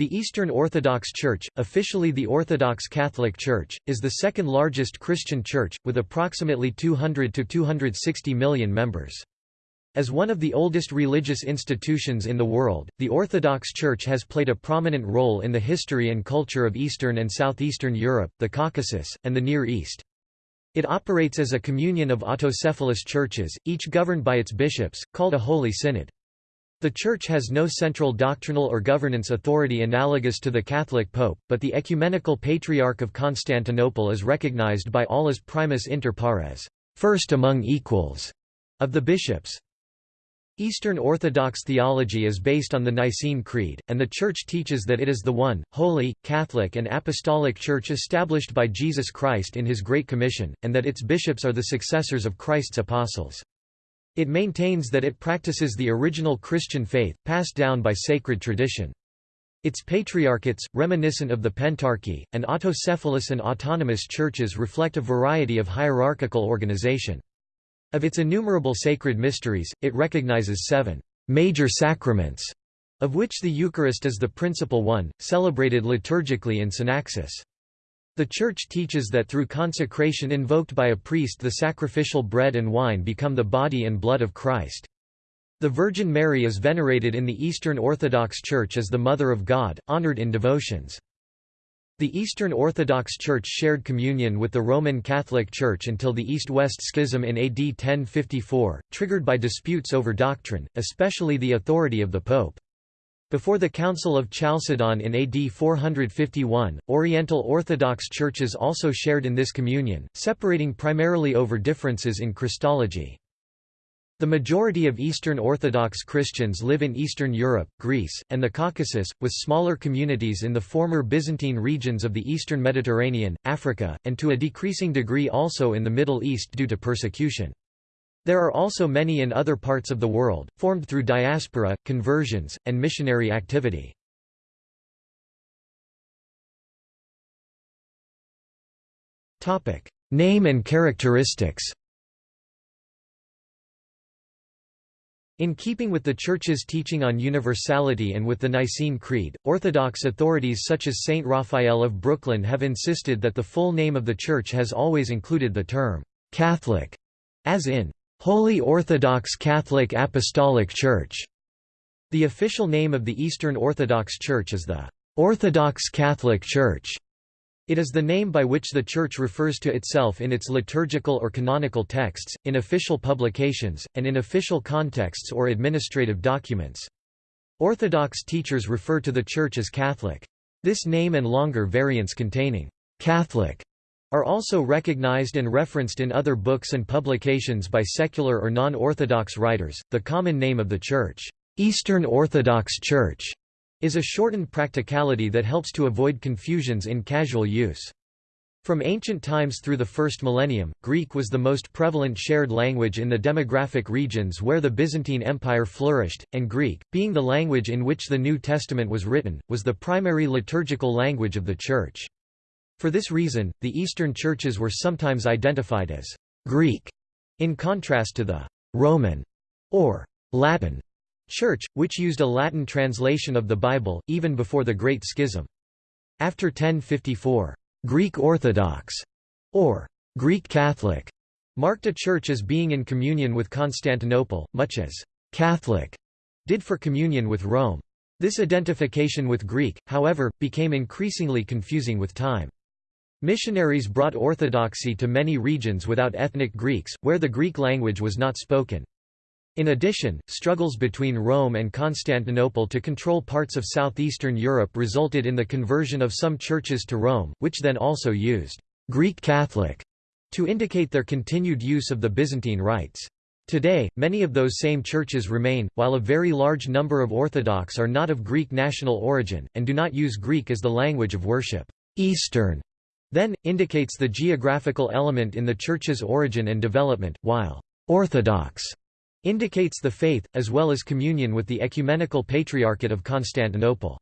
The Eastern Orthodox Church, officially the Orthodox Catholic Church, is the second largest Christian church, with approximately 200 to 260 million members. As one of the oldest religious institutions in the world, the Orthodox Church has played a prominent role in the history and culture of Eastern and Southeastern Europe, the Caucasus, and the Near East. It operates as a communion of autocephalous churches, each governed by its bishops, called a Holy Synod. The Church has no central doctrinal or governance authority analogous to the Catholic Pope, but the Ecumenical Patriarch of Constantinople is recognized by all as primus inter pares, first among equals, of the bishops. Eastern Orthodox theology is based on the Nicene Creed, and the Church teaches that it is the one, holy, Catholic and Apostolic Church established by Jesus Christ in his Great Commission, and that its bishops are the successors of Christ's apostles. It maintains that it practices the original Christian faith, passed down by sacred tradition. Its patriarchates, reminiscent of the Pentarchy, and autocephalous and autonomous churches reflect a variety of hierarchical organization. Of its innumerable sacred mysteries, it recognizes seven major sacraments, of which the Eucharist is the principal one, celebrated liturgically in synaxis. The Church teaches that through consecration invoked by a priest the sacrificial bread and wine become the body and blood of Christ. The Virgin Mary is venerated in the Eastern Orthodox Church as the Mother of God, honored in devotions. The Eastern Orthodox Church shared communion with the Roman Catholic Church until the East-West Schism in AD 1054, triggered by disputes over doctrine, especially the authority of the Pope. Before the Council of Chalcedon in AD 451, Oriental Orthodox churches also shared in this communion, separating primarily over differences in Christology. The majority of Eastern Orthodox Christians live in Eastern Europe, Greece, and the Caucasus, with smaller communities in the former Byzantine regions of the Eastern Mediterranean, Africa, and to a decreasing degree also in the Middle East due to persecution. There are also many in other parts of the world, formed through diaspora, conversions, and missionary activity. Name and characteristics In keeping with the Church's teaching on universality and with the Nicene Creed, Orthodox authorities such as Saint Raphael of Brooklyn have insisted that the full name of the Church has always included the term «Catholic», as in Holy Orthodox Catholic Apostolic Church. The official name of the Eastern Orthodox Church is the Orthodox Catholic Church. It is the name by which the Church refers to itself in its liturgical or canonical texts, in official publications, and in official contexts or administrative documents. Orthodox teachers refer to the Church as Catholic. This name and longer variants containing Catholic are also recognized and referenced in other books and publications by secular or non-Orthodox writers. The common name of the Church, Eastern Orthodox Church, is a shortened practicality that helps to avoid confusions in casual use. From ancient times through the first millennium, Greek was the most prevalent shared language in the demographic regions where the Byzantine Empire flourished, and Greek, being the language in which the New Testament was written, was the primary liturgical language of the Church. For this reason, the Eastern churches were sometimes identified as Greek, in contrast to the Roman or Latin Church, which used a Latin translation of the Bible, even before the Great Schism. After 1054, Greek Orthodox, or Greek Catholic, marked a church as being in communion with Constantinople, much as Catholic did for communion with Rome. This identification with Greek, however, became increasingly confusing with time. Missionaries brought orthodoxy to many regions without ethnic Greeks, where the Greek language was not spoken. In addition, struggles between Rome and Constantinople to control parts of southeastern Europe resulted in the conversion of some churches to Rome, which then also used Greek Catholic to indicate their continued use of the Byzantine rites. Today, many of those same churches remain, while a very large number of Orthodox are not of Greek national origin, and do not use Greek as the language of worship. Eastern then, indicates the geographical element in the Church's origin and development, while «orthodox» indicates the faith, as well as communion with the Ecumenical Patriarchate of Constantinople.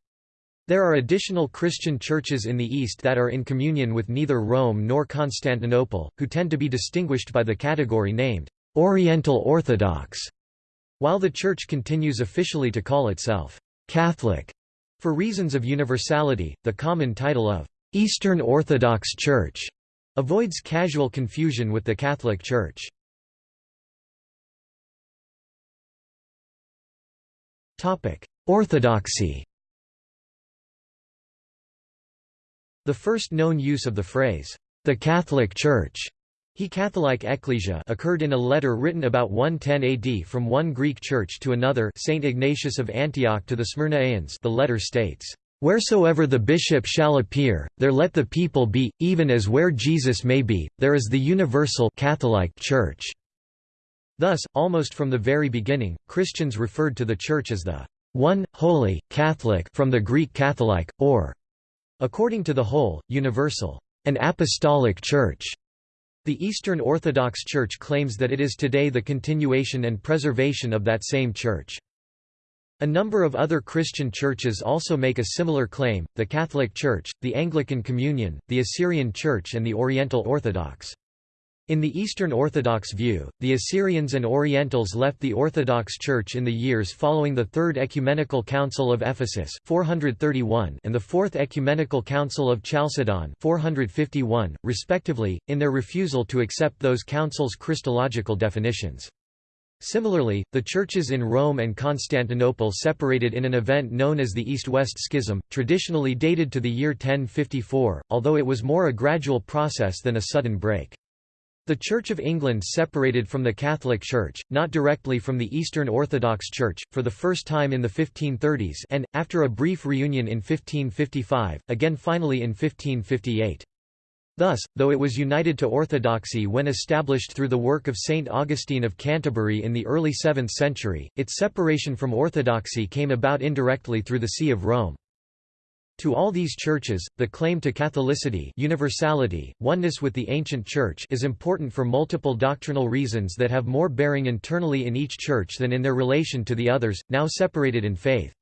There are additional Christian churches in the East that are in communion with neither Rome nor Constantinople, who tend to be distinguished by the category named Oriental Orthodox, while the Church continues officially to call itself Catholic. For reasons of universality, the common title of Eastern Orthodox Church avoids casual confusion with the Catholic Church. Topic: Orthodoxy The first known use of the phrase, the Catholic Church he Catholic Ecclesia occurred in a letter written about 110 AD from one Greek church to another Saint Ignatius of Antioch to the Smyrnaeans the letter states, "...wheresoever the bishop shall appear, there let the people be, even as where Jesus may be, there is the universal Catholic Church." Thus, almost from the very beginning, Christians referred to the Church as the one, holy, Catholic from the Greek Catholic, or, according to the whole, universal, an apostolic church. The Eastern Orthodox Church claims that it is today the continuation and preservation of that same church. A number of other Christian churches also make a similar claim, the Catholic Church, the Anglican Communion, the Assyrian Church and the Oriental Orthodox. In the Eastern Orthodox view, the Assyrians and Orientals left the Orthodox Church in the years following the Third Ecumenical Council of Ephesus 431 and the Fourth Ecumenical Council of Chalcedon 451, respectively, in their refusal to accept those councils' Christological definitions. Similarly, the churches in Rome and Constantinople separated in an event known as the East-West Schism, traditionally dated to the year 1054, although it was more a gradual process than a sudden break. The Church of England separated from the Catholic Church, not directly from the Eastern Orthodox Church, for the first time in the 1530s and, after a brief reunion in 1555, again finally in 1558. Thus, though it was united to orthodoxy when established through the work of Saint Augustine of Canterbury in the early 7th century, its separation from orthodoxy came about indirectly through the See of Rome. To all these churches, the claim to Catholicity universality, oneness with the ancient Church is important for multiple doctrinal reasons that have more bearing internally in each church than in their relation to the others, now separated in faith.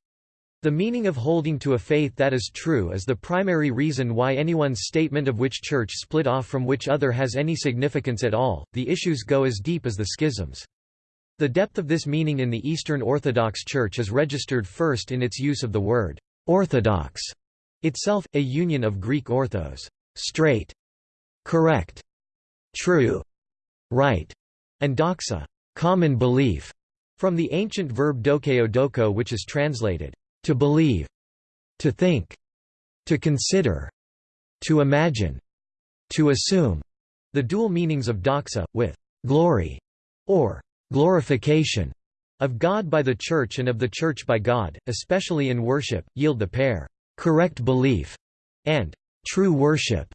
The meaning of holding to a faith that is true is the primary reason why anyone's statement of which church split off from which other has any significance at all. The issues go as deep as the schisms. The depth of this meaning in the Eastern Orthodox Church is registered first in its use of the word orthodox itself, a union of Greek orthos straight, correct, true, right, and doxa common belief, from the ancient verb dokeo doko which is translated, to believe, to think, to consider, to imagine, to assume, the dual meanings of doxa, with glory, or glorification, of God by the Church and of the Church by God, especially in worship, yield the pair correct belief, and true worship.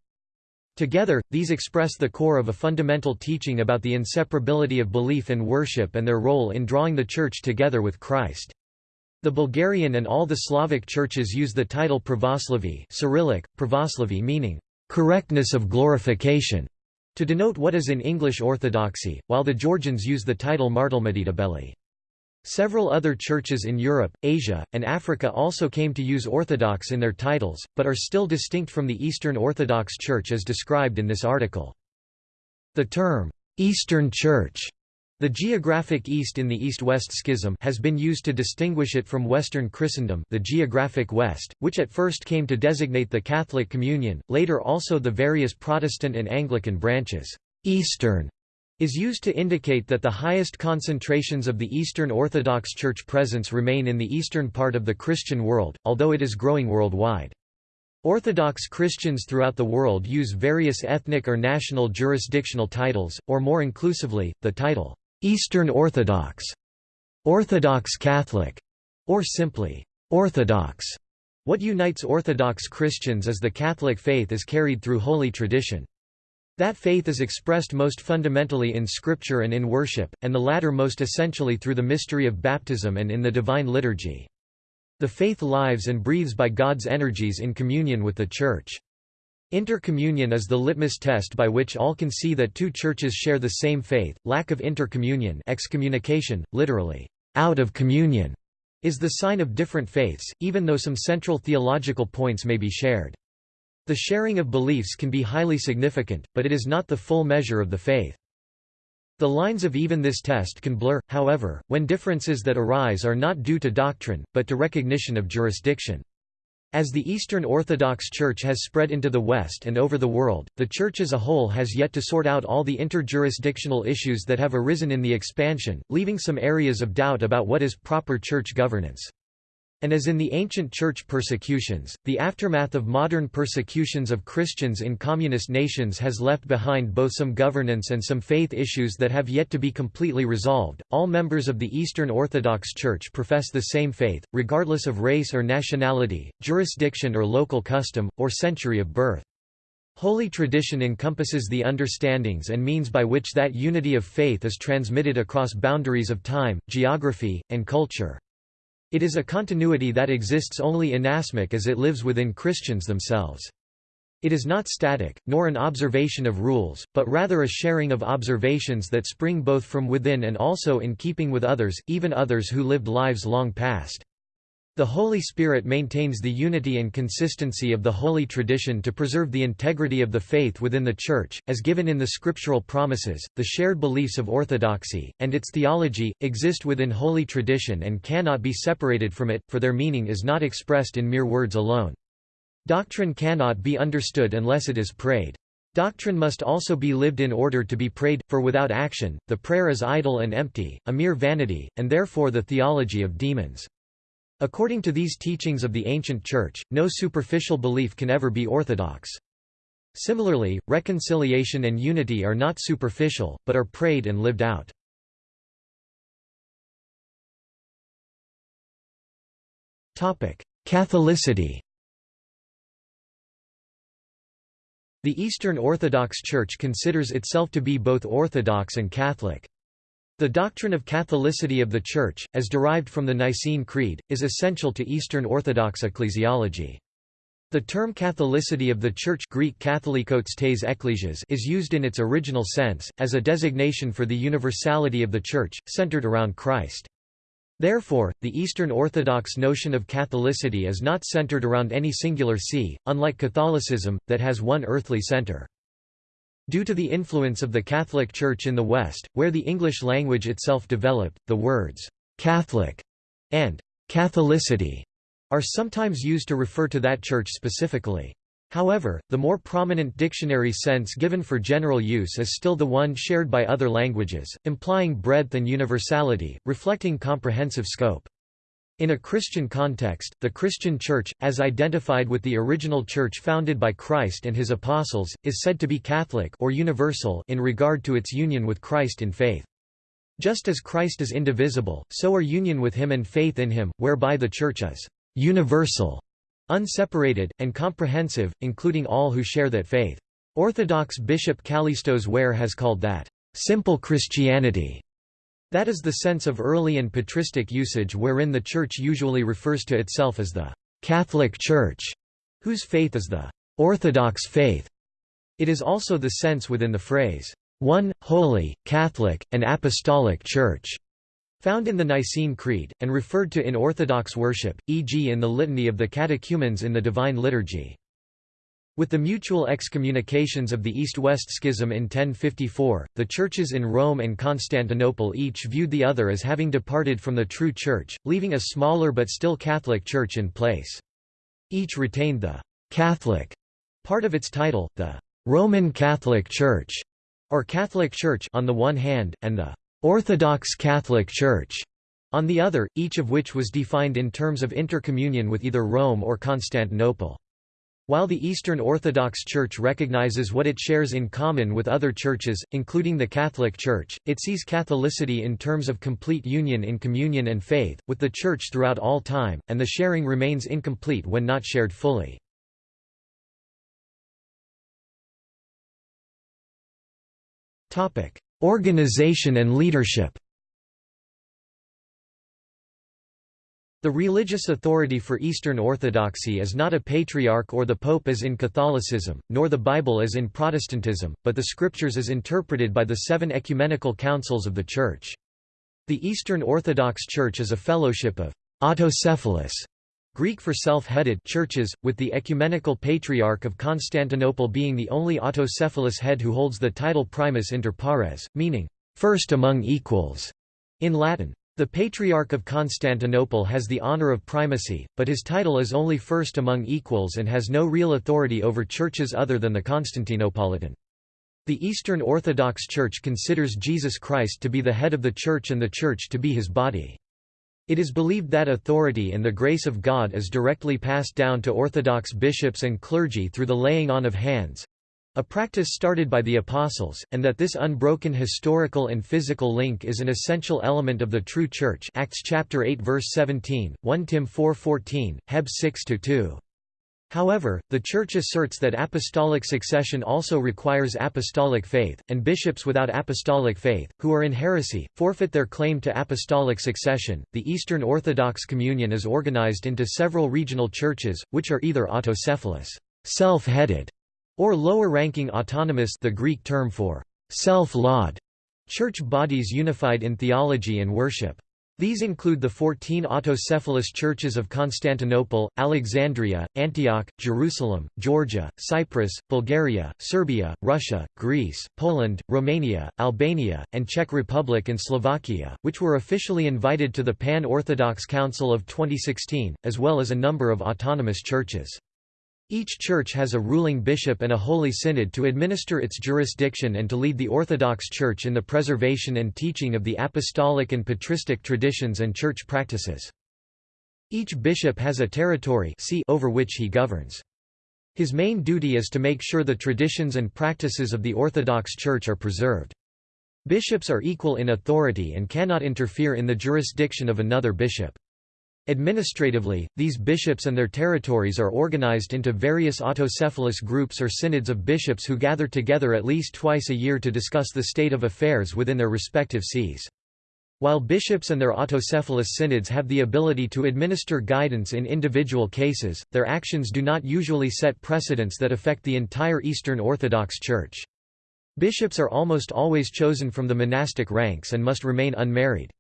Together, these express the core of a fundamental teaching about the inseparability of belief and worship and their role in drawing the Church together with Christ. The Bulgarian and all the Slavic churches use the title pravoslavy Cyrillic, pravoslavy meaning, correctness of glorification, to denote what is in English orthodoxy, while the Georgians use the title martelmedidabeli. Several other churches in Europe, Asia, and Africa also came to use Orthodox in their titles, but are still distinct from the Eastern Orthodox Church as described in this article. The term, Eastern Church, the geographic East in the East-West Schism has been used to distinguish it from Western Christendom the geographic West, which at first came to designate the Catholic Communion, later also the various Protestant and Anglican branches. Eastern is used to indicate that the highest concentrations of the Eastern Orthodox Church presence remain in the eastern part of the Christian world, although it is growing worldwide. Orthodox Christians throughout the world use various ethnic or national jurisdictional titles, or more inclusively, the title, Eastern Orthodox, Orthodox Catholic, or simply, Orthodox. What unites Orthodox Christians is the Catholic faith as carried through holy tradition. That faith is expressed most fundamentally in Scripture and in worship, and the latter most essentially through the mystery of baptism and in the divine liturgy. The faith lives and breathes by God's energies in communion with the Church. Intercommunion is the litmus test by which all can see that two churches share the same faith. Lack of intercommunion, excommunication, literally, out of communion, is the sign of different faiths, even though some central theological points may be shared. The sharing of beliefs can be highly significant, but it is not the full measure of the faith. The lines of even this test can blur, however, when differences that arise are not due to doctrine, but to recognition of jurisdiction. As the Eastern Orthodox Church has spread into the West and over the world, the Church as a whole has yet to sort out all the interjurisdictional issues that have arisen in the expansion, leaving some areas of doubt about what is proper church governance. And as in the ancient church persecutions, the aftermath of modern persecutions of Christians in communist nations has left behind both some governance and some faith issues that have yet to be completely resolved. All members of the Eastern Orthodox Church profess the same faith, regardless of race or nationality, jurisdiction or local custom, or century of birth. Holy tradition encompasses the understandings and means by which that unity of faith is transmitted across boundaries of time, geography, and culture. It is a continuity that exists only inasmuch as it lives within Christians themselves. It is not static, nor an observation of rules, but rather a sharing of observations that spring both from within and also in keeping with others, even others who lived lives long past. The Holy Spirit maintains the unity and consistency of the holy tradition to preserve the integrity of the faith within the Church, as given in the scriptural promises. The shared beliefs of orthodoxy, and its theology, exist within holy tradition and cannot be separated from it, for their meaning is not expressed in mere words alone. Doctrine cannot be understood unless it is prayed. Doctrine must also be lived in order to be prayed, for without action, the prayer is idle and empty, a mere vanity, and therefore the theology of demons. According to these teachings of the ancient Church, no superficial belief can ever be orthodox. Similarly, reconciliation and unity are not superficial, but are prayed and lived out. Catholicity The Eastern Orthodox Church considers itself to be both Orthodox and Catholic. The doctrine of Catholicity of the Church, as derived from the Nicene Creed, is essential to Eastern Orthodox ecclesiology. The term Catholicity of the Church Greek tes ecclesias is used in its original sense, as a designation for the universality of the Church, centered around Christ. Therefore, the Eastern Orthodox notion of Catholicity is not centered around any singular see, unlike Catholicism, that has one earthly center. Due to the influence of the Catholic Church in the West, where the English language itself developed, the words «Catholic» and «Catholicity» are sometimes used to refer to that church specifically. However, the more prominent dictionary sense given for general use is still the one shared by other languages, implying breadth and universality, reflecting comprehensive scope. In a Christian context, the Christian Church, as identified with the original Church founded by Christ and his apostles, is said to be Catholic or universal in regard to its union with Christ in faith. Just as Christ is indivisible, so are union with him and faith in him, whereby the Church is universal, unseparated, and comprehensive, including all who share that faith. Orthodox Bishop Kallistos Ware has called that simple Christianity that is the sense of early and patristic usage wherein the Church usually refers to itself as the Catholic Church, whose faith is the Orthodox faith. It is also the sense within the phrase, one, holy, Catholic, and Apostolic Church, found in the Nicene Creed, and referred to in Orthodox worship, e.g. in the Litany of the Catechumens in the Divine Liturgy. With the mutual excommunications of the East-West Schism in 1054, the churches in Rome and Constantinople each viewed the other as having departed from the true church, leaving a smaller but still Catholic church in place. Each retained the «Catholic» part of its title, the «Roman Catholic Church» or Catholic Church on the one hand, and the «Orthodox Catholic Church» on the other, each of which was defined in terms of intercommunion with either Rome or Constantinople. While the Eastern Orthodox Church recognizes what it shares in common with other churches, including the Catholic Church, it sees Catholicity in terms of complete union in communion and faith, with the Church throughout all time, and the sharing remains incomplete when not shared fully. Organization and leadership The religious authority for Eastern Orthodoxy is not a patriarch or the pope as in Catholicism, nor the Bible as in Protestantism, but the scriptures as interpreted by the seven ecumenical councils of the Church. The Eastern Orthodox Church is a fellowship of autocephalous Greek for self-headed churches, with the ecumenical patriarch of Constantinople being the only autocephalous head who holds the title primus inter pares, meaning, first among equals, in Latin. The Patriarch of Constantinople has the honor of primacy, but his title is only first among equals and has no real authority over churches other than the Constantinopolitan. The Eastern Orthodox Church considers Jesus Christ to be the head of the Church and the Church to be his body. It is believed that authority and the grace of God is directly passed down to Orthodox bishops and clergy through the laying on of hands, a practice started by the Apostles, and that this unbroken historical and physical link is an essential element of the true Church Acts chapter 8 verse 17, 1 Tim 4:14, Heb 6-2. However, the Church asserts that apostolic succession also requires apostolic faith, and bishops without apostolic faith, who are in heresy, forfeit their claim to apostolic succession. The Eastern Orthodox Communion is organized into several regional churches, which are either autocephalous, self-headed, or lower-ranking autonomous the Greek term for self-laud church bodies unified in theology and worship. These include the 14 autocephalous churches of Constantinople, Alexandria, Antioch, Jerusalem, Georgia, Cyprus, Bulgaria, Serbia, Russia, Greece, Poland, Romania, Albania, and Czech Republic and Slovakia, which were officially invited to the Pan-Orthodox Council of 2016, as well as a number of autonomous churches. Each church has a ruling bishop and a holy synod to administer its jurisdiction and to lead the Orthodox Church in the preservation and teaching of the apostolic and patristic traditions and church practices. Each bishop has a territory over which he governs. His main duty is to make sure the traditions and practices of the Orthodox Church are preserved. Bishops are equal in authority and cannot interfere in the jurisdiction of another bishop. Administratively, these bishops and their territories are organized into various autocephalous groups or synods of bishops who gather together at least twice a year to discuss the state of affairs within their respective sees. While bishops and their autocephalous synods have the ability to administer guidance in individual cases, their actions do not usually set precedents that affect the entire Eastern Orthodox Church. Bishops are almost always chosen from the monastic ranks and must remain unmarried.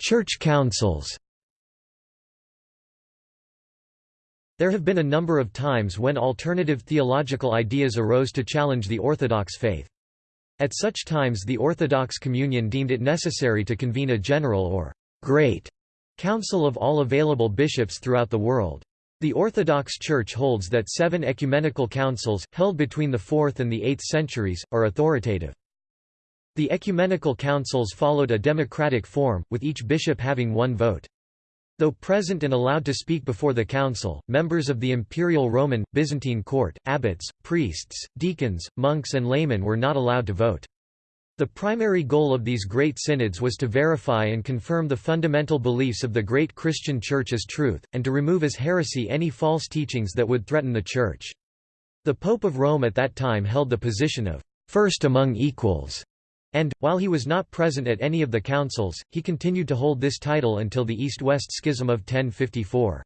Church councils There have been a number of times when alternative theological ideas arose to challenge the Orthodox faith. At such times the Orthodox Communion deemed it necessary to convene a general or great council of all available bishops throughout the world. The Orthodox Church holds that seven ecumenical councils, held between the 4th and the 8th centuries, are authoritative. The ecumenical councils followed a democratic form, with each bishop having one vote. Though present and allowed to speak before the council, members of the imperial Roman, Byzantine court, abbots, priests, deacons, monks and laymen were not allowed to vote. The primary goal of these great synods was to verify and confirm the fundamental beliefs of the great Christian Church as truth, and to remove as heresy any false teachings that would threaten the Church. The Pope of Rome at that time held the position of first among equals and, while he was not present at any of the councils, he continued to hold this title until the East-West Schism of 1054.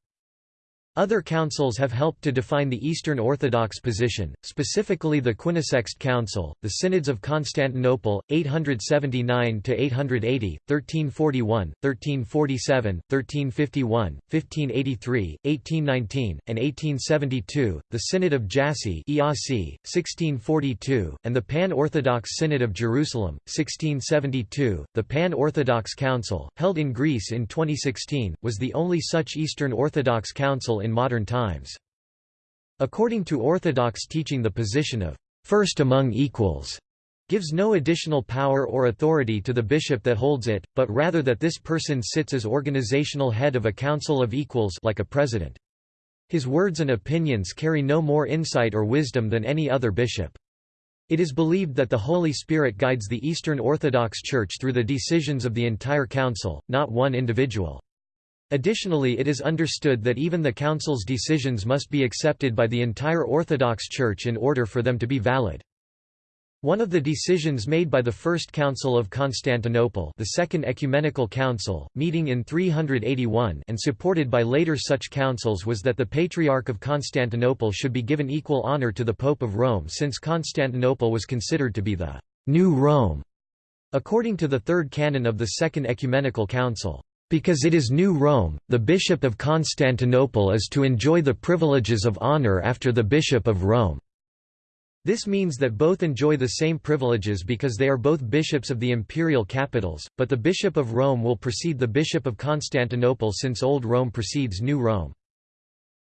Other councils have helped to define the Eastern Orthodox position, specifically the Quinisext Council, the Synods of Constantinople, 879–880, 1341, 1347, 1351, 1583, 1819, and 1872, the Synod of Jassy 1642, and the Pan-Orthodox Synod of Jerusalem, 1672. The Pan-Orthodox Council, held in Greece in 2016, was the only such Eastern Orthodox council in in modern times. According to Orthodox teaching the position of first among equals gives no additional power or authority to the bishop that holds it, but rather that this person sits as organizational head of a council of equals like a president. His words and opinions carry no more insight or wisdom than any other bishop. It is believed that the Holy Spirit guides the Eastern Orthodox Church through the decisions of the entire council, not one individual. Additionally it is understood that even the Council's decisions must be accepted by the entire Orthodox Church in order for them to be valid. One of the decisions made by the First Council of Constantinople the Second Ecumenical Council, meeting in 381 and supported by later such councils was that the Patriarch of Constantinople should be given equal honor to the Pope of Rome since Constantinople was considered to be the «New Rome», according to the Third Canon of the Second Ecumenical Council. Because it is New Rome, the Bishop of Constantinople is to enjoy the privileges of honor after the Bishop of Rome. This means that both enjoy the same privileges because they are both bishops of the imperial capitals, but the Bishop of Rome will precede the Bishop of Constantinople since Old Rome precedes New Rome.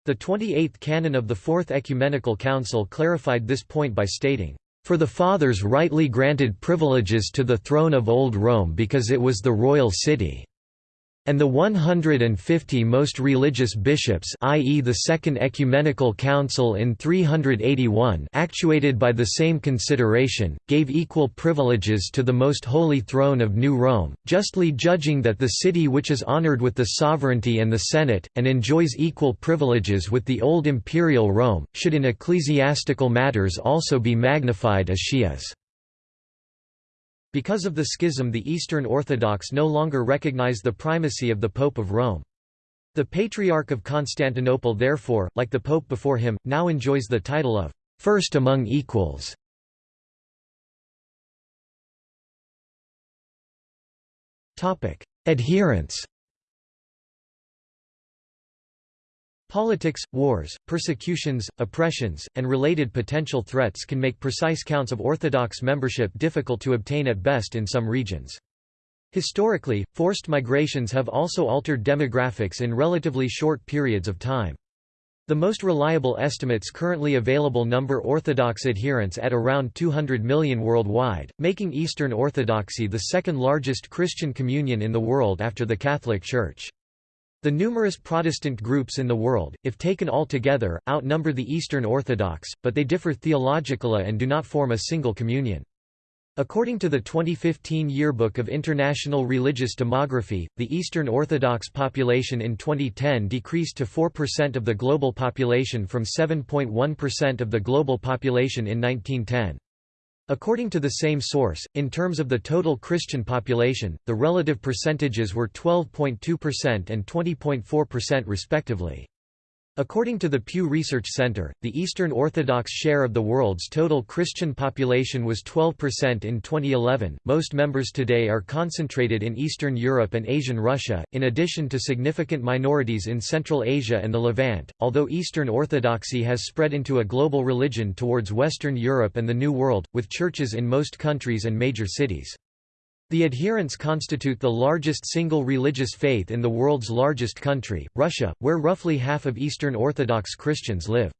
The 28th canon of the Fourth Ecumenical Council clarified this point by stating, "...for the Fathers rightly granted privileges to the throne of Old Rome because it was the royal city." And the 150 most religious bishops i.e. the Second Ecumenical Council in 381 actuated by the same consideration, gave equal privileges to the most holy throne of New Rome, justly judging that the city which is honored with the sovereignty and the Senate, and enjoys equal privileges with the old imperial Rome, should in ecclesiastical matters also be magnified as she is. Because of the schism the Eastern Orthodox no longer recognize the primacy of the Pope of Rome. The Patriarch of Constantinople therefore, like the Pope before him, now enjoys the title of first among equals. Adherents Politics, wars, persecutions, oppressions, and related potential threats can make precise counts of Orthodox membership difficult to obtain at best in some regions. Historically, forced migrations have also altered demographics in relatively short periods of time. The most reliable estimates currently available number Orthodox adherents at around 200 million worldwide, making Eastern Orthodoxy the second largest Christian communion in the world after the Catholic Church. The numerous Protestant groups in the world, if taken all together, outnumber the Eastern Orthodox, but they differ theologically and do not form a single communion. According to the 2015 Yearbook of International Religious Demography, the Eastern Orthodox population in 2010 decreased to 4% of the global population from 7.1% of the global population in 1910. According to the same source, in terms of the total Christian population, the relative percentages were 12.2% and 20.4% respectively. According to the Pew Research Center, the Eastern Orthodox share of the world's total Christian population was 12% in 2011. Most members today are concentrated in Eastern Europe and Asian Russia, in addition to significant minorities in Central Asia and the Levant. Although Eastern Orthodoxy has spread into a global religion towards Western Europe and the New World, with churches in most countries and major cities. The adherents constitute the largest single religious faith in the world's largest country, Russia, where roughly half of Eastern Orthodox Christians live.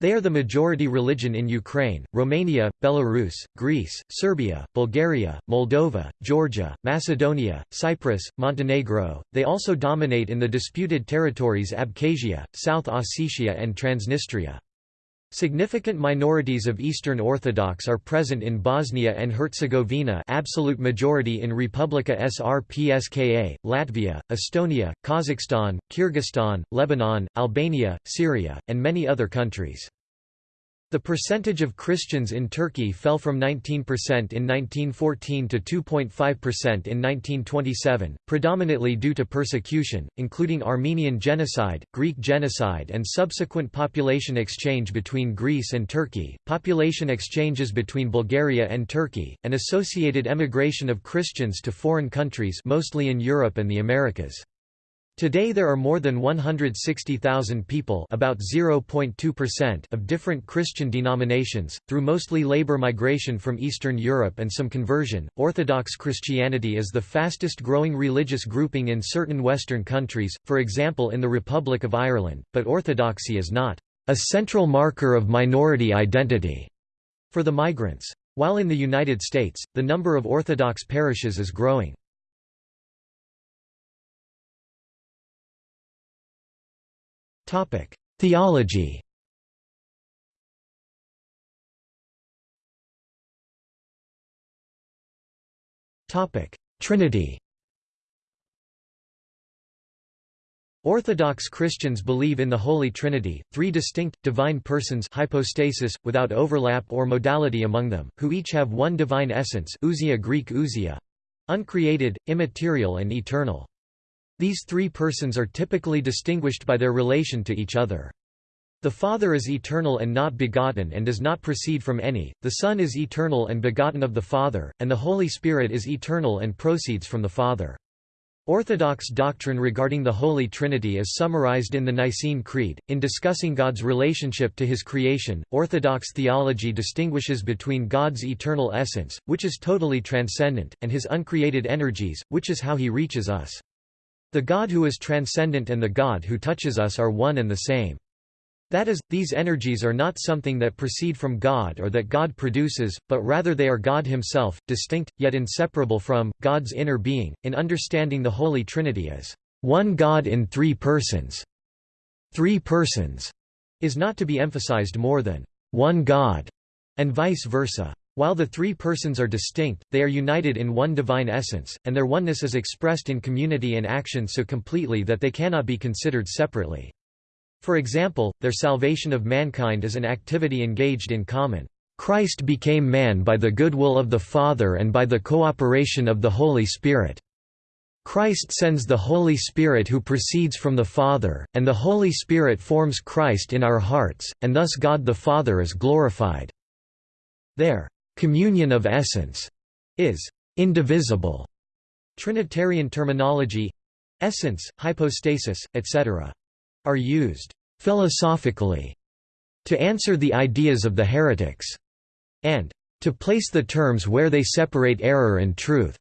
They are the majority religion in Ukraine, Romania, Belarus, Greece, Serbia, Bulgaria, Moldova, Georgia, Macedonia, Cyprus, Montenegro. They also dominate in the disputed territories Abkhazia, South Ossetia and Transnistria. Significant minorities of Eastern Orthodox are present in Bosnia and Herzegovina absolute majority in Republika Srpska, Latvia, Estonia, Kazakhstan, Kyrgyzstan, Lebanon, Albania, Syria, and many other countries. The percentage of Christians in Turkey fell from 19% in 1914 to 2.5% in 1927, predominantly due to persecution, including Armenian genocide, Greek genocide and subsequent population exchange between Greece and Turkey, population exchanges between Bulgaria and Turkey, and associated emigration of Christians to foreign countries mostly in Europe and the Americas. Today there are more than 160,000 people about 0.2% of different Christian denominations, through mostly labor migration from Eastern Europe and some conversion. Orthodox Christianity is the fastest growing religious grouping in certain Western countries, for example in the Republic of Ireland, but Orthodoxy is not a central marker of minority identity for the migrants. While in the United States, the number of Orthodox parishes is growing. Theology. Trinity. Orthodox Christians believe in the Holy Trinity, three distinct, divine persons hypostasis, without overlap or modality among them, who each have one divine essence ousia Greek ousia, uncreated, immaterial and eternal. These three persons are typically distinguished by their relation to each other. The Father is eternal and not begotten and does not proceed from any, the Son is eternal and begotten of the Father, and the Holy Spirit is eternal and proceeds from the Father. Orthodox doctrine regarding the Holy Trinity is summarized in the Nicene Creed. In discussing God's relationship to his creation, Orthodox theology distinguishes between God's eternal essence, which is totally transcendent, and his uncreated energies, which is how he reaches us. The God who is transcendent and the God who touches us are one and the same. That is, these energies are not something that proceed from God or that God produces, but rather they are God himself, distinct, yet inseparable from, God's inner being, in understanding the Holy Trinity as one God in three persons. Three persons is not to be emphasized more than one God, and vice versa. While the three persons are distinct, they are united in one divine essence, and their oneness is expressed in community and action so completely that they cannot be considered separately. For example, their salvation of mankind is an activity engaged in common. Christ became man by the goodwill of the Father and by the cooperation of the Holy Spirit. Christ sends the Holy Spirit who proceeds from the Father, and the Holy Spirit forms Christ in our hearts, and thus God the Father is glorified. Their communion of essence is indivisible. Trinitarian terminology essence, hypostasis, etc are used philosophically to answer the ideas of the heretics, and to place the terms where they separate error and truth.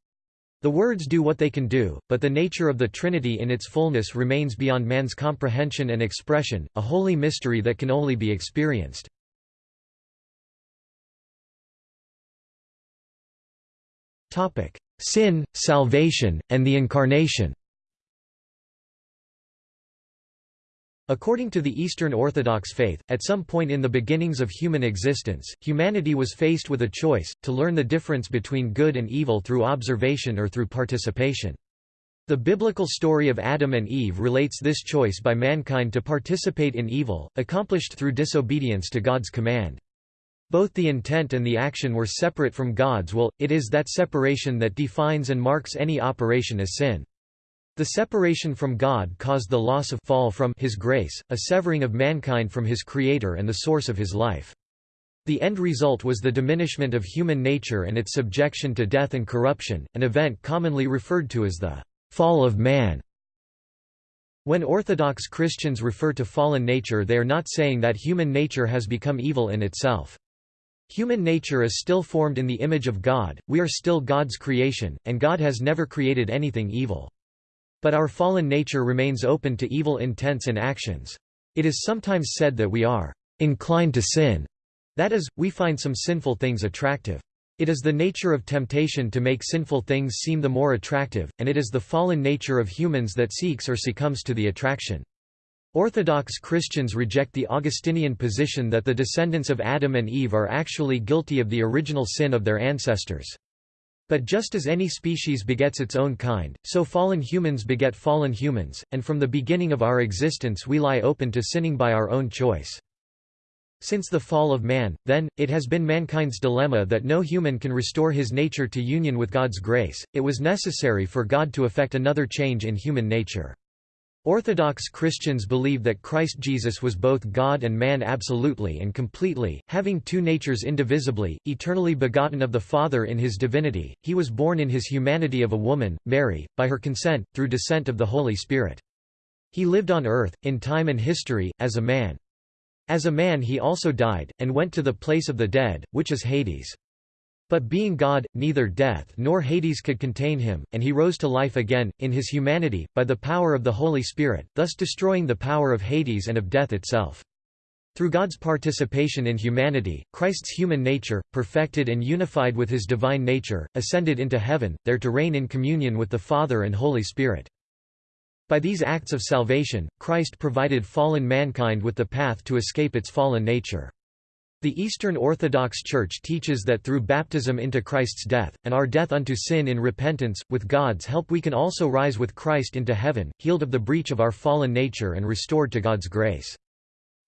The words do what they can do, but the nature of the Trinity in its fullness remains beyond man's comprehension and expression, a holy mystery that can only be experienced. Sin, salvation, and the Incarnation According to the Eastern Orthodox faith, at some point in the beginnings of human existence, humanity was faced with a choice, to learn the difference between good and evil through observation or through participation. The biblical story of Adam and Eve relates this choice by mankind to participate in evil, accomplished through disobedience to God's command. Both the intent and the action were separate from God's will, it is that separation that defines and marks any operation as sin. The separation from God caused the loss of fall from his grace, a severing of mankind from his Creator and the source of his life. The end result was the diminishment of human nature and its subjection to death and corruption, an event commonly referred to as the fall of man. When Orthodox Christians refer to fallen nature they are not saying that human nature has become evil in itself. Human nature is still formed in the image of God, we are still God's creation, and God has never created anything evil. But our fallen nature remains open to evil intents and actions. It is sometimes said that we are inclined to sin. That is, we find some sinful things attractive. It is the nature of temptation to make sinful things seem the more attractive, and it is the fallen nature of humans that seeks or succumbs to the attraction. Orthodox Christians reject the Augustinian position that the descendants of Adam and Eve are actually guilty of the original sin of their ancestors. But just as any species begets its own kind, so fallen humans beget fallen humans, and from the beginning of our existence we lie open to sinning by our own choice. Since the fall of man, then, it has been mankind's dilemma that no human can restore his nature to union with God's grace, it was necessary for God to effect another change in human nature. Orthodox Christians believe that Christ Jesus was both God and man absolutely and completely, having two natures indivisibly, eternally begotten of the Father in his divinity, he was born in his humanity of a woman, Mary, by her consent, through descent of the Holy Spirit. He lived on earth, in time and history, as a man. As a man he also died, and went to the place of the dead, which is Hades. But being God, neither death nor Hades could contain him, and he rose to life again, in his humanity, by the power of the Holy Spirit, thus destroying the power of Hades and of death itself. Through God's participation in humanity, Christ's human nature, perfected and unified with his divine nature, ascended into heaven, there to reign in communion with the Father and Holy Spirit. By these acts of salvation, Christ provided fallen mankind with the path to escape its fallen nature. The Eastern Orthodox Church teaches that through baptism into Christ's death, and our death unto sin in repentance, with God's help we can also rise with Christ into heaven, healed of the breach of our fallen nature and restored to God's grace.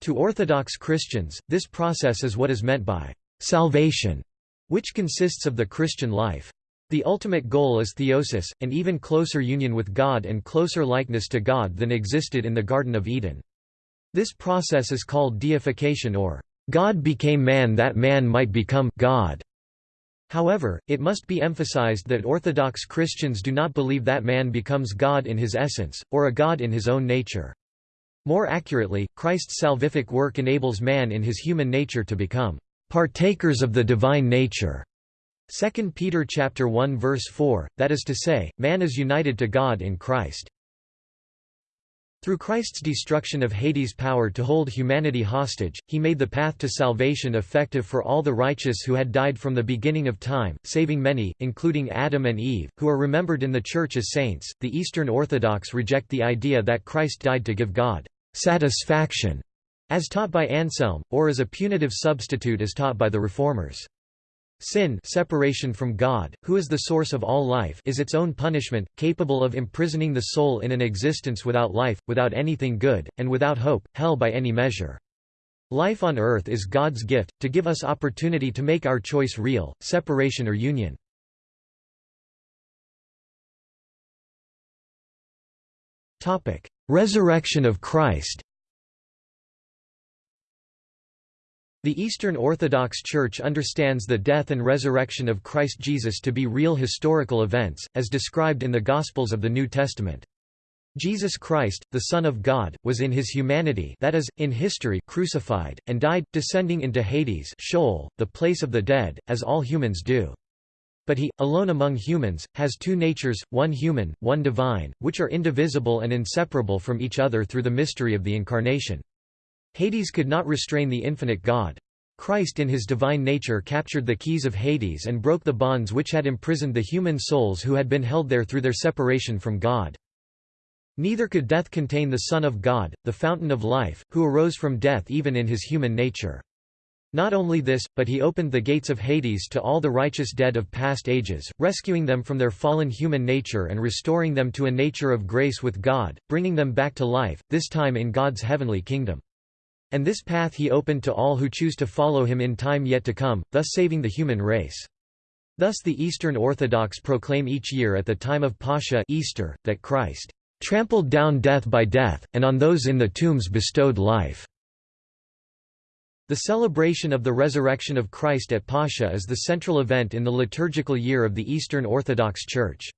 To Orthodox Christians, this process is what is meant by salvation, which consists of the Christian life. The ultimate goal is theosis, an even closer union with God and closer likeness to God than existed in the Garden of Eden. This process is called deification or God became man that man might become God. However, it must be emphasized that Orthodox Christians do not believe that man becomes God in his essence, or a God in his own nature. More accurately, Christ's salvific work enables man in his human nature to become partakers of the divine nature. 2 Peter chapter 1 verse 4, that is to say, man is united to God in Christ. Through Christ's destruction of Hades' power to hold humanity hostage, he made the path to salvation effective for all the righteous who had died from the beginning of time, saving many, including Adam and Eve, who are remembered in the Church as saints. The Eastern Orthodox reject the idea that Christ died to give God satisfaction, as taught by Anselm, or as a punitive substitute as taught by the Reformers. Sin separation from God, who is the source of all life is its own punishment, capable of imprisoning the soul in an existence without life, without anything good, and without hope, hell by any measure. Life on earth is God's gift, to give us opportunity to make our choice real, separation or union. Resurrection of Christ The Eastern Orthodox Church understands the death and resurrection of Christ Jesus to be real historical events, as described in the Gospels of the New Testament. Jesus Christ, the Son of God, was in his humanity that is, in history crucified, and died, descending into Hades Sheol, the place of the dead, as all humans do. But he, alone among humans, has two natures, one human, one divine, which are indivisible and inseparable from each other through the mystery of the Incarnation. Hades could not restrain the infinite God. Christ in his divine nature captured the keys of Hades and broke the bonds which had imprisoned the human souls who had been held there through their separation from God. Neither could death contain the Son of God, the fountain of life, who arose from death even in his human nature. Not only this, but he opened the gates of Hades to all the righteous dead of past ages, rescuing them from their fallen human nature and restoring them to a nature of grace with God, bringing them back to life, this time in God's heavenly kingdom. And this path he opened to all who choose to follow him in time yet to come, thus saving the human race. Thus the Eastern Orthodox proclaim each year at the time of Pascha Easter, that Christ trampled down death by death, and on those in the tombs bestowed life. The celebration of the resurrection of Christ at Pascha is the central event in the liturgical year of the Eastern Orthodox Church.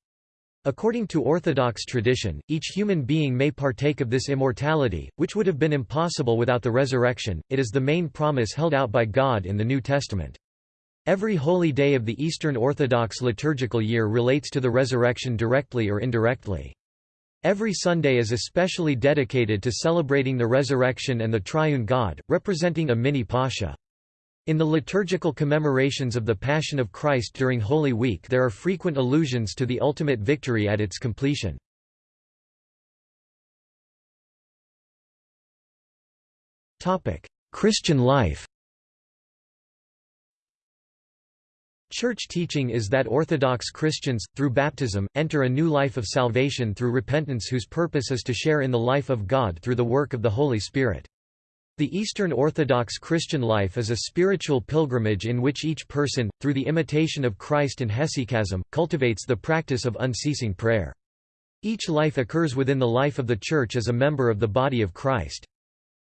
According to Orthodox tradition, each human being may partake of this immortality, which would have been impossible without the resurrection. It is the main promise held out by God in the New Testament. Every holy day of the Eastern Orthodox liturgical year relates to the resurrection directly or indirectly. Every Sunday is especially dedicated to celebrating the resurrection and the triune God, representing a mini Pascha. In the liturgical commemorations of the Passion of Christ during Holy Week there are frequent allusions to the ultimate victory at its completion. Christian life Church teaching is that Orthodox Christians, through baptism, enter a new life of salvation through repentance whose purpose is to share in the life of God through the work of the Holy Spirit. The Eastern Orthodox Christian life is a spiritual pilgrimage in which each person, through the imitation of Christ and hesychasm, cultivates the practice of unceasing prayer. Each life occurs within the life of the Church as a member of the body of Christ.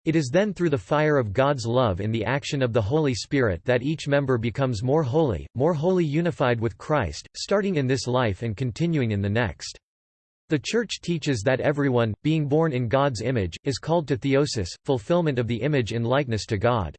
It is then through the fire of God's love in the action of the Holy Spirit that each member becomes more holy, more wholly unified with Christ, starting in this life and continuing in the next. The Church teaches that everyone, being born in God's image, is called to theosis, fulfillment of the image in likeness to God.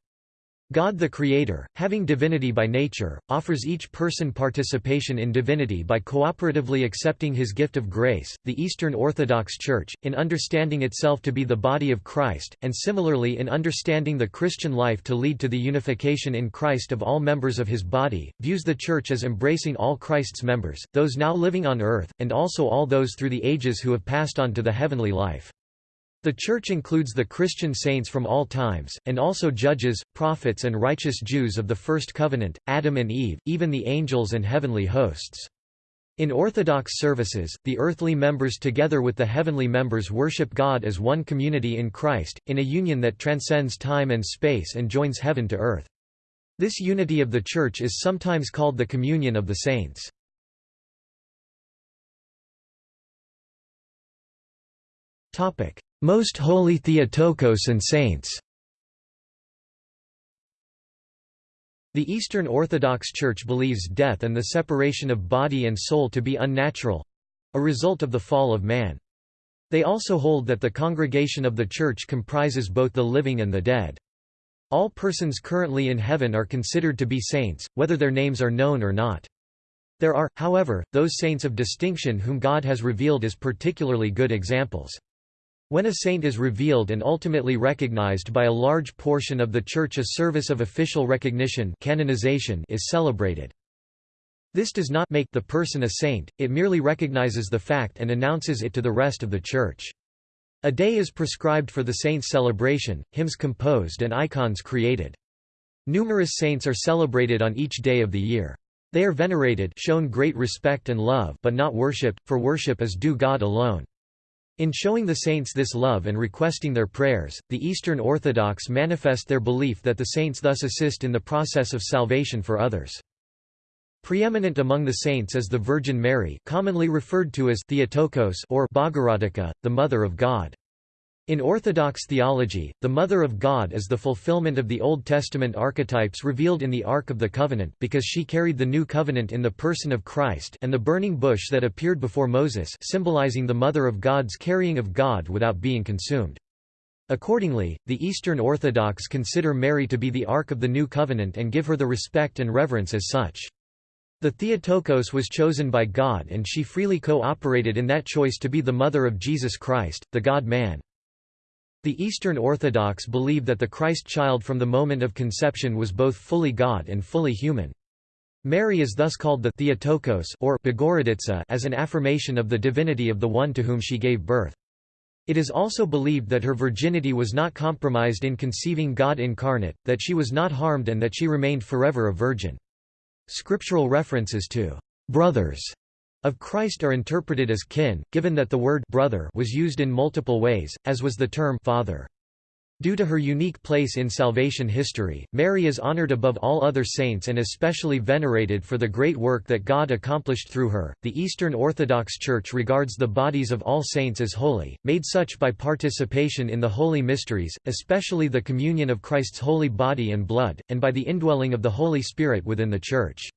God the Creator, having divinity by nature, offers each person participation in divinity by cooperatively accepting his gift of grace. The Eastern Orthodox Church, in understanding itself to be the body of Christ, and similarly in understanding the Christian life to lead to the unification in Christ of all members of his body, views the Church as embracing all Christ's members, those now living on earth, and also all those through the ages who have passed on to the heavenly life. The Church includes the Christian saints from all times, and also judges, prophets and righteous Jews of the First Covenant, Adam and Eve, even the angels and heavenly hosts. In Orthodox services, the earthly members together with the heavenly members worship God as one community in Christ, in a union that transcends time and space and joins heaven to earth. This unity of the Church is sometimes called the communion of the saints. Most Holy Theotokos and Saints The Eastern Orthodox Church believes death and the separation of body and soul to be unnatural—a result of the fall of man. They also hold that the congregation of the Church comprises both the living and the dead. All persons currently in heaven are considered to be saints, whether their names are known or not. There are, however, those saints of distinction whom God has revealed as particularly good examples. When a saint is revealed and ultimately recognized by a large portion of the Church a service of official recognition canonization is celebrated. This does not make the person a saint, it merely recognizes the fact and announces it to the rest of the Church. A day is prescribed for the saint's celebration, hymns composed and icons created. Numerous saints are celebrated on each day of the year. They are venerated shown great respect and love but not worshipped, for worship is due God alone. In showing the saints this love and requesting their prayers, the Eastern Orthodox manifest their belief that the saints thus assist in the process of salvation for others. Preeminent among the saints is the Virgin Mary commonly referred to as Theotokos or Bogoroditsa, the Mother of God. In Orthodox theology, the Mother of God is the fulfillment of the Old Testament archetypes revealed in the Ark of the Covenant because she carried the New Covenant in the person of Christ and the burning bush that appeared before Moses symbolizing the Mother of God's carrying of God without being consumed. Accordingly, the Eastern Orthodox consider Mary to be the Ark of the New Covenant and give her the respect and reverence as such. The Theotokos was chosen by God and she freely co-operated in that choice to be the mother of Jesus Christ, the God-man. The Eastern Orthodox believe that the Christ child from the moment of conception was both fully God and fully human. Mary is thus called the Theotokos or Bogorodica as an affirmation of the divinity of the one to whom she gave birth. It is also believed that her virginity was not compromised in conceiving God incarnate, that she was not harmed and that she remained forever a virgin. Scriptural references to brothers of Christ are interpreted as kin, given that the word brother was used in multiple ways, as was the term father. Due to her unique place in salvation history, Mary is honored above all other saints and especially venerated for the great work that God accomplished through her. The Eastern Orthodox Church regards the bodies of all saints as holy, made such by participation in the holy mysteries, especially the communion of Christ's holy body and blood, and by the indwelling of the Holy Spirit within the Church.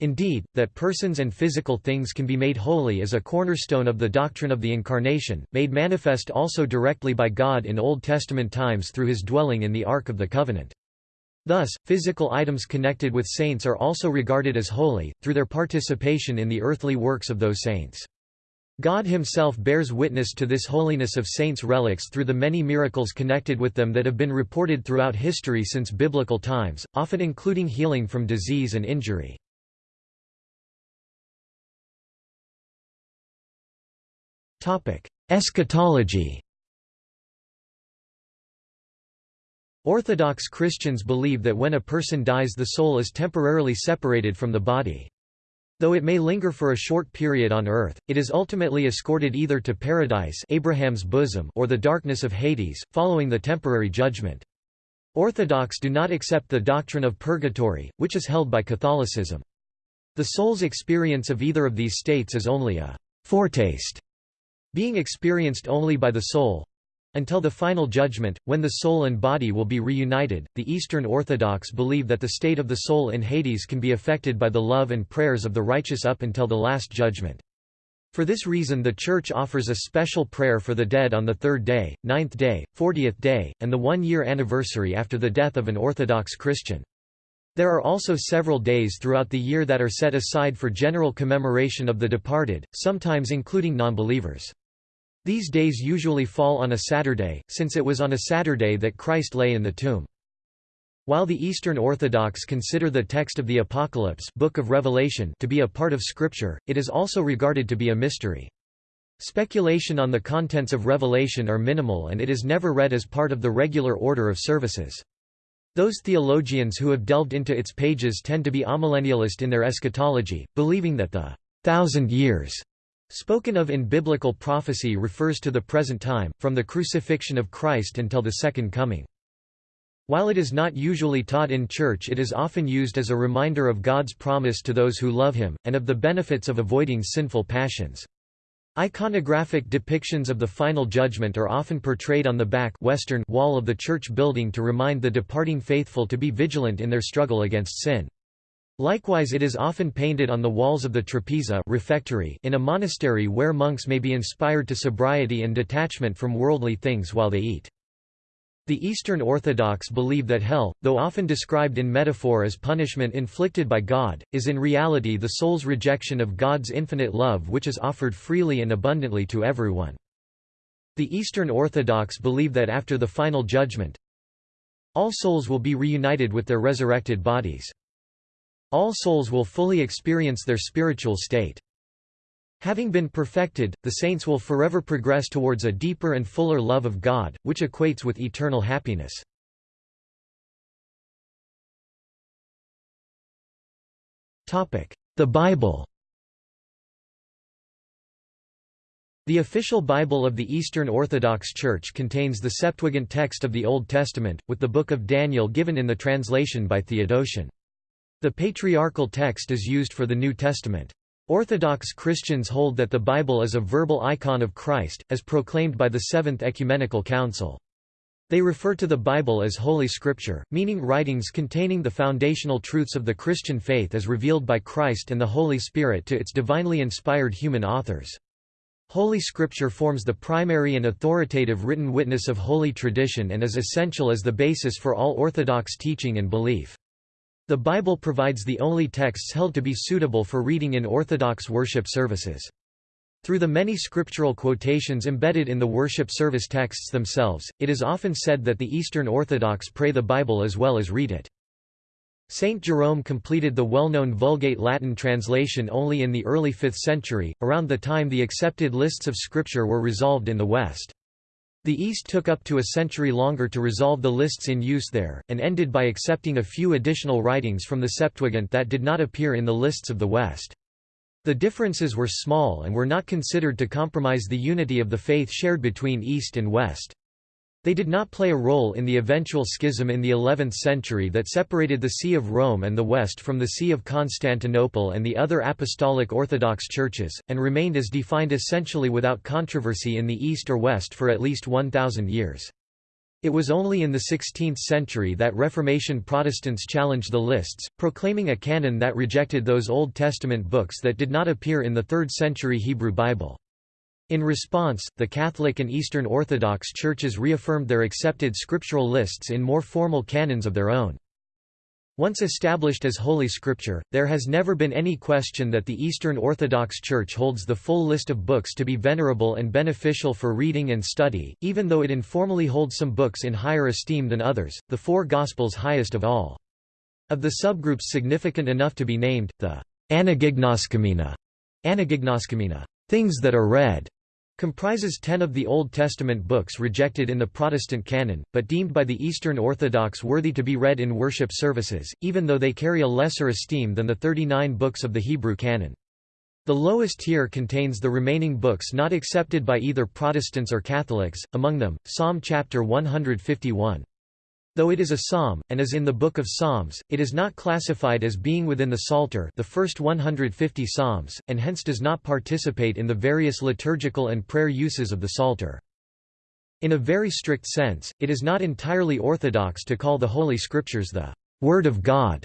Indeed, that persons and physical things can be made holy is a cornerstone of the doctrine of the Incarnation, made manifest also directly by God in Old Testament times through his dwelling in the Ark of the Covenant. Thus, physical items connected with saints are also regarded as holy, through their participation in the earthly works of those saints. God himself bears witness to this holiness of saints' relics through the many miracles connected with them that have been reported throughout history since biblical times, often including healing from disease and injury. Eschatology Orthodox Christians believe that when a person dies the soul is temporarily separated from the body. Though it may linger for a short period on earth, it is ultimately escorted either to paradise Abraham's bosom or the darkness of Hades, following the temporary judgment. Orthodox do not accept the doctrine of purgatory, which is held by Catholicism. The soul's experience of either of these states is only a foretaste being experienced only by the soul until the final judgment, when the soul and body will be reunited. The Eastern Orthodox believe that the state of the soul in Hades can be affected by the love and prayers of the righteous up until the Last Judgment. For this reason the Church offers a special prayer for the dead on the third day, ninth day, fortieth day, and the one-year anniversary after the death of an Orthodox Christian. There are also several days throughout the year that are set aside for general commemoration of the departed, sometimes including non-believers. These days usually fall on a Saturday, since it was on a Saturday that Christ lay in the tomb. While the Eastern Orthodox consider the text of the Apocalypse Book of Revelation to be a part of Scripture, it is also regarded to be a mystery. Speculation on the contents of Revelation are minimal and it is never read as part of the regular order of services. Those theologians who have delved into its pages tend to be amillennialist in their eschatology, believing that the thousand years spoken of in biblical prophecy refers to the present time, from the crucifixion of Christ until the Second Coming. While it is not usually taught in church it is often used as a reminder of God's promise to those who love Him, and of the benefits of avoiding sinful passions. Iconographic depictions of the final judgment are often portrayed on the back western wall of the church building to remind the departing faithful to be vigilant in their struggle against sin. Likewise it is often painted on the walls of the trapeza refectory in a monastery where monks may be inspired to sobriety and detachment from worldly things while they eat. The Eastern Orthodox believe that hell, though often described in metaphor as punishment inflicted by God, is in reality the soul's rejection of God's infinite love which is offered freely and abundantly to everyone. The Eastern Orthodox believe that after the final judgment, all souls will be reunited with their resurrected bodies. All souls will fully experience their spiritual state. Having been perfected, the saints will forever progress towards a deeper and fuller love of God, which equates with eternal happiness. The Bible The official Bible of the Eastern Orthodox Church contains the Septuagint text of the Old Testament, with the Book of Daniel given in the translation by Theodotion. The patriarchal text is used for the New Testament. Orthodox Christians hold that the Bible is a verbal icon of Christ, as proclaimed by the Seventh Ecumenical Council. They refer to the Bible as Holy Scripture, meaning writings containing the foundational truths of the Christian faith as revealed by Christ and the Holy Spirit to its divinely inspired human authors. Holy Scripture forms the primary and authoritative written witness of holy tradition and is essential as the basis for all Orthodox teaching and belief. The Bible provides the only texts held to be suitable for reading in Orthodox worship services. Through the many scriptural quotations embedded in the worship service texts themselves, it is often said that the Eastern Orthodox pray the Bible as well as read it. Saint Jerome completed the well-known Vulgate Latin translation only in the early 5th century, around the time the accepted lists of scripture were resolved in the West. The East took up to a century longer to resolve the lists in use there, and ended by accepting a few additional writings from the Septuagint that did not appear in the lists of the West. The differences were small and were not considered to compromise the unity of the faith shared between East and West. They did not play a role in the eventual schism in the 11th century that separated the See of Rome and the West from the See of Constantinople and the other Apostolic Orthodox churches, and remained as defined essentially without controversy in the East or West for at least 1,000 years. It was only in the 16th century that Reformation Protestants challenged the lists, proclaiming a canon that rejected those Old Testament books that did not appear in the 3rd century Hebrew Bible. In response, the Catholic and Eastern Orthodox churches reaffirmed their accepted scriptural lists in more formal canons of their own. Once established as Holy Scripture, there has never been any question that the Eastern Orthodox Church holds the full list of books to be venerable and beneficial for reading and study, even though it informally holds some books in higher esteem than others, the four Gospels highest of all. Of the subgroups significant enough to be named, the Anagignoskomena, Anagignoskomena things that are read, comprises ten of the Old Testament books rejected in the Protestant canon, but deemed by the Eastern Orthodox worthy to be read in worship services, even though they carry a lesser esteem than the 39 books of the Hebrew canon. The lowest tier contains the remaining books not accepted by either Protestants or Catholics, among them, Psalm chapter 151. Though it is a psalm, and is in the Book of Psalms, it is not classified as being within the Psalter the first 150 psalms, and hence does not participate in the various liturgical and prayer uses of the Psalter. In a very strict sense, it is not entirely orthodox to call the Holy Scriptures the Word of God.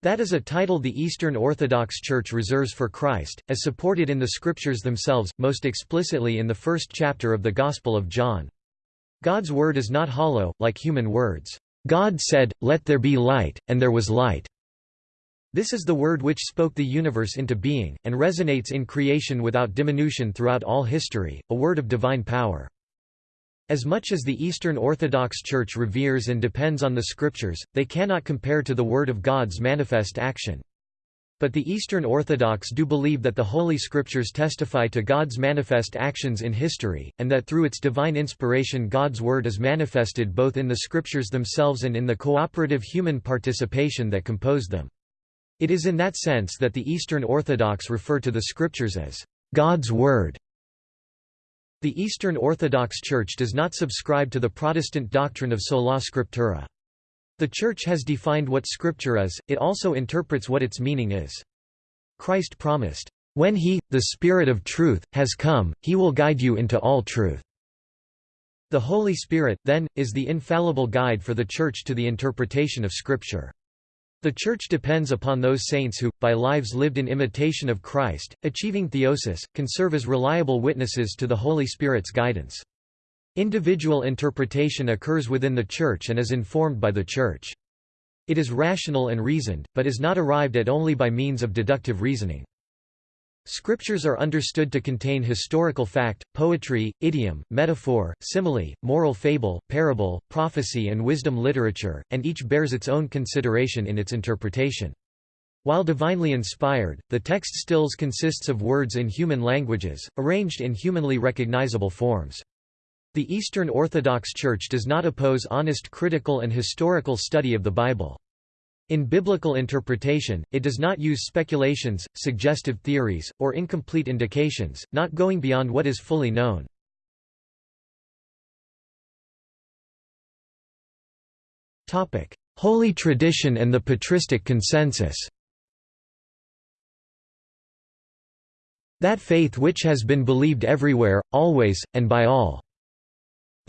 That is a title the Eastern Orthodox Church reserves for Christ, as supported in the Scriptures themselves, most explicitly in the first chapter of the Gospel of John. God's word is not hollow, like human words. God said, Let there be light, and there was light. This is the word which spoke the universe into being, and resonates in creation without diminution throughout all history, a word of divine power. As much as the Eastern Orthodox Church reveres and depends on the Scriptures, they cannot compare to the Word of God's manifest action. But the Eastern Orthodox do believe that the Holy Scriptures testify to God's manifest actions in history, and that through its divine inspiration God's Word is manifested both in the Scriptures themselves and in the cooperative human participation that composed them. It is in that sense that the Eastern Orthodox refer to the Scriptures as God's Word. The Eastern Orthodox Church does not subscribe to the Protestant doctrine of sola scriptura. The Church has defined what Scripture is, it also interprets what its meaning is. Christ promised, When he, the Spirit of truth, has come, he will guide you into all truth." The Holy Spirit, then, is the infallible guide for the Church to the interpretation of Scripture. The Church depends upon those saints who, by lives lived in imitation of Christ, achieving theosis, can serve as reliable witnesses to the Holy Spirit's guidance. Individual interpretation occurs within the Church and is informed by the Church. It is rational and reasoned, but is not arrived at only by means of deductive reasoning. Scriptures are understood to contain historical fact, poetry, idiom, metaphor, simile, moral fable, parable, prophecy and wisdom literature, and each bears its own consideration in its interpretation. While divinely inspired, the text stills consists of words in human languages, arranged in humanly recognizable forms. The Eastern Orthodox Church does not oppose honest critical and historical study of the Bible. In biblical interpretation, it does not use speculations, suggestive theories, or incomplete indications, not going beyond what is fully known. Holy tradition and the patristic consensus That faith which has been believed everywhere, always, and by all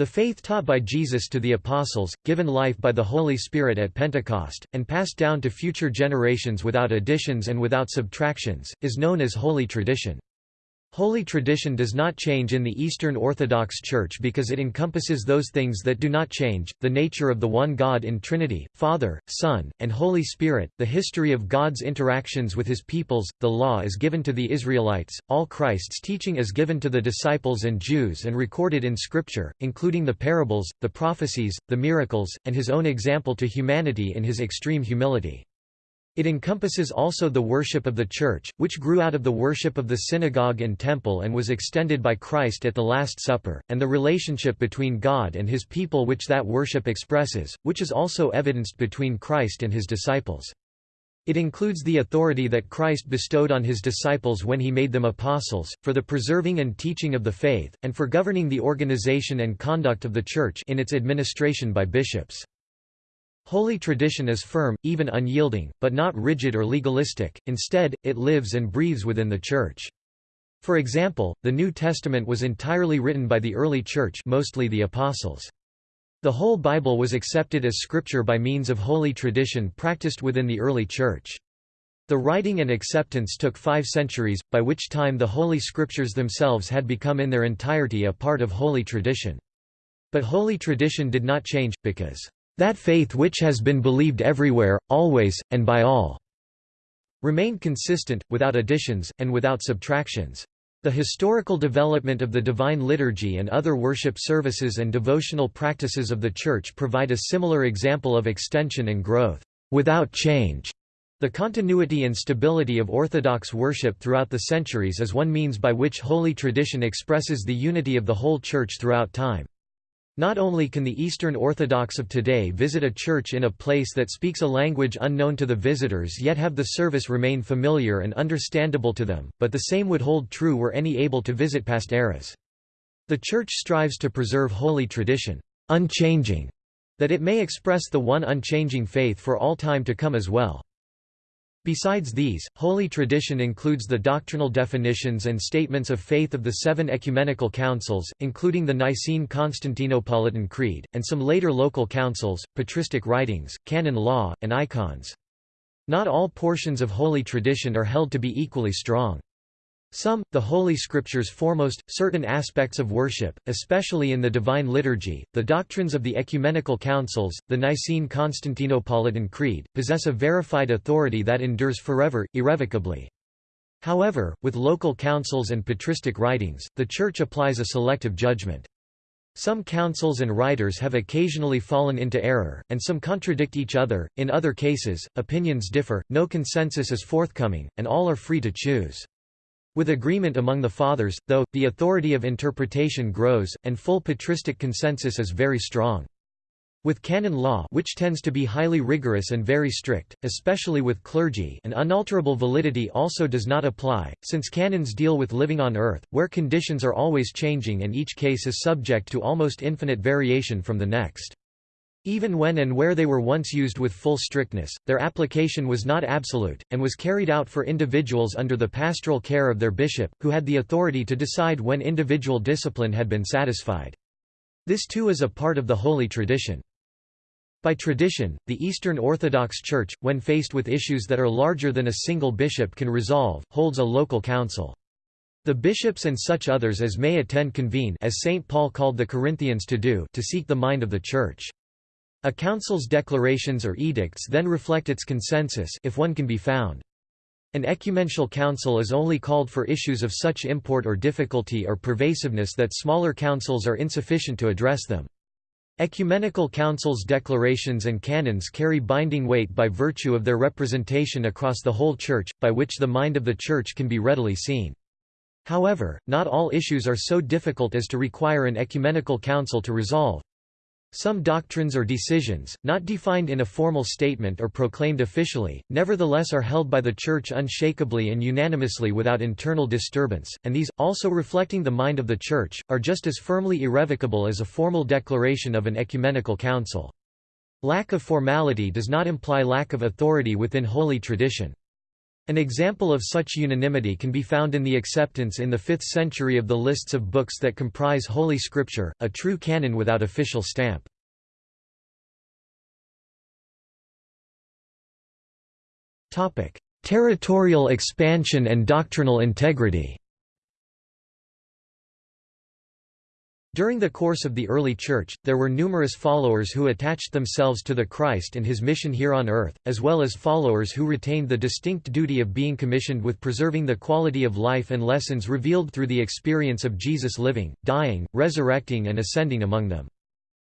the faith taught by Jesus to the Apostles, given life by the Holy Spirit at Pentecost, and passed down to future generations without additions and without subtractions, is known as Holy Tradition. Holy tradition does not change in the Eastern Orthodox Church because it encompasses those things that do not change, the nature of the one God in Trinity, Father, Son, and Holy Spirit, the history of God's interactions with his peoples, the law is given to the Israelites, all Christ's teaching is given to the disciples and Jews and recorded in Scripture, including the parables, the prophecies, the miracles, and his own example to humanity in his extreme humility. It encompasses also the worship of the Church, which grew out of the worship of the synagogue and temple and was extended by Christ at the Last Supper, and the relationship between God and his people which that worship expresses, which is also evidenced between Christ and his disciples. It includes the authority that Christ bestowed on his disciples when he made them apostles, for the preserving and teaching of the faith, and for governing the organization and conduct of the Church in its administration by bishops. Holy tradition is firm, even unyielding, but not rigid or legalistic, instead, it lives and breathes within the Church. For example, the New Testament was entirely written by the early Church mostly the Apostles. The whole Bible was accepted as scripture by means of holy tradition practiced within the early Church. The writing and acceptance took five centuries, by which time the Holy Scriptures themselves had become in their entirety a part of holy tradition. But holy tradition did not change, because that faith which has been believed everywhere, always, and by all, remained consistent, without additions, and without subtractions. The historical development of the Divine Liturgy and other worship services and devotional practices of the Church provide a similar example of extension and growth, without change. The continuity and stability of Orthodox worship throughout the centuries is one means by which Holy Tradition expresses the unity of the whole Church throughout time. Not only can the Eastern Orthodox of today visit a church in a place that speaks a language unknown to the visitors yet have the service remain familiar and understandable to them, but the same would hold true were any able to visit past eras. The Church strives to preserve holy tradition, unchanging, that it may express the one unchanging faith for all time to come as well. Besides these, holy tradition includes the doctrinal definitions and statements of faith of the seven ecumenical councils, including the Nicene Constantinopolitan Creed, and some later local councils, patristic writings, canon law, and icons. Not all portions of holy tradition are held to be equally strong. Some, the Holy Scriptures foremost, certain aspects of worship, especially in the Divine Liturgy, the doctrines of the Ecumenical Councils, the Nicene Constantinopolitan Creed, possess a verified authority that endures forever, irrevocably. However, with local councils and patristic writings, the Church applies a selective judgment. Some councils and writers have occasionally fallen into error, and some contradict each other. In other cases, opinions differ, no consensus is forthcoming, and all are free to choose. With agreement among the Fathers, though, the authority of interpretation grows, and full patristic consensus is very strong. With canon law which tends to be highly rigorous and very strict, especially with clergy an unalterable validity also does not apply, since canons deal with living on earth, where conditions are always changing and each case is subject to almost infinite variation from the next. Even when and where they were once used with full strictness, their application was not absolute, and was carried out for individuals under the pastoral care of their bishop, who had the authority to decide when individual discipline had been satisfied. This too is a part of the holy tradition. By tradition, the Eastern Orthodox Church, when faced with issues that are larger than a single bishop can resolve, holds a local council. The bishops and such others as may attend convene as St. Paul called the Corinthians to do to seek the mind of the Church. A council's declarations or edicts then reflect its consensus if one can be found. An ecumenical council is only called for issues of such import or difficulty or pervasiveness that smaller councils are insufficient to address them. Ecumenical councils' declarations and canons carry binding weight by virtue of their representation across the whole Church, by which the mind of the Church can be readily seen. However, not all issues are so difficult as to require an ecumenical council to resolve. Some doctrines or decisions, not defined in a formal statement or proclaimed officially, nevertheless are held by the Church unshakably and unanimously without internal disturbance, and these, also reflecting the mind of the Church, are just as firmly irrevocable as a formal declaration of an ecumenical council. Lack of formality does not imply lack of authority within holy tradition. An example of such unanimity can be found in the acceptance in the 5th century of the lists of books that comprise Holy Scripture, a true canon without official stamp. Territorial expansion and doctrinal integrity During the course of the early Church, there were numerous followers who attached themselves to the Christ and his mission here on earth, as well as followers who retained the distinct duty of being commissioned with preserving the quality of life and lessons revealed through the experience of Jesus living, dying, resurrecting and ascending among them.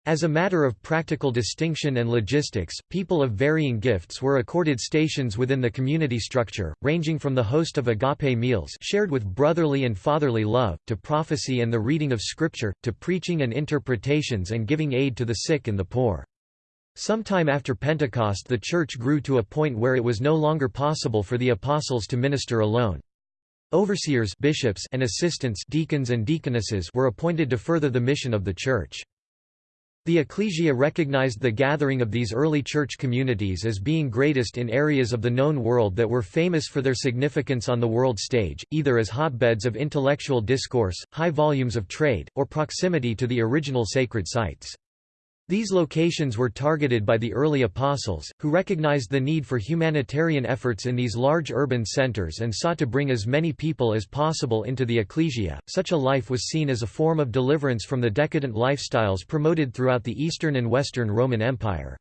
As a matter of practical distinction and logistics, people of varying gifts were accorded stations within the community structure, ranging from the host of agape meals shared with brotherly and fatherly love, to prophecy and the reading of scripture, to preaching and interpretations and giving aid to the sick and the poor. Sometime after Pentecost the Church grew to a point where it was no longer possible for the apostles to minister alone. Overseers bishops and assistants deacons and deaconesses were appointed to further the mission of the Church. The ecclesia recognized the gathering of these early church communities as being greatest in areas of the known world that were famous for their significance on the world stage, either as hotbeds of intellectual discourse, high volumes of trade, or proximity to the original sacred sites. These locations were targeted by the early apostles, who recognized the need for humanitarian efforts in these large urban centers and sought to bring as many people as possible into the ecclesia. Such a life was seen as a form of deliverance from the decadent lifestyles promoted throughout the Eastern and Western Roman Empire.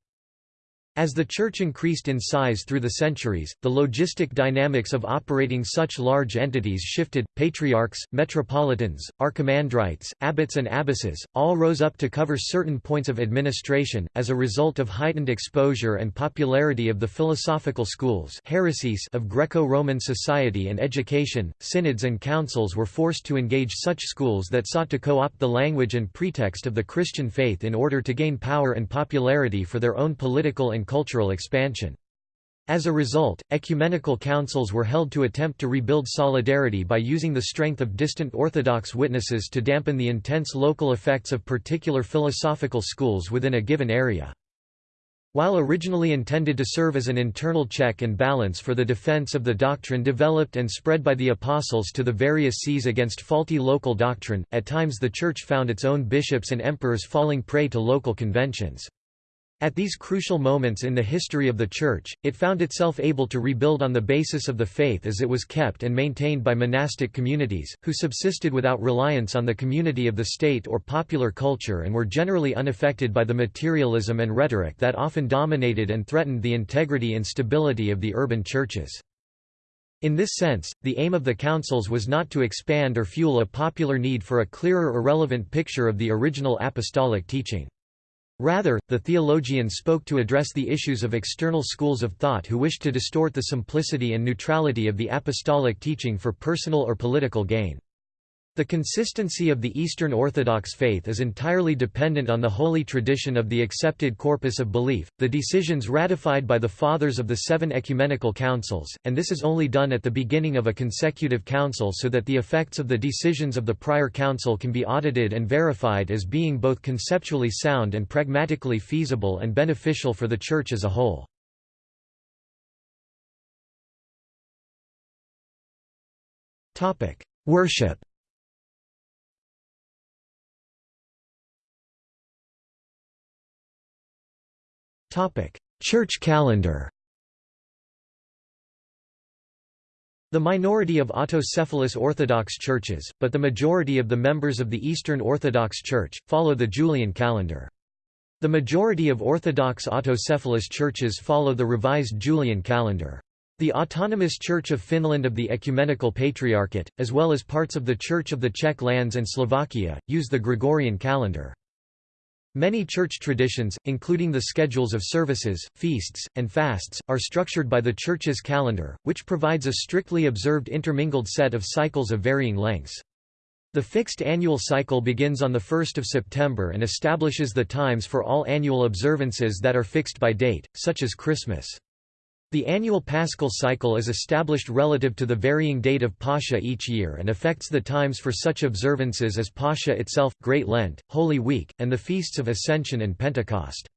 As the Church increased in size through the centuries, the logistic dynamics of operating such large entities shifted. Patriarchs, metropolitans, archimandrites, abbots, and abbesses all rose up to cover certain points of administration, as a result of heightened exposure and popularity of the philosophical schools heresies of Greco Roman society and education. Synods and councils were forced to engage such schools that sought to co opt the language and pretext of the Christian faith in order to gain power and popularity for their own political and cultural expansion. As a result, ecumenical councils were held to attempt to rebuild solidarity by using the strength of distant Orthodox witnesses to dampen the intense local effects of particular philosophical schools within a given area. While originally intended to serve as an internal check and balance for the defense of the doctrine developed and spread by the apostles to the various sees against faulty local doctrine, at times the Church found its own bishops and emperors falling prey to local conventions. At these crucial moments in the history of the Church, it found itself able to rebuild on the basis of the faith as it was kept and maintained by monastic communities, who subsisted without reliance on the community of the state or popular culture and were generally unaffected by the materialism and rhetoric that often dominated and threatened the integrity and stability of the urban churches. In this sense, the aim of the councils was not to expand or fuel a popular need for a clearer or relevant picture of the original apostolic teaching. Rather, the theologian spoke to address the issues of external schools of thought who wished to distort the simplicity and neutrality of the apostolic teaching for personal or political gain. The consistency of the Eastern Orthodox faith is entirely dependent on the holy tradition of the accepted corpus of belief, the decisions ratified by the Fathers of the seven ecumenical councils, and this is only done at the beginning of a consecutive council so that the effects of the decisions of the prior council can be audited and verified as being both conceptually sound and pragmatically feasible and beneficial for the Church as a whole. Worship Church calendar The minority of autocephalous Orthodox churches, but the majority of the members of the Eastern Orthodox Church, follow the Julian calendar. The majority of Orthodox autocephalous churches follow the revised Julian calendar. The Autonomous Church of Finland of the Ecumenical Patriarchate, as well as parts of the Church of the Czech lands and Slovakia, use the Gregorian calendar. Many church traditions, including the schedules of services, feasts, and fasts, are structured by the Church's calendar, which provides a strictly observed intermingled set of cycles of varying lengths. The fixed annual cycle begins on 1 September and establishes the times for all annual observances that are fixed by date, such as Christmas. The annual paschal cycle is established relative to the varying date of Pascha each year and affects the times for such observances as Pascha itself, Great Lent, Holy Week, and the feasts of Ascension and Pentecost.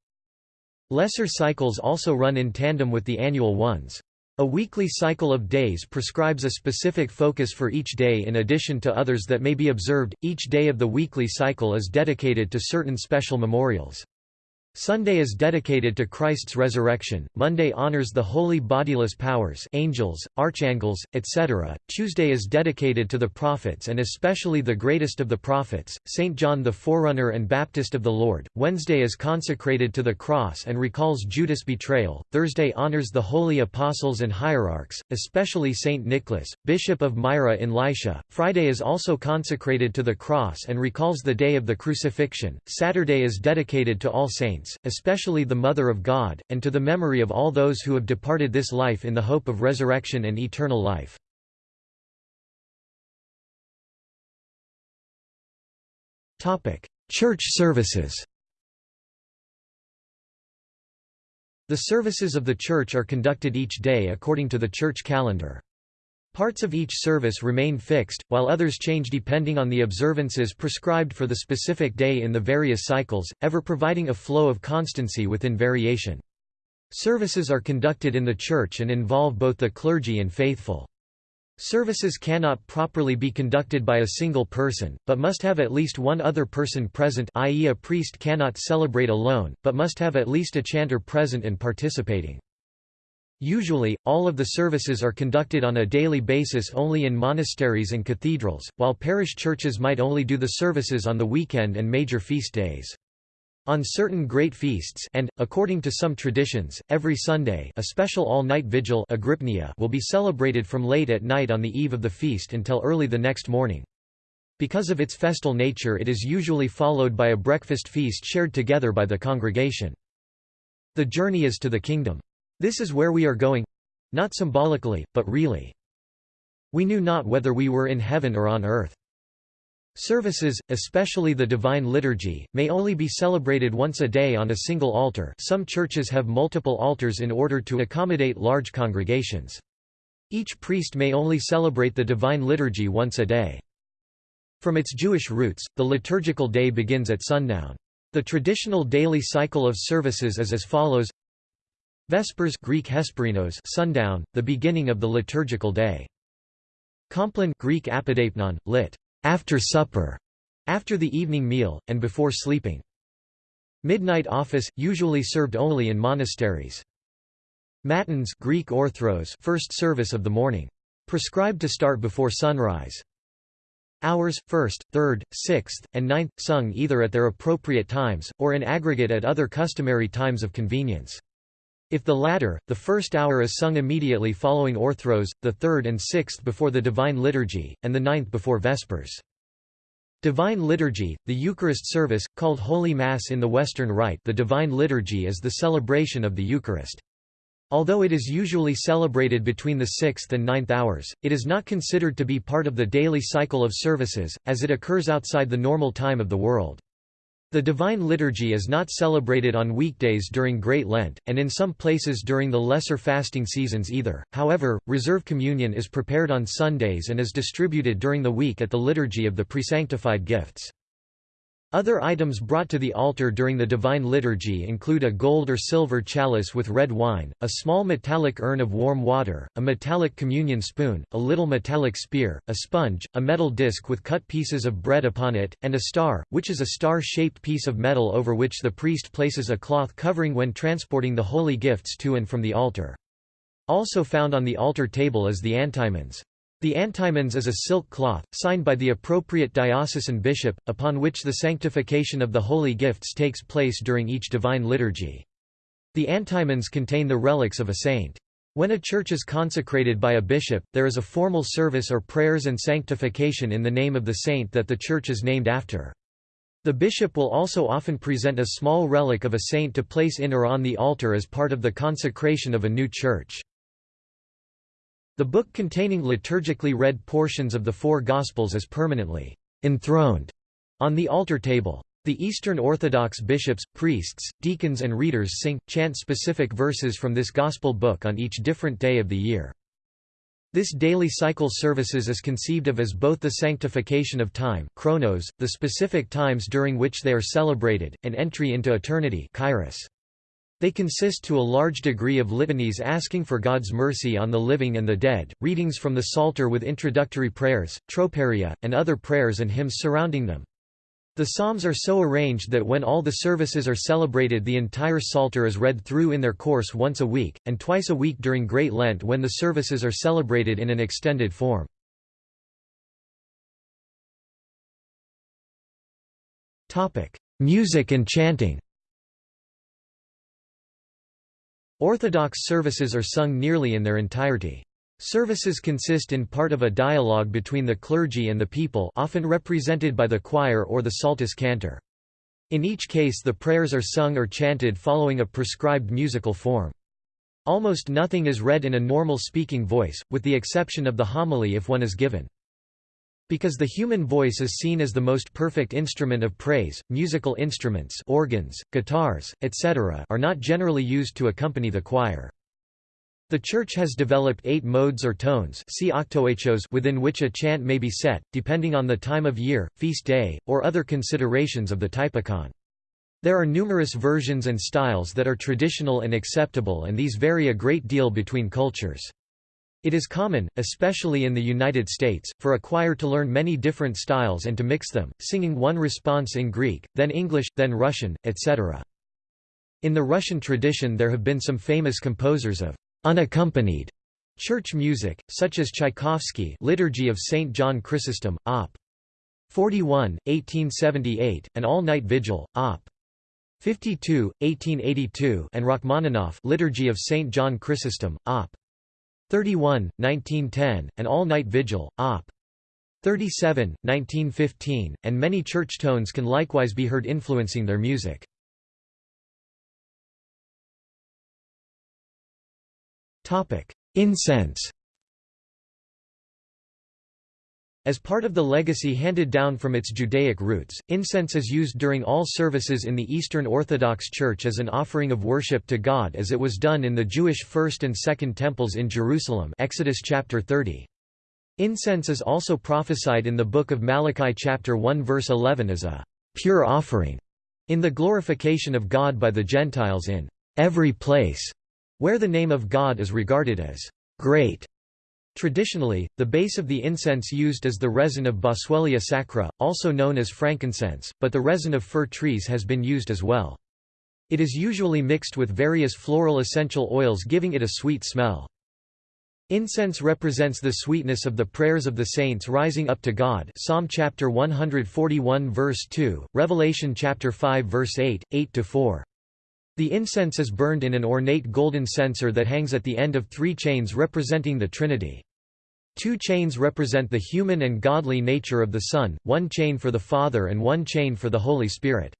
Lesser cycles also run in tandem with the annual ones. A weekly cycle of days prescribes a specific focus for each day in addition to others that may be observed. Each day of the weekly cycle is dedicated to certain special memorials. Sunday is dedicated to Christ's resurrection, Monday honors the holy bodiless powers angels, archangels, etc., Tuesday is dedicated to the prophets and especially the greatest of the prophets, St. John the Forerunner and Baptist of the Lord, Wednesday is consecrated to the cross and recalls Judas' betrayal, Thursday honors the holy apostles and hierarchs, especially St. Nicholas, Bishop of Myra in Lycia, Friday is also consecrated to the cross and recalls the day of the crucifixion, Saturday is dedicated to all saints, saints, especially the Mother of God, and to the memory of all those who have departed this life in the hope of resurrection and eternal life. Church services The services of the Church are conducted each day according to the Church calendar. Parts of each service remain fixed, while others change depending on the observances prescribed for the specific day in the various cycles, ever providing a flow of constancy within variation. Services are conducted in the church and involve both the clergy and faithful. Services cannot properly be conducted by a single person, but must have at least one other person present i.e. a priest cannot celebrate alone, but must have at least a chanter present and participating. Usually, all of the services are conducted on a daily basis only in monasteries and cathedrals, while parish churches might only do the services on the weekend and major feast days. On certain great feasts and, according to some traditions, every Sunday a special all-night vigil will be celebrated from late at night on the eve of the feast until early the next morning. Because of its festal nature it is usually followed by a breakfast feast shared together by the congregation. The journey is to the kingdom. This is where we are going not symbolically, but really. We knew not whether we were in heaven or on earth. Services, especially the Divine Liturgy, may only be celebrated once a day on a single altar some churches have multiple altars in order to accommodate large congregations. Each priest may only celebrate the Divine Liturgy once a day. From its Jewish roots, the liturgical day begins at sundown. The traditional daily cycle of services is as follows Vespers Greek Hesperinos sundown, the beginning of the liturgical day. Compline Greek apodeipnon, lit. after supper, after the evening meal, and before sleeping. Midnight office, usually served only in monasteries. Matins Greek orthros first service of the morning. Prescribed to start before sunrise. Hours, 1st, 3rd, 6th, and 9th, sung either at their appropriate times, or in aggregate at other customary times of convenience. If the latter, the first hour is sung immediately following Orthros, the third and sixth before the Divine Liturgy, and the ninth before Vespers. Divine Liturgy, the Eucharist service, called Holy Mass in the Western Rite the Divine Liturgy is the celebration of the Eucharist. Although it is usually celebrated between the 6th and ninth hours, it is not considered to be part of the daily cycle of services, as it occurs outside the normal time of the world. The Divine Liturgy is not celebrated on weekdays during Great Lent, and in some places during the lesser fasting seasons either. However, Reserve Communion is prepared on Sundays and is distributed during the week at the Liturgy of the Presanctified Gifts. Other items brought to the altar during the Divine Liturgy include a gold or silver chalice with red wine, a small metallic urn of warm water, a metallic communion spoon, a little metallic spear, a sponge, a metal disc with cut pieces of bread upon it, and a star, which is a star-shaped piece of metal over which the priest places a cloth covering when transporting the holy gifts to and from the altar. Also found on the altar table is the antimins. The antimins is a silk cloth, signed by the appropriate diocesan bishop, upon which the sanctification of the holy gifts takes place during each divine liturgy. The antimins contain the relics of a saint. When a church is consecrated by a bishop, there is a formal service or prayers and sanctification in the name of the saint that the church is named after. The bishop will also often present a small relic of a saint to place in or on the altar as part of the consecration of a new church. The book containing liturgically read portions of the four Gospels is permanently enthroned on the altar table. The Eastern Orthodox bishops, priests, deacons and readers sing, chant specific verses from this Gospel book on each different day of the year. This daily cycle services is conceived of as both the sanctification of time chronos, the specific times during which they are celebrated, and entry into eternity kairos. They consist to a large degree of litanies asking for God's mercy on the living and the dead, readings from the Psalter with introductory prayers, troparia, and other prayers and hymns surrounding them. The psalms are so arranged that when all the services are celebrated the entire Psalter is read through in their course once a week, and twice a week during Great Lent when the services are celebrated in an extended form. Music and chanting Orthodox services are sung nearly in their entirety. Services consist in part of a dialogue between the clergy and the people often represented by the choir or the psaltis cantor. In each case the prayers are sung or chanted following a prescribed musical form. Almost nothing is read in a normal speaking voice, with the exception of the homily if one is given. Because the human voice is seen as the most perfect instrument of praise, musical instruments organs, guitars, etc. are not generally used to accompany the choir. The Church has developed eight modes or tones see within which a chant may be set, depending on the time of year, feast day, or other considerations of the typicon. There are numerous versions and styles that are traditional and acceptable and these vary a great deal between cultures. It is common, especially in the United States, for a choir to learn many different styles and to mix them, singing one response in Greek, then English, then Russian, etc. In the Russian tradition there have been some famous composers of unaccompanied church music, such as Tchaikovsky Liturgy of St. John Chrysostom, Op. 41, 1878, and All-Night Vigil, Op. 52, 1882 and Rachmaninoff Liturgy of St. John Chrysostom, Op. 31, 1910, and All Night Vigil, Op. 37, 1915, and many church tones can likewise be heard influencing their music. Incense As part of the legacy handed down from its Judaic roots, incense is used during all services in the Eastern Orthodox Church as an offering of worship to God as it was done in the Jewish First and Second Temples in Jerusalem Exodus chapter 30. Incense is also prophesied in the book of Malachi chapter 1 verse 11 as a pure offering in the glorification of God by the Gentiles in every place where the name of God is regarded as great Traditionally, the base of the incense used is the resin of Boswellia sacra, also known as frankincense, but the resin of fir trees has been used as well. It is usually mixed with various floral essential oils giving it a sweet smell. Incense represents the sweetness of the prayers of the saints rising up to God Psalm chapter 141 verse 2, Revelation chapter 5 verse 8, 8–4. The incense is burned in an ornate golden censer that hangs at the end of three chains representing the Trinity. Two chains represent the human and godly nature of the Son, one chain for the Father and one chain for the Holy Spirit.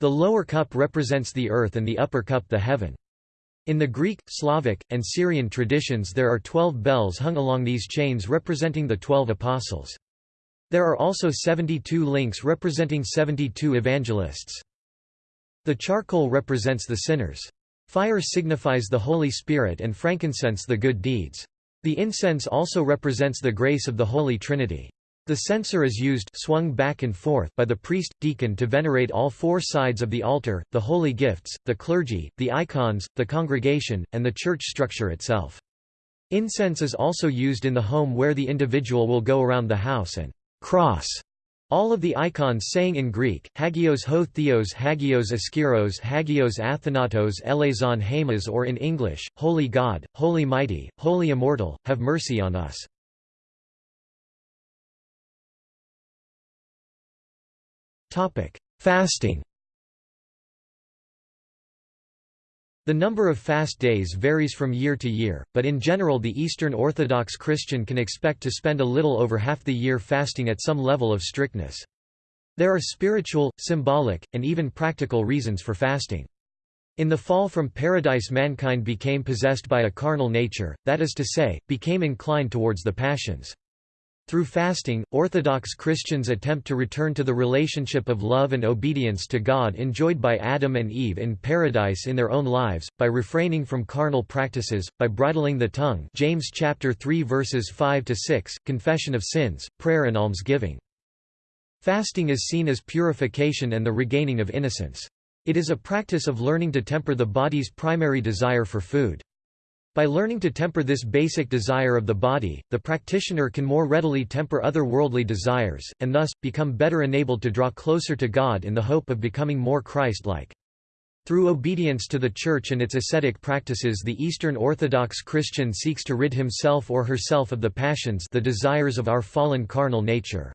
The lower cup represents the earth and the upper cup the heaven. In the Greek, Slavic, and Syrian traditions there are twelve bells hung along these chains representing the twelve apostles. There are also 72 links representing 72 evangelists. The charcoal represents the sinners. Fire signifies the Holy Spirit and frankincense the good deeds. The incense also represents the grace of the Holy Trinity. The censer is used swung back and forth by the priest, deacon to venerate all four sides of the altar, the holy gifts, the clergy, the icons, the congregation, and the church structure itself. Incense is also used in the home where the individual will go around the house and cross all of the icons saying in Greek, Hagios ho theos Hagios Ischyros Hagios Athanatos Eleison Hamas or in English, Holy God, Holy Mighty, Holy Immortal, have mercy on us. Fasting. The number of fast days varies from year to year, but in general the Eastern Orthodox Christian can expect to spend a little over half the year fasting at some level of strictness. There are spiritual, symbolic, and even practical reasons for fasting. In the fall from paradise mankind became possessed by a carnal nature, that is to say, became inclined towards the passions. Through fasting, Orthodox Christians attempt to return to the relationship of love and obedience to God enjoyed by Adam and Eve in paradise in their own lives, by refraining from carnal practices, by bridling the tongue James chapter 3 verses 5 to 6, confession of sins, prayer and almsgiving. Fasting is seen as purification and the regaining of innocence. It is a practice of learning to temper the body's primary desire for food. By learning to temper this basic desire of the body, the practitioner can more readily temper other worldly desires, and thus, become better enabled to draw closer to God in the hope of becoming more Christ-like. Through obedience to the Church and its ascetic practices the Eastern Orthodox Christian seeks to rid himself or herself of the passions the desires of our fallen carnal nature.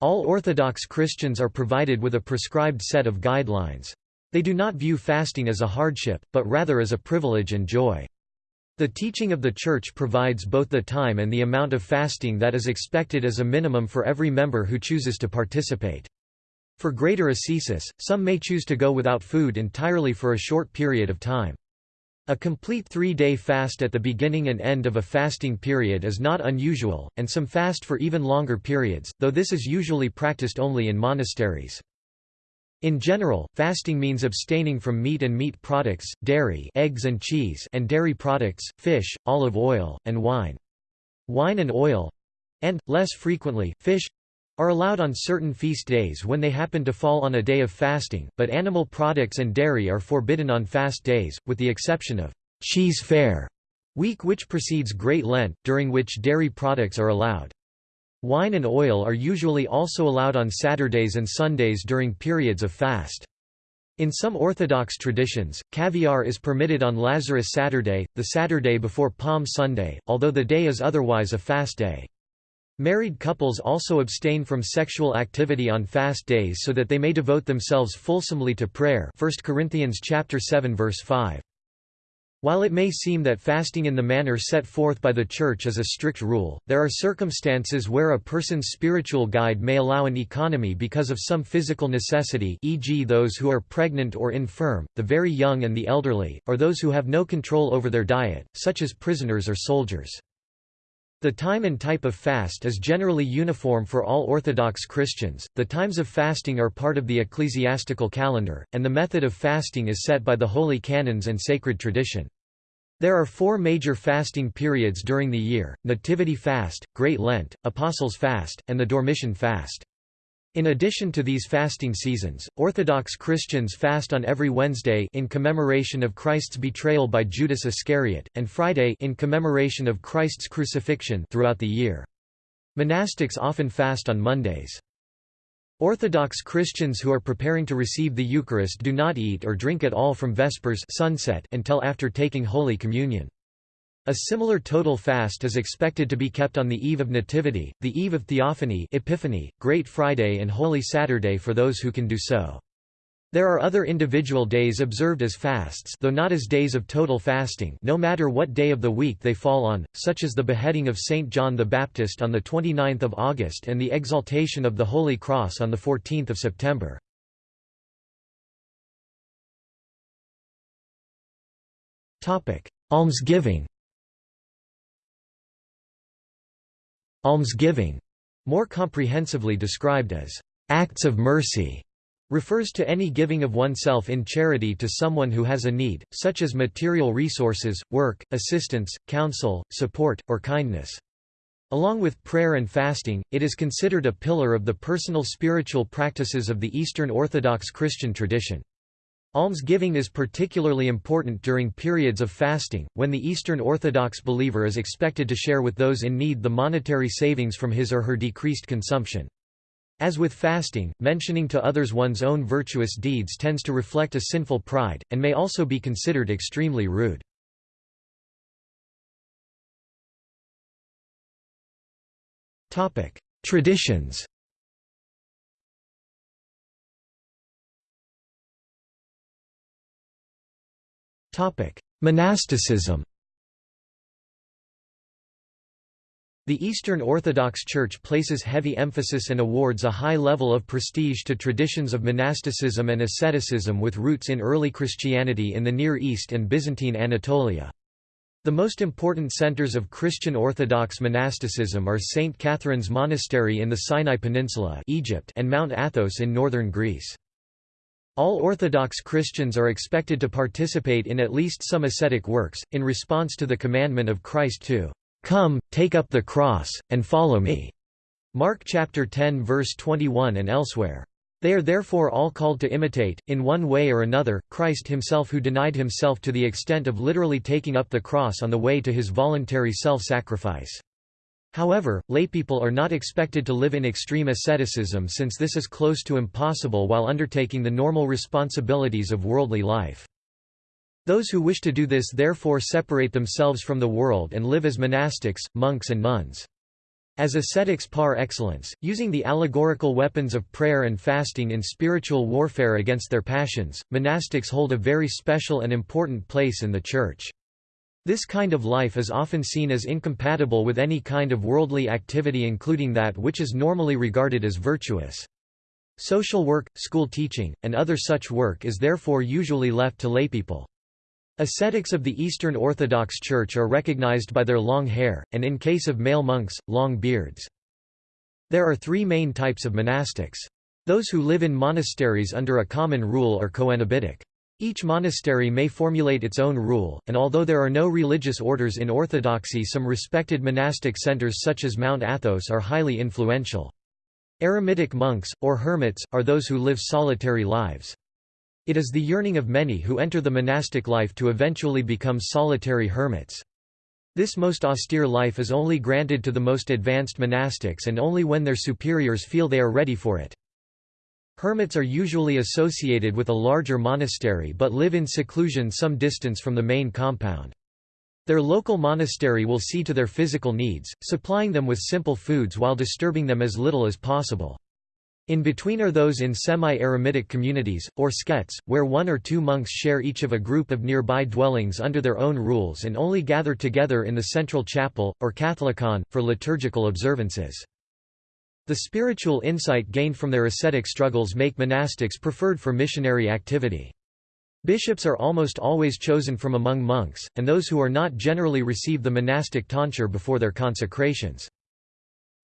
All Orthodox Christians are provided with a prescribed set of guidelines. They do not view fasting as a hardship, but rather as a privilege and joy. The teaching of the Church provides both the time and the amount of fasting that is expected as a minimum for every member who chooses to participate. For greater ascesis, some may choose to go without food entirely for a short period of time. A complete three-day fast at the beginning and end of a fasting period is not unusual, and some fast for even longer periods, though this is usually practiced only in monasteries. In general, fasting means abstaining from meat and meat products, dairy eggs and, cheese and dairy products, fish, olive oil, and wine. Wine and oil—and, less frequently, fish—are allowed on certain feast days when they happen to fall on a day of fasting, but animal products and dairy are forbidden on fast days, with the exception of Cheesefare week which precedes Great Lent, during which dairy products are allowed. Wine and oil are usually also allowed on Saturdays and Sundays during periods of fast. In some Orthodox traditions, caviar is permitted on Lazarus Saturday, the Saturday before Palm Sunday, although the day is otherwise a fast day. Married couples also abstain from sexual activity on fast days so that they may devote themselves fulsomely to prayer 1 Corinthians 7 verse 5. While it may seem that fasting in the manner set forth by the Church is a strict rule, there are circumstances where a person's spiritual guide may allow an economy because of some physical necessity e.g. those who are pregnant or infirm, the very young and the elderly, or those who have no control over their diet, such as prisoners or soldiers. The time and type of fast is generally uniform for all Orthodox Christians. The times of fasting are part of the ecclesiastical calendar, and the method of fasting is set by the holy canons and sacred tradition. There are four major fasting periods during the year, Nativity Fast, Great Lent, Apostles' Fast, and the Dormition Fast. In addition to these fasting seasons, Orthodox Christians fast on every Wednesday in commemoration of Christ's betrayal by Judas Iscariot, and Friday in commemoration of Christ's crucifixion throughout the year. Monastics often fast on Mondays. Orthodox Christians who are preparing to receive the Eucharist do not eat or drink at all from Vespers sunset until after taking Holy Communion. A similar total fast is expected to be kept on the eve of Nativity, the eve of Theophany Epiphany, Great Friday and Holy Saturday for those who can do so. There are other individual days observed as fasts though not as days of total fasting no matter what day of the week they fall on, such as the beheading of St. John the Baptist on 29 August and the exaltation of the Holy Cross on 14 September. Almsgiving Almsgiving, more comprehensively described as acts of mercy, refers to any giving of oneself in charity to someone who has a need, such as material resources, work, assistance, counsel, support, or kindness. Along with prayer and fasting, it is considered a pillar of the personal spiritual practices of the Eastern Orthodox Christian tradition. Almsgiving is particularly important during periods of fasting, when the Eastern Orthodox believer is expected to share with those in need the monetary savings from his or her decreased consumption. As with fasting, mentioning to others one's own virtuous deeds tends to reflect a sinful pride, and may also be considered extremely rude. Traditions Monasticism The Eastern Orthodox Church places heavy emphasis and awards a high level of prestige to traditions of monasticism and asceticism with roots in early Christianity in the Near East and Byzantine Anatolia. The most important centers of Christian Orthodox monasticism are St. Catherine's Monastery in the Sinai Peninsula Egypt and Mount Athos in northern Greece. All Orthodox Christians are expected to participate in at least some ascetic works, in response to the commandment of Christ to "'Come, take up the cross, and follow me' Mark chapter 10 verse 21 and elsewhere. They are therefore all called to imitate, in one way or another, Christ himself who denied himself to the extent of literally taking up the cross on the way to his voluntary self-sacrifice. However, laypeople are not expected to live in extreme asceticism since this is close to impossible while undertaking the normal responsibilities of worldly life. Those who wish to do this therefore separate themselves from the world and live as monastics, monks and nuns. As ascetics par excellence, using the allegorical weapons of prayer and fasting in spiritual warfare against their passions, monastics hold a very special and important place in the Church. This kind of life is often seen as incompatible with any kind of worldly activity including that which is normally regarded as virtuous. Social work, school teaching, and other such work is therefore usually left to laypeople. Ascetics of the Eastern Orthodox Church are recognized by their long hair, and in case of male monks, long beards. There are three main types of monastics. Those who live in monasteries under a common rule are coenobitic. Each monastery may formulate its own rule, and although there are no religious orders in Orthodoxy some respected monastic centers such as Mount Athos are highly influential. Eremitic monks, or hermits, are those who live solitary lives. It is the yearning of many who enter the monastic life to eventually become solitary hermits. This most austere life is only granted to the most advanced monastics and only when their superiors feel they are ready for it. Hermits are usually associated with a larger monastery but live in seclusion some distance from the main compound. Their local monastery will see to their physical needs, supplying them with simple foods while disturbing them as little as possible. In between are those in semi-eremitic communities, or sketes, where one or two monks share each of a group of nearby dwellings under their own rules and only gather together in the central chapel, or katholikon, for liturgical observances. The spiritual insight gained from their ascetic struggles make monastics preferred for missionary activity. Bishops are almost always chosen from among monks, and those who are not generally receive the monastic tonsure before their consecrations.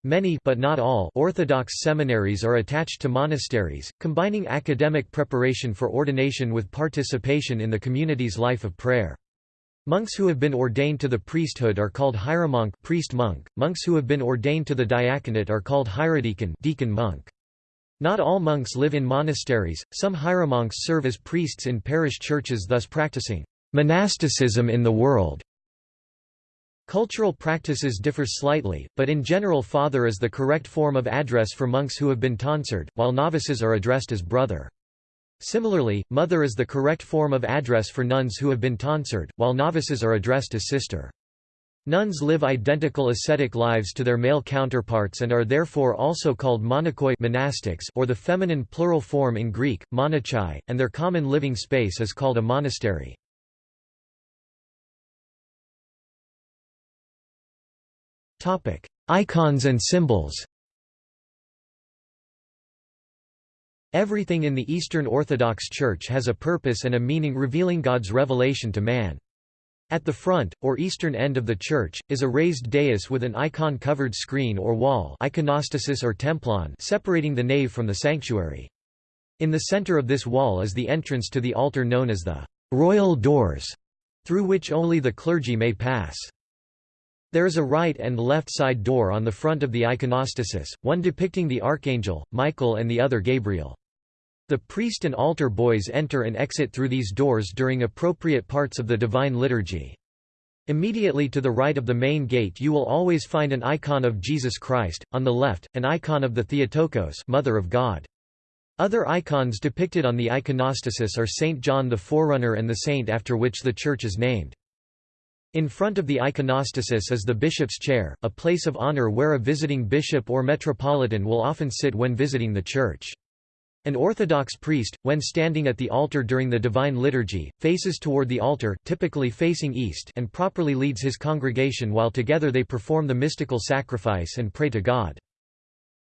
Many but not all Orthodox seminaries are attached to monasteries, combining academic preparation for ordination with participation in the community's life of prayer. Monks who have been ordained to the priesthood are called hieromonk priest monk. Monks who have been ordained to the diaconate are called hierodeacon deacon monk. Not all monks live in monasteries, some hieromonks serve as priests in parish churches thus practicing monasticism in the world. Cultural practices differ slightly, but in general father is the correct form of address for monks who have been tonsured, while novices are addressed as brother. Similarly, mother is the correct form of address for nuns who have been tonsured, while novices are addressed as sister. Nuns live identical ascetic lives to their male counterparts and are therefore also called monachoi monastics or the feminine plural form in Greek, monachai, and their common living space is called a monastery. Icons and symbols Everything in the Eastern Orthodox Church has a purpose and a meaning revealing God's revelation to man. At the front, or eastern end of the church, is a raised dais with an icon-covered screen or wall iconostasis or templon separating the nave from the sanctuary. In the center of this wall is the entrance to the altar known as the «royal doors», through which only the clergy may pass. There is a right and left side door on the front of the iconostasis, one depicting the archangel, Michael and the other Gabriel. The priest and altar boys enter and exit through these doors during appropriate parts of the Divine Liturgy. Immediately to the right of the main gate you will always find an icon of Jesus Christ, on the left, an icon of the Theotokos Mother of God. Other icons depicted on the iconostasis are Saint John the Forerunner and the saint after which the church is named. In front of the iconostasis is the bishop's chair, a place of honor where a visiting bishop or metropolitan will often sit when visiting the church. An Orthodox priest, when standing at the altar during the Divine Liturgy, faces toward the altar typically facing east and properly leads his congregation while together they perform the mystical sacrifice and pray to God.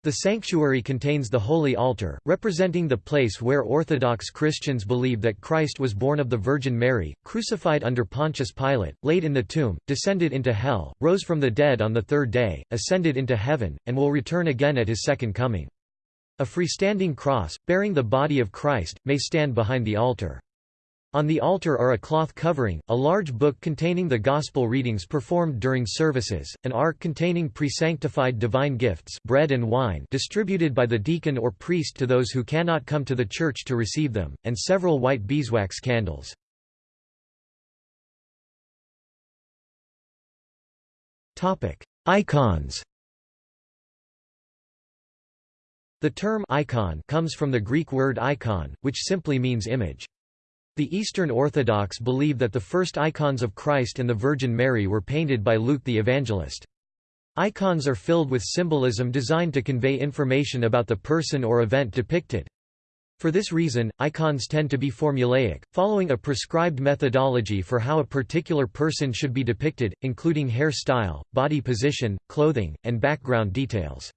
The sanctuary contains the Holy Altar, representing the place where Orthodox Christians believe that Christ was born of the Virgin Mary, crucified under Pontius Pilate, laid in the tomb, descended into hell, rose from the dead on the third day, ascended into heaven, and will return again at his second coming. A freestanding cross, bearing the body of Christ, may stand behind the altar. On the altar are a cloth covering, a large book containing the Gospel readings performed during services, an ark containing pre-sanctified divine gifts bread and wine distributed by the deacon or priest to those who cannot come to the church to receive them, and several white beeswax candles. Icons The term icon comes from the Greek word icon, which simply means image. The Eastern Orthodox believe that the first icons of Christ and the Virgin Mary were painted by Luke the Evangelist. Icons are filled with symbolism designed to convey information about the person or event depicted. For this reason, icons tend to be formulaic, following a prescribed methodology for how a particular person should be depicted, including hair style, body position, clothing, and background details.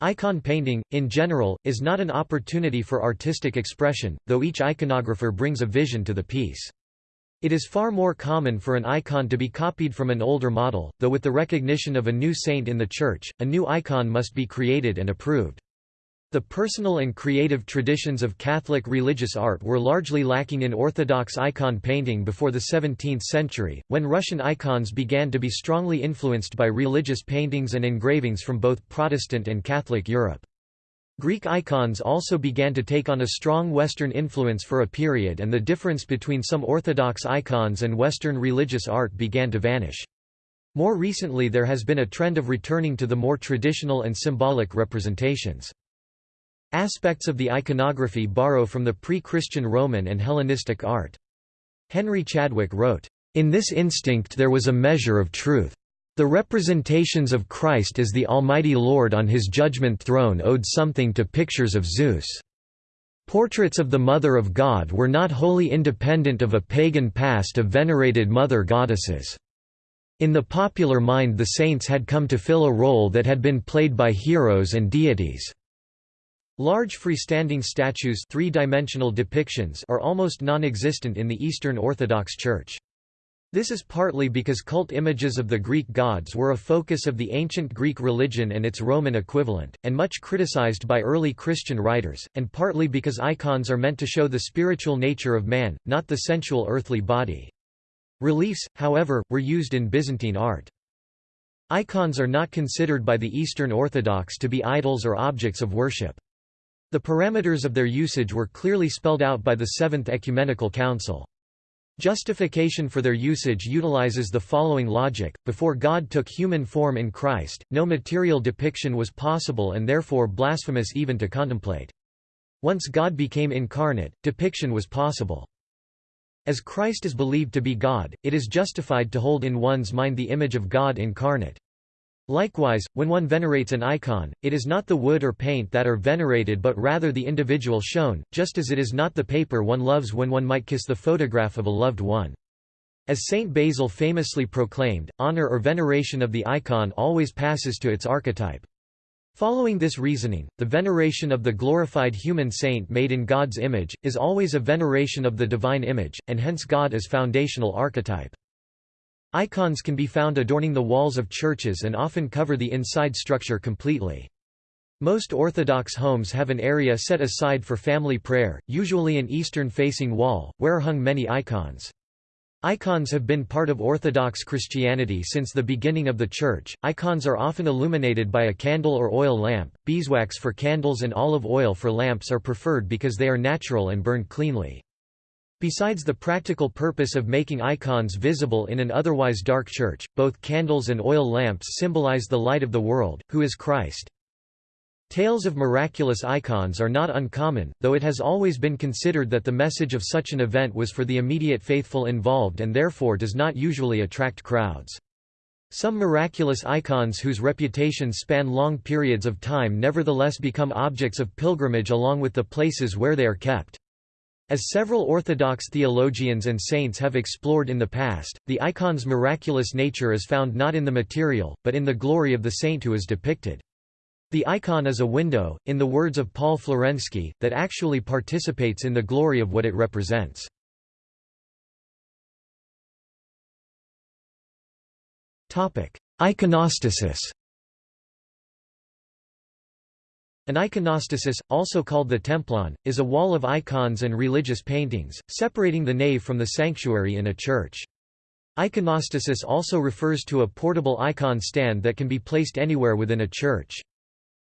Icon painting, in general, is not an opportunity for artistic expression, though each iconographer brings a vision to the piece. It is far more common for an icon to be copied from an older model, though with the recognition of a new saint in the church, a new icon must be created and approved. The personal and creative traditions of Catholic religious art were largely lacking in Orthodox icon painting before the 17th century, when Russian icons began to be strongly influenced by religious paintings and engravings from both Protestant and Catholic Europe. Greek icons also began to take on a strong Western influence for a period and the difference between some Orthodox icons and Western religious art began to vanish. More recently there has been a trend of returning to the more traditional and symbolic representations. Aspects of the iconography borrow from the pre-Christian Roman and Hellenistic art. Henry Chadwick wrote, "...in this instinct there was a measure of truth. The representations of Christ as the Almighty Lord on his judgment throne owed something to pictures of Zeus. Portraits of the Mother of God were not wholly independent of a pagan past of venerated mother goddesses. In the popular mind the saints had come to fill a role that had been played by heroes and deities. Large freestanding statues three-dimensional depictions are almost non-existent in the Eastern Orthodox Church. This is partly because cult images of the Greek gods were a focus of the ancient Greek religion and its Roman equivalent, and much criticized by early Christian writers, and partly because icons are meant to show the spiritual nature of man, not the sensual earthly body. Reliefs, however, were used in Byzantine art. Icons are not considered by the Eastern Orthodox to be idols or objects of worship. The parameters of their usage were clearly spelled out by the Seventh Ecumenical Council. Justification for their usage utilizes the following logic, before God took human form in Christ, no material depiction was possible and therefore blasphemous even to contemplate. Once God became incarnate, depiction was possible. As Christ is believed to be God, it is justified to hold in one's mind the image of God incarnate. Likewise, when one venerates an icon, it is not the wood or paint that are venerated but rather the individual shown, just as it is not the paper one loves when one might kiss the photograph of a loved one. As Saint Basil famously proclaimed, honor or veneration of the icon always passes to its archetype. Following this reasoning, the veneration of the glorified human saint made in God's image, is always a veneration of the divine image, and hence God is foundational archetype. Icons can be found adorning the walls of churches and often cover the inside structure completely. Most Orthodox homes have an area set aside for family prayer, usually an eastern-facing wall, where hung many icons. Icons have been part of Orthodox Christianity since the beginning of the Church. Icons are often illuminated by a candle or oil lamp. Beeswax for candles and olive oil for lamps are preferred because they are natural and burn cleanly. Besides the practical purpose of making icons visible in an otherwise dark church, both candles and oil lamps symbolize the light of the world, who is Christ. Tales of miraculous icons are not uncommon, though it has always been considered that the message of such an event was for the immediate faithful involved and therefore does not usually attract crowds. Some miraculous icons whose reputations span long periods of time nevertheless become objects of pilgrimage along with the places where they are kept. As several Orthodox theologians and saints have explored in the past, the icon's miraculous nature is found not in the material, but in the glory of the saint who is depicted. The icon is a window, in the words of Paul Florensky, that actually participates in the glory of what it represents. Iconostasis An iconostasis, also called the templon, is a wall of icons and religious paintings, separating the nave from the sanctuary in a church. Iconostasis also refers to a portable icon stand that can be placed anywhere within a church.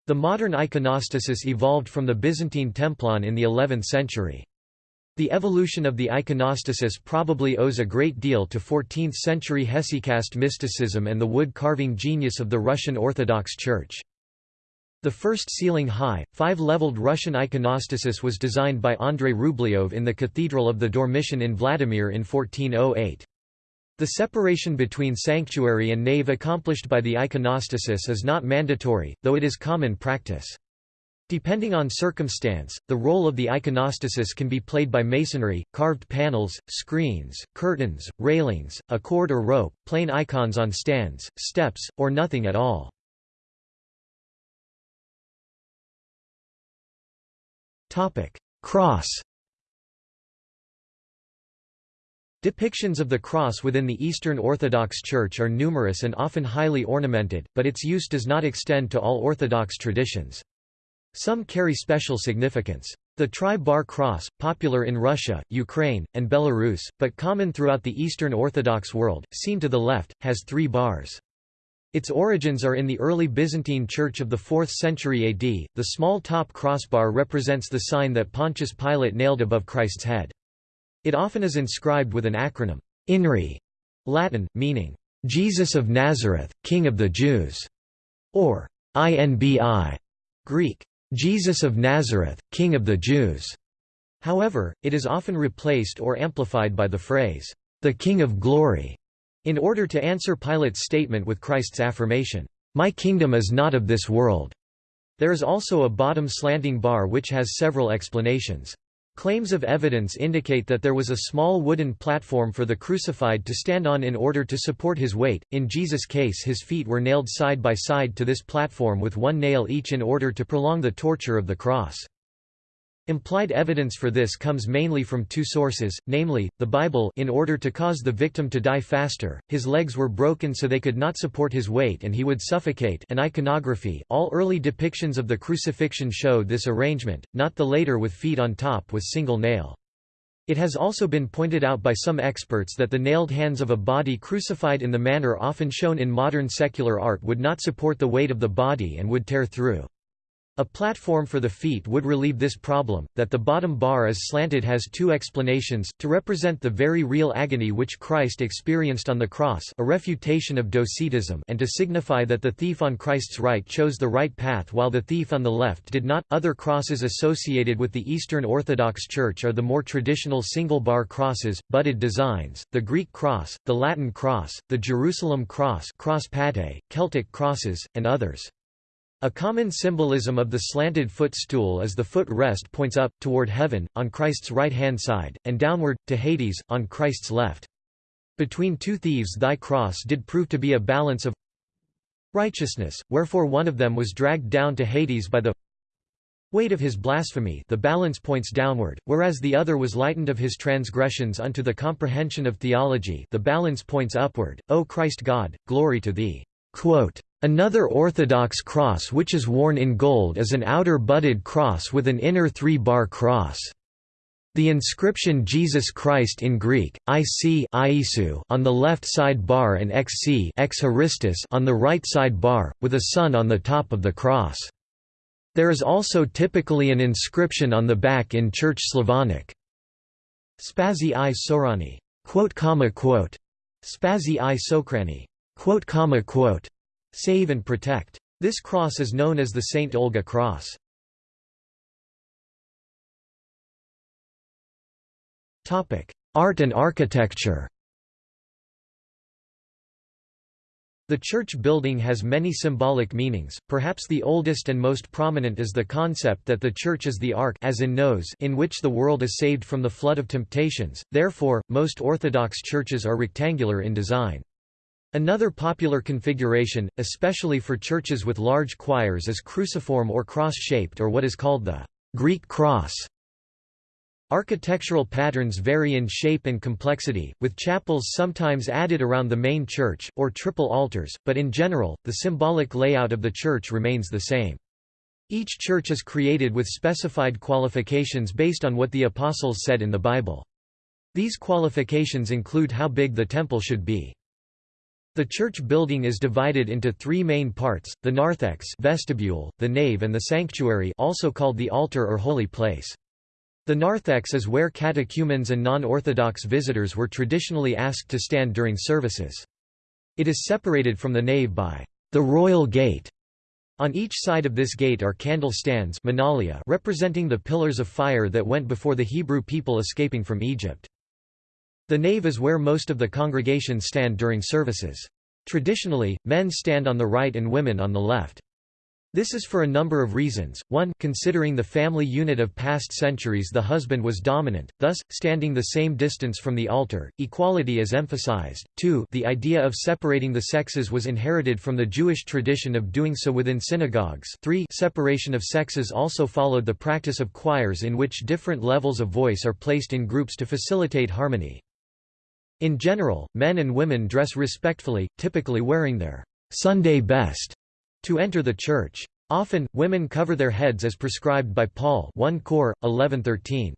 The modern iconostasis evolved from the Byzantine templon in the 11th century. The evolution of the iconostasis probably owes a great deal to 14th-century hesychast mysticism and the wood-carving genius of the Russian Orthodox Church. The first ceiling-high, five-leveled Russian iconostasis was designed by Andrei Rublev in the Cathedral of the Dormition in Vladimir in 1408. The separation between sanctuary and nave accomplished by the iconostasis is not mandatory, though it is common practice. Depending on circumstance, the role of the iconostasis can be played by masonry, carved panels, screens, curtains, railings, a cord or rope, plain icons on stands, steps, or nothing at all. Cross Depictions of the cross within the Eastern Orthodox Church are numerous and often highly ornamented, but its use does not extend to all Orthodox traditions. Some carry special significance. The tri-bar cross, popular in Russia, Ukraine, and Belarus, but common throughout the Eastern Orthodox world, seen to the left, has three bars. Its origins are in the early Byzantine Church of the 4th century AD. The small top crossbar represents the sign that Pontius Pilate nailed above Christ's head. It often is inscribed with an acronym, INRI, Latin, meaning, Jesus of Nazareth, King of the Jews, or INBI, Greek, Jesus of Nazareth, King of the Jews. However, it is often replaced or amplified by the phrase, the King of Glory, in order to answer Pilate's statement with Christ's affirmation, "'My kingdom is not of this world'". There is also a bottom slanting bar which has several explanations. Claims of evidence indicate that there was a small wooden platform for the crucified to stand on in order to support his weight. In Jesus' case, his feet were nailed side by side to this platform with one nail each in order to prolong the torture of the cross. Implied evidence for this comes mainly from two sources, namely, the Bible in order to cause the victim to die faster, his legs were broken so they could not support his weight and he would suffocate and iconography all early depictions of the crucifixion showed this arrangement, not the later with feet on top with single nail. It has also been pointed out by some experts that the nailed hands of a body crucified in the manner often shown in modern secular art would not support the weight of the body and would tear through. A platform for the feet would relieve this problem. That the bottom bar is slanted has two explanations, to represent the very real agony which Christ experienced on the cross a refutation of Docetism and to signify that the thief on Christ's right chose the right path while the thief on the left did not. Other crosses associated with the Eastern Orthodox Church are the more traditional single-bar crosses, budded designs, the Greek cross, the Latin cross, the Jerusalem cross cross pate, Celtic crosses, and others. A common symbolism of the slanted footstool is the foot rest points up, toward heaven, on Christ's right-hand side, and downward, to Hades, on Christ's left. Between two thieves thy cross did prove to be a balance of righteousness, wherefore one of them was dragged down to Hades by the weight of his blasphemy the balance points downward, whereas the other was lightened of his transgressions unto the comprehension of theology the balance points upward, O Christ God, glory to thee." Another orthodox cross which is worn in gold is an outer budded cross with an inner three-bar cross. The inscription Jesus Christ in Greek, IC on the left side bar and XC on the right side bar, with a sun on the top of the cross. There is also typically an inscription on the back in Church Slavonic. Spazi i Sorani. Spazi i Sokrani. Quote, comma, quote. Save and protect. This cross is known as the St. Olga cross. Art and architecture The church building has many symbolic meanings, perhaps the oldest and most prominent is the concept that the church is the ark as in, Noah's in which the world is saved from the flood of temptations, therefore, most Orthodox churches are rectangular in design. Another popular configuration, especially for churches with large choirs is cruciform or cross-shaped or what is called the Greek cross. Architectural patterns vary in shape and complexity, with chapels sometimes added around the main church, or triple altars, but in general, the symbolic layout of the church remains the same. Each church is created with specified qualifications based on what the Apostles said in the Bible. These qualifications include how big the temple should be. The church building is divided into three main parts, the narthex vestibule, the nave and the sanctuary also called the altar or holy place. The narthex is where catechumens and non-Orthodox visitors were traditionally asked to stand during services. It is separated from the nave by the royal gate. On each side of this gate are candle stands representing the pillars of fire that went before the Hebrew people escaping from Egypt. The nave is where most of the congregation stand during services. Traditionally, men stand on the right and women on the left. This is for a number of reasons. 1 Considering the family unit of past centuries the husband was dominant, thus, standing the same distance from the altar, equality is emphasized. 2 The idea of separating the sexes was inherited from the Jewish tradition of doing so within synagogues 3 Separation of sexes also followed the practice of choirs in which different levels of voice are placed in groups to facilitate harmony. In general, men and women dress respectfully, typically wearing their Sunday best to enter the church. Often, women cover their heads as prescribed by Paul 1 Cor. 11:13.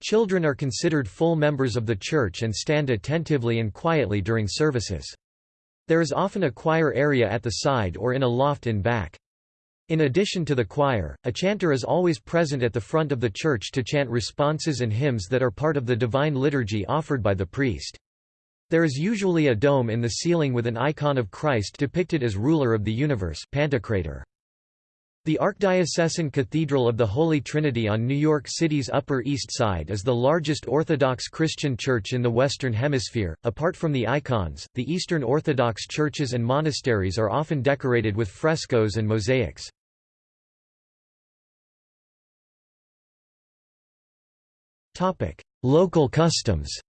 Children are considered full members of the church and stand attentively and quietly during services. There is often a choir area at the side or in a loft in back. In addition to the choir, a chanter is always present at the front of the church to chant responses and hymns that are part of the divine liturgy offered by the priest. There is usually a dome in the ceiling with an icon of Christ depicted as ruler of the universe Pantocrator. The Archdiocesan Cathedral of the Holy Trinity on New York City's Upper East Side is the largest Orthodox Christian church in the Western Hemisphere. Apart from the icons, the Eastern Orthodox churches and monasteries are often decorated with frescoes and mosaics. Local customs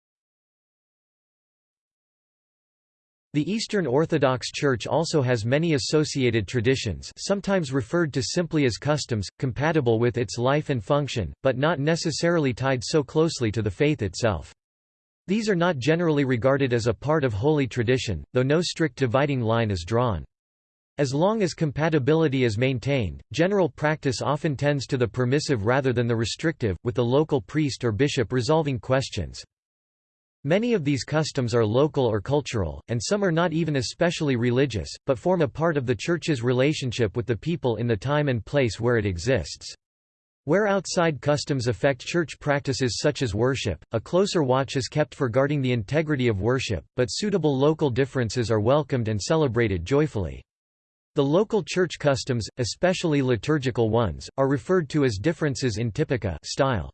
The Eastern Orthodox Church also has many associated traditions sometimes referred to simply as customs, compatible with its life and function, but not necessarily tied so closely to the faith itself. These are not generally regarded as a part of holy tradition, though no strict dividing line is drawn. As long as compatibility is maintained, general practice often tends to the permissive rather than the restrictive, with the local priest or bishop resolving questions. Many of these customs are local or cultural, and some are not even especially religious, but form a part of the Church's relationship with the people in the time and place where it exists. Where outside customs affect church practices such as worship, a closer watch is kept for guarding the integrity of worship, but suitable local differences are welcomed and celebrated joyfully. The local church customs, especially liturgical ones, are referred to as differences in typica style.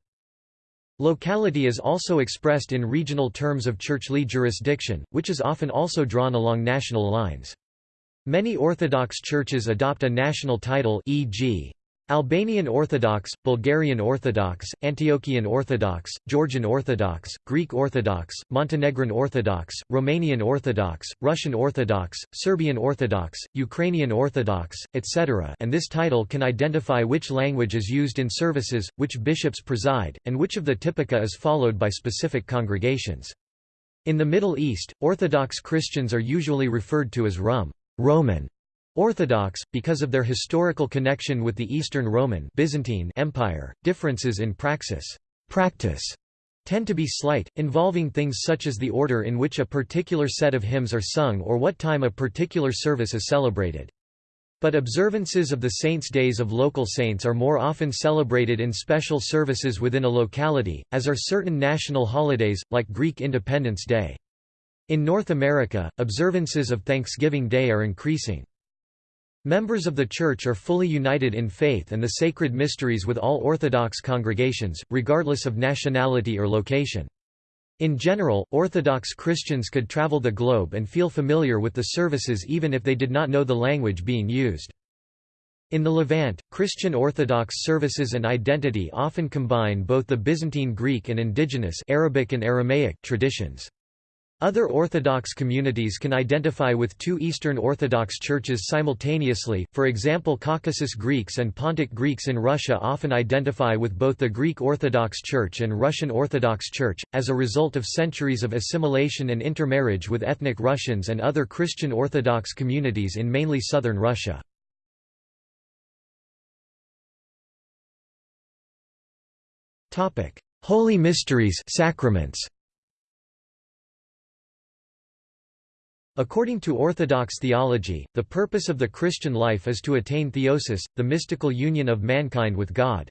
Locality is also expressed in regional terms of churchly jurisdiction, which is often also drawn along national lines. Many Orthodox churches adopt a national title e.g. Albanian Orthodox, Bulgarian Orthodox, Antiochian Orthodox, Georgian Orthodox, Greek Orthodox, Montenegrin Orthodox, Romanian Orthodox, Russian Orthodox, Serbian Orthodox, Ukrainian Orthodox, etc. and this title can identify which language is used in services, which bishops preside, and which of the typica is followed by specific congregations. In the Middle East, Orthodox Christians are usually referred to as Rum Roman Orthodox, because of their historical connection with the Eastern Roman Byzantine Empire, differences in praxis practice tend to be slight, involving things such as the order in which a particular set of hymns are sung or what time a particular service is celebrated. But observances of the saints' days of local saints are more often celebrated in special services within a locality, as are certain national holidays, like Greek Independence Day. In North America, observances of Thanksgiving Day are increasing. Members of the Church are fully united in faith and the sacred mysteries with all Orthodox congregations, regardless of nationality or location. In general, Orthodox Christians could travel the globe and feel familiar with the services even if they did not know the language being used. In the Levant, Christian Orthodox services and identity often combine both the Byzantine Greek and indigenous Arabic and Aramaic traditions. Other Orthodox communities can identify with two Eastern Orthodox churches simultaneously, for example Caucasus Greeks and Pontic Greeks in Russia often identify with both the Greek Orthodox Church and Russian Orthodox Church, as a result of centuries of assimilation and intermarriage with ethnic Russians and other Christian Orthodox communities in mainly southern Russia. Holy Mysteries sacraments. According to Orthodox theology, the purpose of the Christian life is to attain theosis, the mystical union of mankind with God.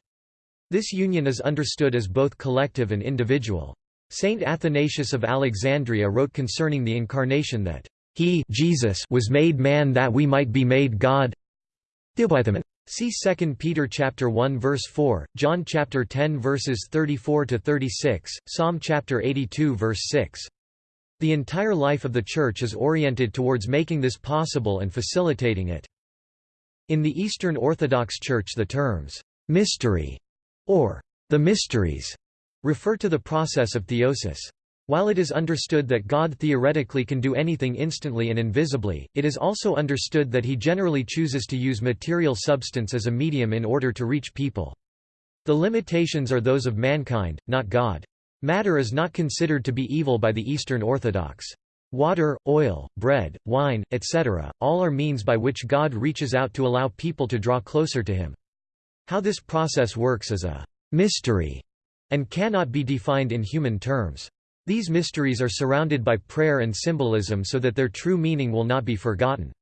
This union is understood as both collective and individual. Saint Athanasius of Alexandria wrote concerning the Incarnation that, "...he Jesus was made man that we might be made God See 2 Peter chapter 1 verse 4, John chapter 10 verses 34 to 36, Psalm chapter 82 verse 6. The entire life of the Church is oriented towards making this possible and facilitating it. In the Eastern Orthodox Church the terms, "'mystery' or "'the mysteries' refer to the process of theosis. While it is understood that God theoretically can do anything instantly and invisibly, it is also understood that he generally chooses to use material substance as a medium in order to reach people. The limitations are those of mankind, not God. Matter is not considered to be evil by the Eastern Orthodox. Water, oil, bread, wine, etc., all are means by which God reaches out to allow people to draw closer to Him. How this process works is a mystery and cannot be defined in human terms. These mysteries are surrounded by prayer and symbolism so that their true meaning will not be forgotten.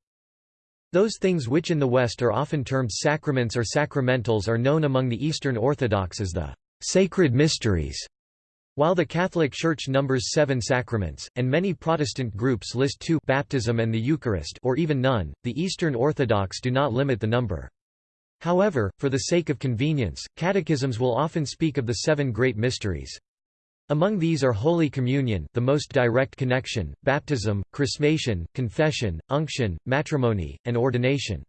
Those things which in the West are often termed sacraments or sacramentals are known among the Eastern Orthodox as the sacred mysteries. While the Catholic Church numbers seven sacraments, and many Protestant groups list two baptism and the Eucharist or even none, the Eastern Orthodox do not limit the number. However, for the sake of convenience, catechisms will often speak of the seven great mysteries. Among these are Holy Communion the most direct connection, baptism, chrismation, confession, unction, matrimony, and ordination.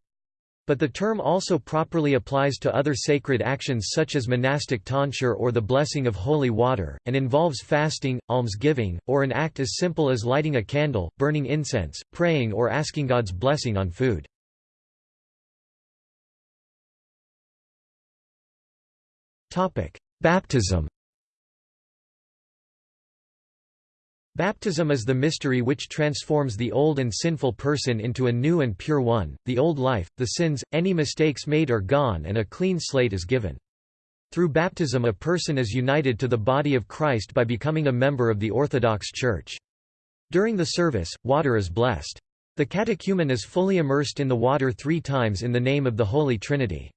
But the term also properly applies to other sacred actions such as monastic tonsure or the blessing of holy water, and involves fasting, almsgiving, or an act as simple as lighting a candle, burning incense, praying or asking God's blessing on food. Baptism Baptism is the mystery which transforms the old and sinful person into a new and pure one, the old life, the sins, any mistakes made are gone and a clean slate is given. Through baptism a person is united to the body of Christ by becoming a member of the Orthodox Church. During the service, water is blessed. The catechumen is fully immersed in the water three times in the name of the Holy Trinity.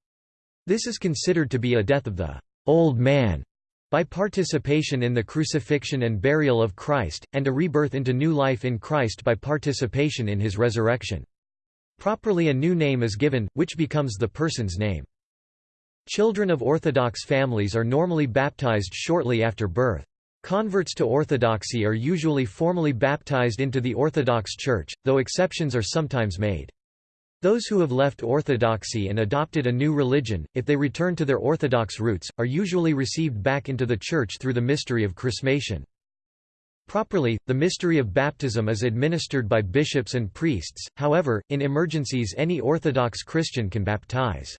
This is considered to be a death of the old man by participation in the crucifixion and burial of Christ, and a rebirth into new life in Christ by participation in his resurrection. Properly a new name is given, which becomes the person's name. Children of Orthodox families are normally baptized shortly after birth. Converts to Orthodoxy are usually formally baptized into the Orthodox Church, though exceptions are sometimes made. Those who have left orthodoxy and adopted a new religion, if they return to their orthodox roots, are usually received back into the Church through the mystery of chrismation. Properly, the mystery of baptism is administered by bishops and priests, however, in emergencies any Orthodox Christian can baptize.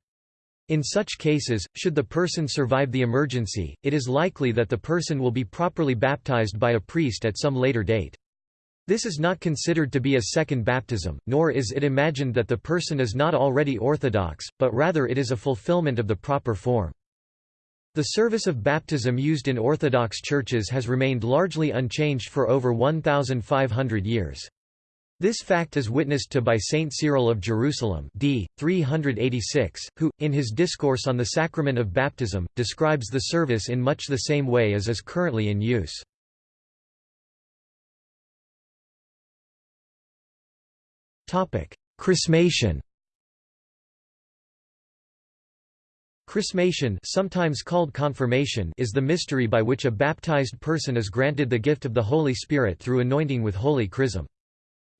In such cases, should the person survive the emergency, it is likely that the person will be properly baptized by a priest at some later date. This is not considered to be a second baptism, nor is it imagined that the person is not already Orthodox, but rather it is a fulfillment of the proper form. The service of baptism used in Orthodox churches has remained largely unchanged for over 1,500 years. This fact is witnessed to by Saint Cyril of Jerusalem d. 386, who, in his discourse on the sacrament of baptism, describes the service in much the same way as is currently in use. Chrismation Chrismation sometimes called confirmation is the mystery by which a baptized person is granted the gift of the Holy Spirit through anointing with holy chrism.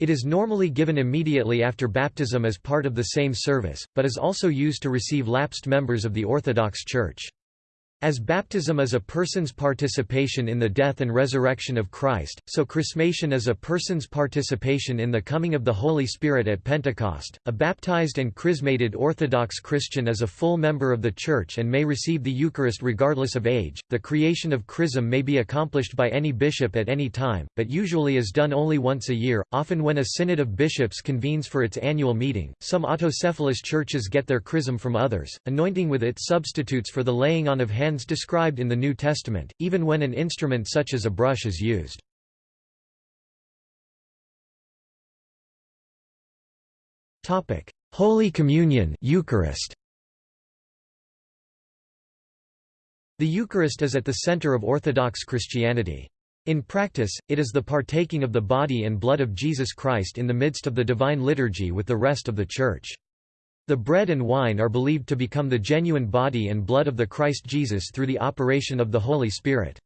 It is normally given immediately after baptism as part of the same service, but is also used to receive lapsed members of the Orthodox Church. As baptism is a person's participation in the death and resurrection of Christ, so chrismation is a person's participation in the coming of the Holy Spirit at Pentecost. A baptized and chrismated Orthodox Christian is a full member of the Church and may receive the Eucharist regardless of age. The creation of chrism may be accomplished by any bishop at any time, but usually is done only once a year, often when a synod of bishops convenes for its annual meeting. Some autocephalous churches get their chrism from others, anointing with it substitutes for the laying on of hands described in the New Testament, even when an instrument such as a brush is used. Holy Communion Eucharist. The Eucharist is at the center of Orthodox Christianity. In practice, it is the partaking of the body and blood of Jesus Christ in the midst of the divine liturgy with the rest of the Church. The bread and wine are believed to become the genuine body and blood of the Christ Jesus through the operation of the Holy Spirit.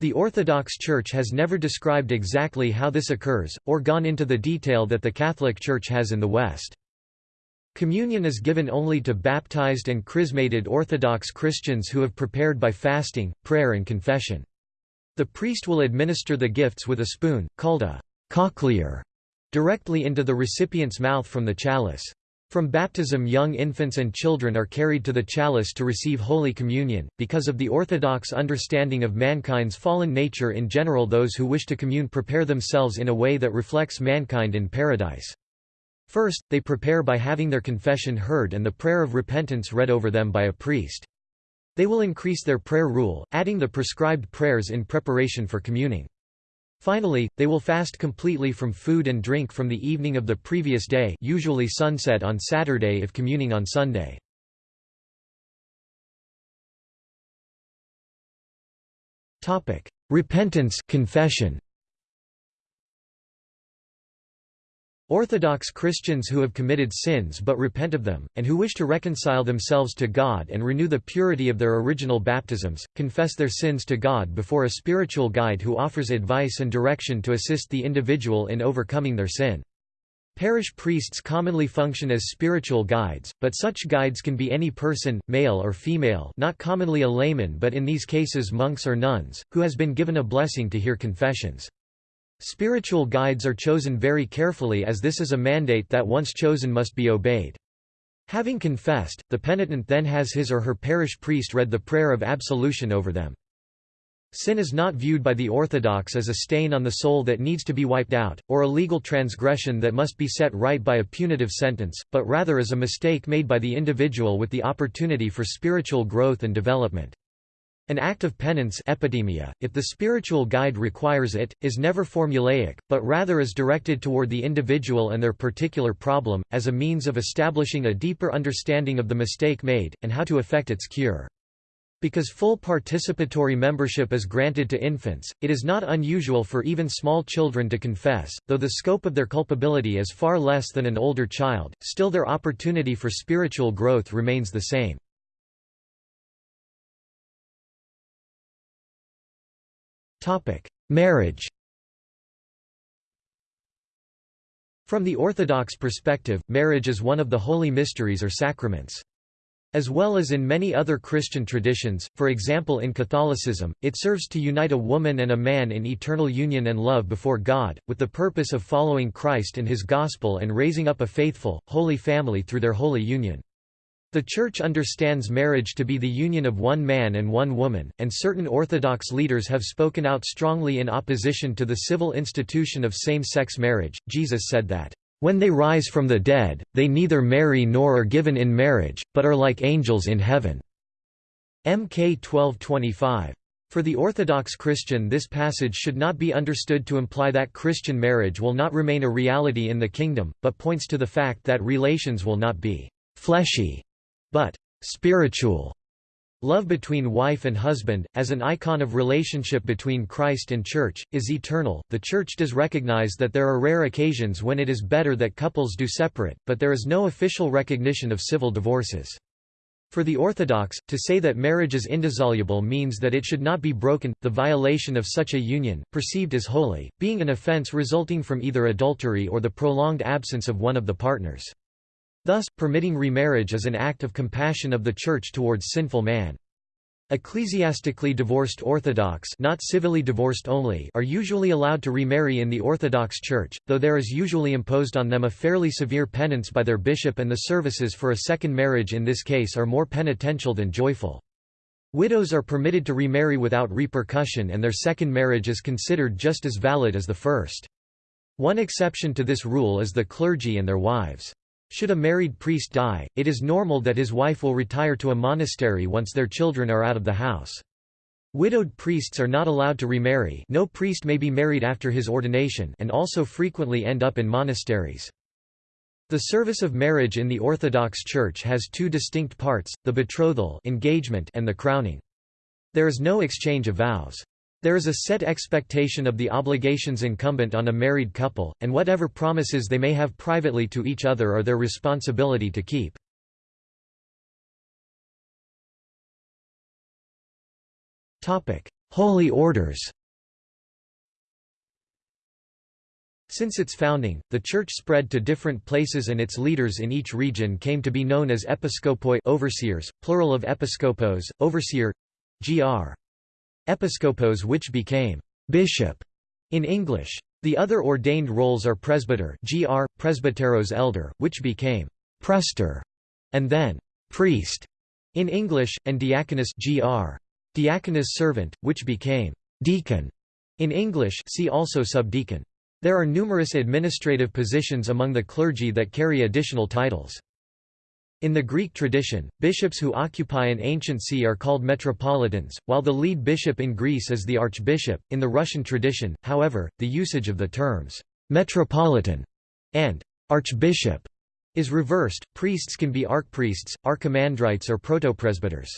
The Orthodox Church has never described exactly how this occurs, or gone into the detail that the Catholic Church has in the West. Communion is given only to baptized and chrismated Orthodox Christians who have prepared by fasting, prayer and confession. The priest will administer the gifts with a spoon, called a cochlear, directly into the recipient's mouth from the chalice. From baptism young infants and children are carried to the chalice to receive Holy Communion, because of the orthodox understanding of mankind's fallen nature in general those who wish to commune prepare themselves in a way that reflects mankind in paradise. First, they prepare by having their confession heard and the prayer of repentance read over them by a priest. They will increase their prayer rule, adding the prescribed prayers in preparation for communing. Finally, they will fast completely from food and drink from the evening of the previous day usually sunset on Saturday if communing on Sunday. Repentance confession. Orthodox Christians who have committed sins but repent of them, and who wish to reconcile themselves to God and renew the purity of their original baptisms, confess their sins to God before a spiritual guide who offers advice and direction to assist the individual in overcoming their sin. Parish priests commonly function as spiritual guides, but such guides can be any person, male or female not commonly a layman but in these cases monks or nuns, who has been given a blessing to hear confessions. Spiritual guides are chosen very carefully as this is a mandate that once chosen must be obeyed. Having confessed, the penitent then has his or her parish priest read the prayer of absolution over them. Sin is not viewed by the Orthodox as a stain on the soul that needs to be wiped out, or a legal transgression that must be set right by a punitive sentence, but rather as a mistake made by the individual with the opportunity for spiritual growth and development. An act of penance epitimia, if the spiritual guide requires it, is never formulaic, but rather is directed toward the individual and their particular problem, as a means of establishing a deeper understanding of the mistake made, and how to effect its cure. Because full participatory membership is granted to infants, it is not unusual for even small children to confess, though the scope of their culpability is far less than an older child, still their opportunity for spiritual growth remains the same. Topic: Marriage. From the Orthodox perspective, marriage is one of the holy mysteries or sacraments. As well as in many other Christian traditions, for example in Catholicism, it serves to unite a woman and a man in eternal union and love before God, with the purpose of following Christ and his gospel and raising up a faithful, holy family through their holy union. The Church understands marriage to be the union of one man and one woman, and certain Orthodox leaders have spoken out strongly in opposition to the civil institution of same-sex marriage. Jesus said that, "...when they rise from the dead, they neither marry nor are given in marriage, but are like angels in heaven." Mk 1225. For the Orthodox Christian this passage should not be understood to imply that Christian marriage will not remain a reality in the kingdom, but points to the fact that relations will not be «fleshy» but spiritual love between wife and husband, as an icon of relationship between Christ and Church, is eternal. The Church does recognize that there are rare occasions when it is better that couples do separate, but there is no official recognition of civil divorces. For the Orthodox, to say that marriage is indissoluble means that it should not be broken, the violation of such a union, perceived as holy, being an offense resulting from either adultery or the prolonged absence of one of the partners. Thus, permitting remarriage is an act of compassion of the Church towards sinful man. Ecclesiastically divorced Orthodox not civilly divorced only are usually allowed to remarry in the Orthodox Church, though there is usually imposed on them a fairly severe penance by their bishop and the services for a second marriage in this case are more penitential than joyful. Widows are permitted to remarry without repercussion and their second marriage is considered just as valid as the first. One exception to this rule is the clergy and their wives. Should a married priest die, it is normal that his wife will retire to a monastery once their children are out of the house. Widowed priests are not allowed to remarry no priest may be married after his ordination and also frequently end up in monasteries. The service of marriage in the Orthodox Church has two distinct parts, the betrothal engagement and the crowning. There is no exchange of vows. There is a set expectation of the obligations incumbent on a married couple, and whatever promises they may have privately to each other are their responsibility to keep. Holy orders Since its founding, the Church spread to different places and its leaders in each region came to be known as episcopoi overseers, plural of episkopos, overseer gr. Episkopos which became bishop in English. The other ordained roles are presbyter gr. presbyteros elder, which became prester, and then priest in English, and diaconus gr. diaconus servant, which became deacon in English see also subdeacon. There are numerous administrative positions among the clergy that carry additional titles. In the Greek tradition, bishops who occupy an ancient see are called metropolitans, while the lead bishop in Greece is the archbishop. In the Russian tradition, however, the usage of the terms metropolitan and archbishop is reversed. Priests can be archpriests, archimandrites, or protopresbyters.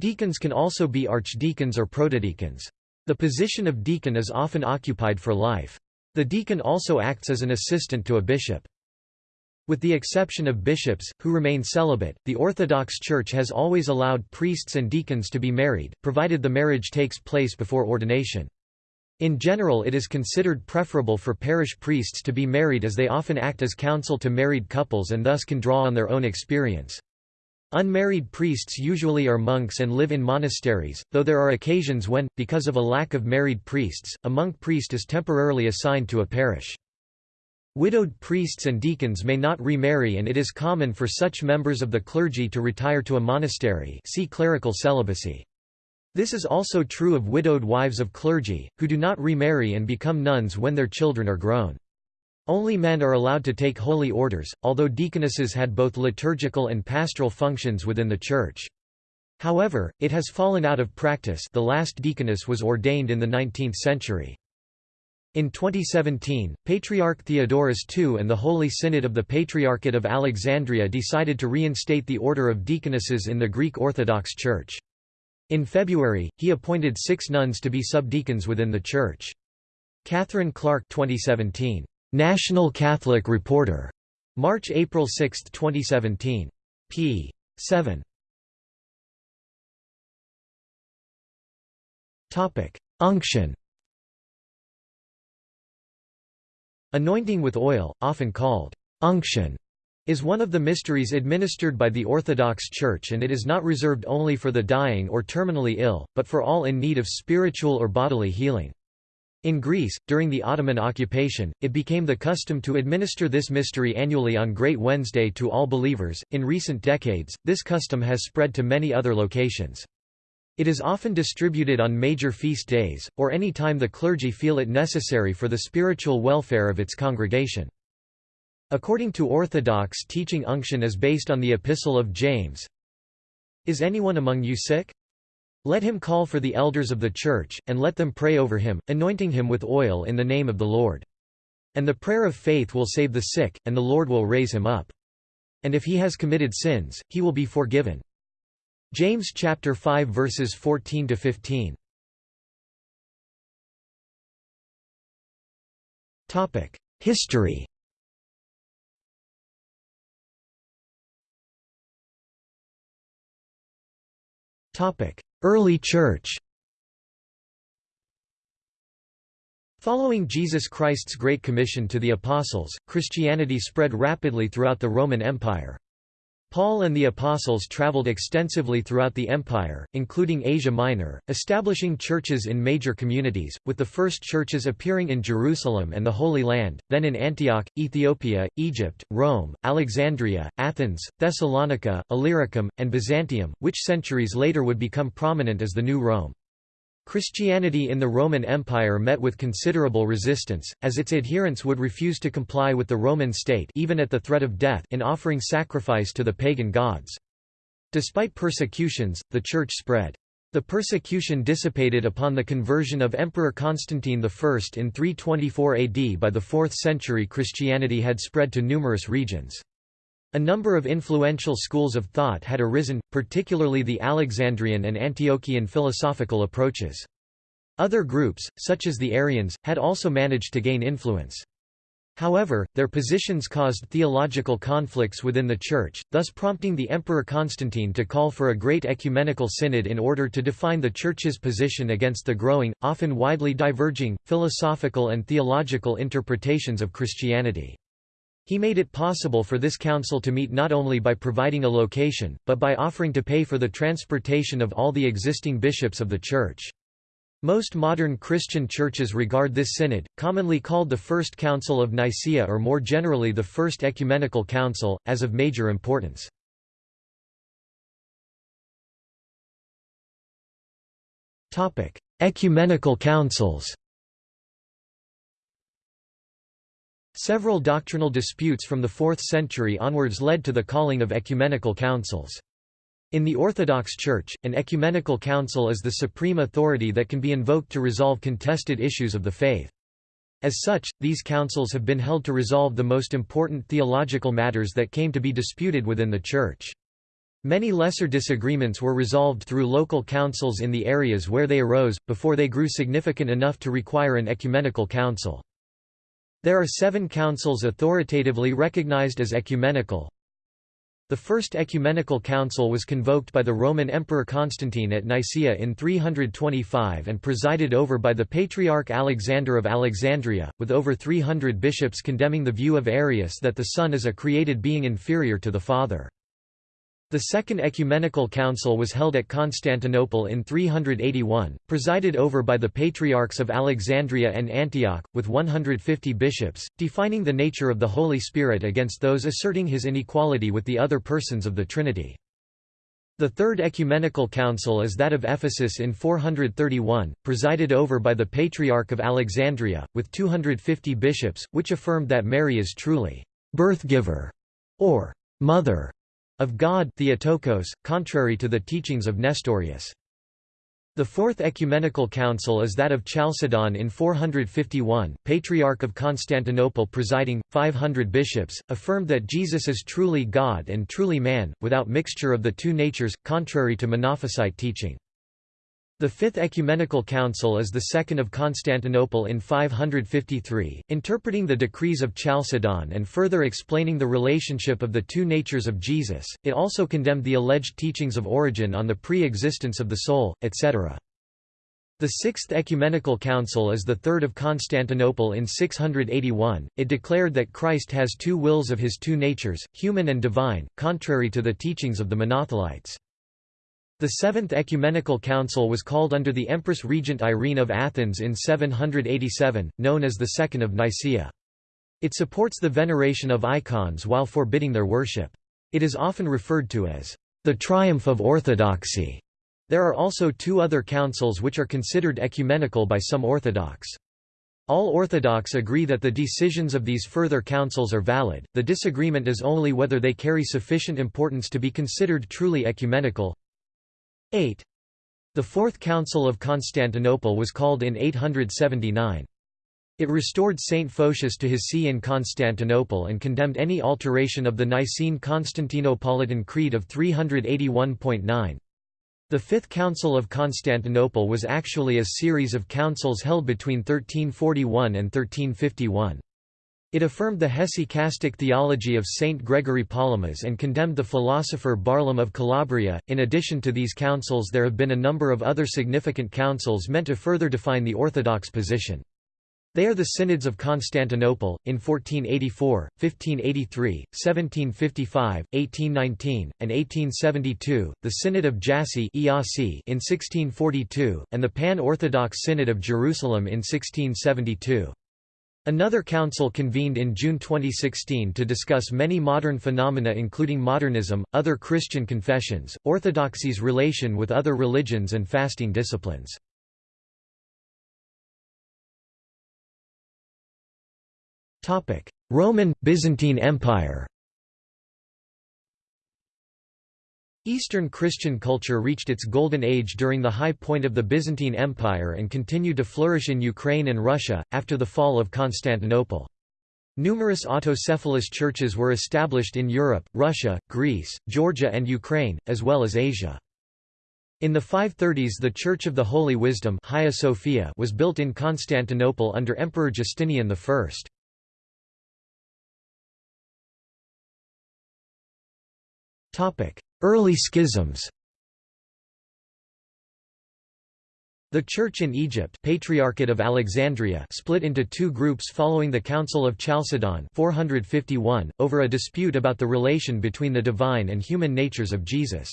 Deacons can also be archdeacons or protodeacons. The position of deacon is often occupied for life. The deacon also acts as an assistant to a bishop. With the exception of bishops, who remain celibate, the Orthodox Church has always allowed priests and deacons to be married, provided the marriage takes place before ordination. In general it is considered preferable for parish priests to be married as they often act as counsel to married couples and thus can draw on their own experience. Unmarried priests usually are monks and live in monasteries, though there are occasions when, because of a lack of married priests, a monk priest is temporarily assigned to a parish. Widowed priests and deacons may not remarry and it is common for such members of the clergy to retire to a monastery see clerical celibacy. This is also true of widowed wives of clergy, who do not remarry and become nuns when their children are grown. Only men are allowed to take holy orders, although deaconesses had both liturgical and pastoral functions within the Church. However, it has fallen out of practice the last deaconess was ordained in the 19th century. In 2017, Patriarch Theodorus II and the Holy Synod of the Patriarchate of Alexandria decided to reinstate the order of deaconesses in the Greek Orthodox Church. In February, he appointed six nuns to be subdeacons within the Church. Catherine Clark 2017. National Catholic Reporter. March–April 6, 2017. p. 7. Unction Anointing with oil, often called unction, is one of the mysteries administered by the Orthodox Church and it is not reserved only for the dying or terminally ill, but for all in need of spiritual or bodily healing. In Greece, during the Ottoman occupation, it became the custom to administer this mystery annually on Great Wednesday to all believers. In recent decades, this custom has spread to many other locations. It is often distributed on major feast days, or any time the clergy feel it necessary for the spiritual welfare of its congregation. According to Orthodox teaching unction is based on the Epistle of James. Is anyone among you sick? Let him call for the elders of the church, and let them pray over him, anointing him with oil in the name of the Lord. And the prayer of faith will save the sick, and the Lord will raise him up. And if he has committed sins, he will be forgiven. James chapter 5 verses 14 to 15. Topic: History. Topic: Early Church. Following Jesus Christ's Great Commission to the Apostles, Christianity spread rapidly throughout the Roman Empire. Paul and the apostles traveled extensively throughout the empire, including Asia Minor, establishing churches in major communities, with the first churches appearing in Jerusalem and the Holy Land, then in Antioch, Ethiopia, Egypt, Rome, Alexandria, Athens, Thessalonica, Illyricum, and Byzantium, which centuries later would become prominent as the New Rome. Christianity in the Roman Empire met with considerable resistance, as its adherents would refuse to comply with the Roman state even at the threat of death in offering sacrifice to the pagan gods. Despite persecutions, the Church spread. The persecution dissipated upon the conversion of Emperor Constantine I in 324 AD by the 4th century Christianity had spread to numerous regions. A number of influential schools of thought had arisen, particularly the Alexandrian and Antiochian philosophical approaches. Other groups, such as the Arians, had also managed to gain influence. However, their positions caused theological conflicts within the Church, thus prompting the Emperor Constantine to call for a great ecumenical synod in order to define the Church's position against the growing, often widely diverging, philosophical and theological interpretations of Christianity. He made it possible for this council to meet not only by providing a location, but by offering to pay for the transportation of all the existing bishops of the Church. Most modern Christian churches regard this synod, commonly called the First Council of Nicaea or more generally the First Ecumenical Council, as of major importance. Ecumenical councils Several doctrinal disputes from the 4th century onwards led to the calling of ecumenical councils. In the Orthodox Church, an ecumenical council is the supreme authority that can be invoked to resolve contested issues of the faith. As such, these councils have been held to resolve the most important theological matters that came to be disputed within the Church. Many lesser disagreements were resolved through local councils in the areas where they arose, before they grew significant enough to require an ecumenical council. There are seven councils authoritatively recognized as ecumenical. The First Ecumenical Council was convoked by the Roman Emperor Constantine at Nicaea in 325 and presided over by the Patriarch Alexander of Alexandria, with over 300 bishops condemning the view of Arius that the Son is a created being inferior to the Father. The Second Ecumenical Council was held at Constantinople in 381, presided over by the Patriarchs of Alexandria and Antioch, with 150 bishops, defining the nature of the Holy Spirit against those asserting his inequality with the other persons of the Trinity. The Third Ecumenical Council is that of Ephesus in 431, presided over by the Patriarch of Alexandria, with 250 bishops, which affirmed that Mary is truly birth-giver or mother of God Theotokos, contrary to the teachings of Nestorius. The Fourth Ecumenical Council is that of Chalcedon in 451, Patriarch of Constantinople presiding, 500 bishops, affirmed that Jesus is truly God and truly man, without mixture of the two natures, contrary to Monophysite teaching. The Fifth Ecumenical Council is the second of Constantinople in 553, interpreting the decrees of Chalcedon and further explaining the relationship of the two natures of Jesus. It also condemned the alleged teachings of Origen on the pre-existence of the soul, etc. The Sixth Ecumenical Council is the third of Constantinople in 681. It declared that Christ has two wills of his two natures, human and divine, contrary to the teachings of the Monothelites. The Seventh Ecumenical Council was called under the Empress Regent Irene of Athens in 787, known as the Second of Nicaea. It supports the veneration of icons while forbidding their worship. It is often referred to as the triumph of orthodoxy. There are also two other councils which are considered ecumenical by some Orthodox. All Orthodox agree that the decisions of these further councils are valid, the disagreement is only whether they carry sufficient importance to be considered truly ecumenical. 8. The Fourth Council of Constantinople was called in 879. It restored Saint Photius to his see in Constantinople and condemned any alteration of the Nicene Constantinopolitan Creed of 381.9. The Fifth Council of Constantinople was actually a series of councils held between 1341 and 1351. It affirmed the hesychastic theology of Saint Gregory Palamas and condemned the philosopher Barlaam of Calabria. In addition to these councils, there have been a number of other significant councils meant to further define the Orthodox position. They are the Synods of Constantinople, in 1484, 1583, 1755, 1819, and 1872, the Synod of Jassy in 1642, and the Pan-Orthodox Synod of Jerusalem in 1672. Another council convened in June 2016 to discuss many modern phenomena including modernism, other Christian confessions, orthodoxy's relation with other religions and fasting disciplines. Roman, Byzantine Empire Eastern Christian culture reached its golden age during the high point of the Byzantine Empire and continued to flourish in Ukraine and Russia, after the fall of Constantinople. Numerous autocephalous churches were established in Europe, Russia, Greece, Georgia and Ukraine, as well as Asia. In the 530s the Church of the Holy Wisdom Sophia was built in Constantinople under Emperor Justinian I. Early schisms The Church in Egypt Patriarchate of Alexandria split into two groups following the Council of Chalcedon 451, over a dispute about the relation between the divine and human natures of Jesus.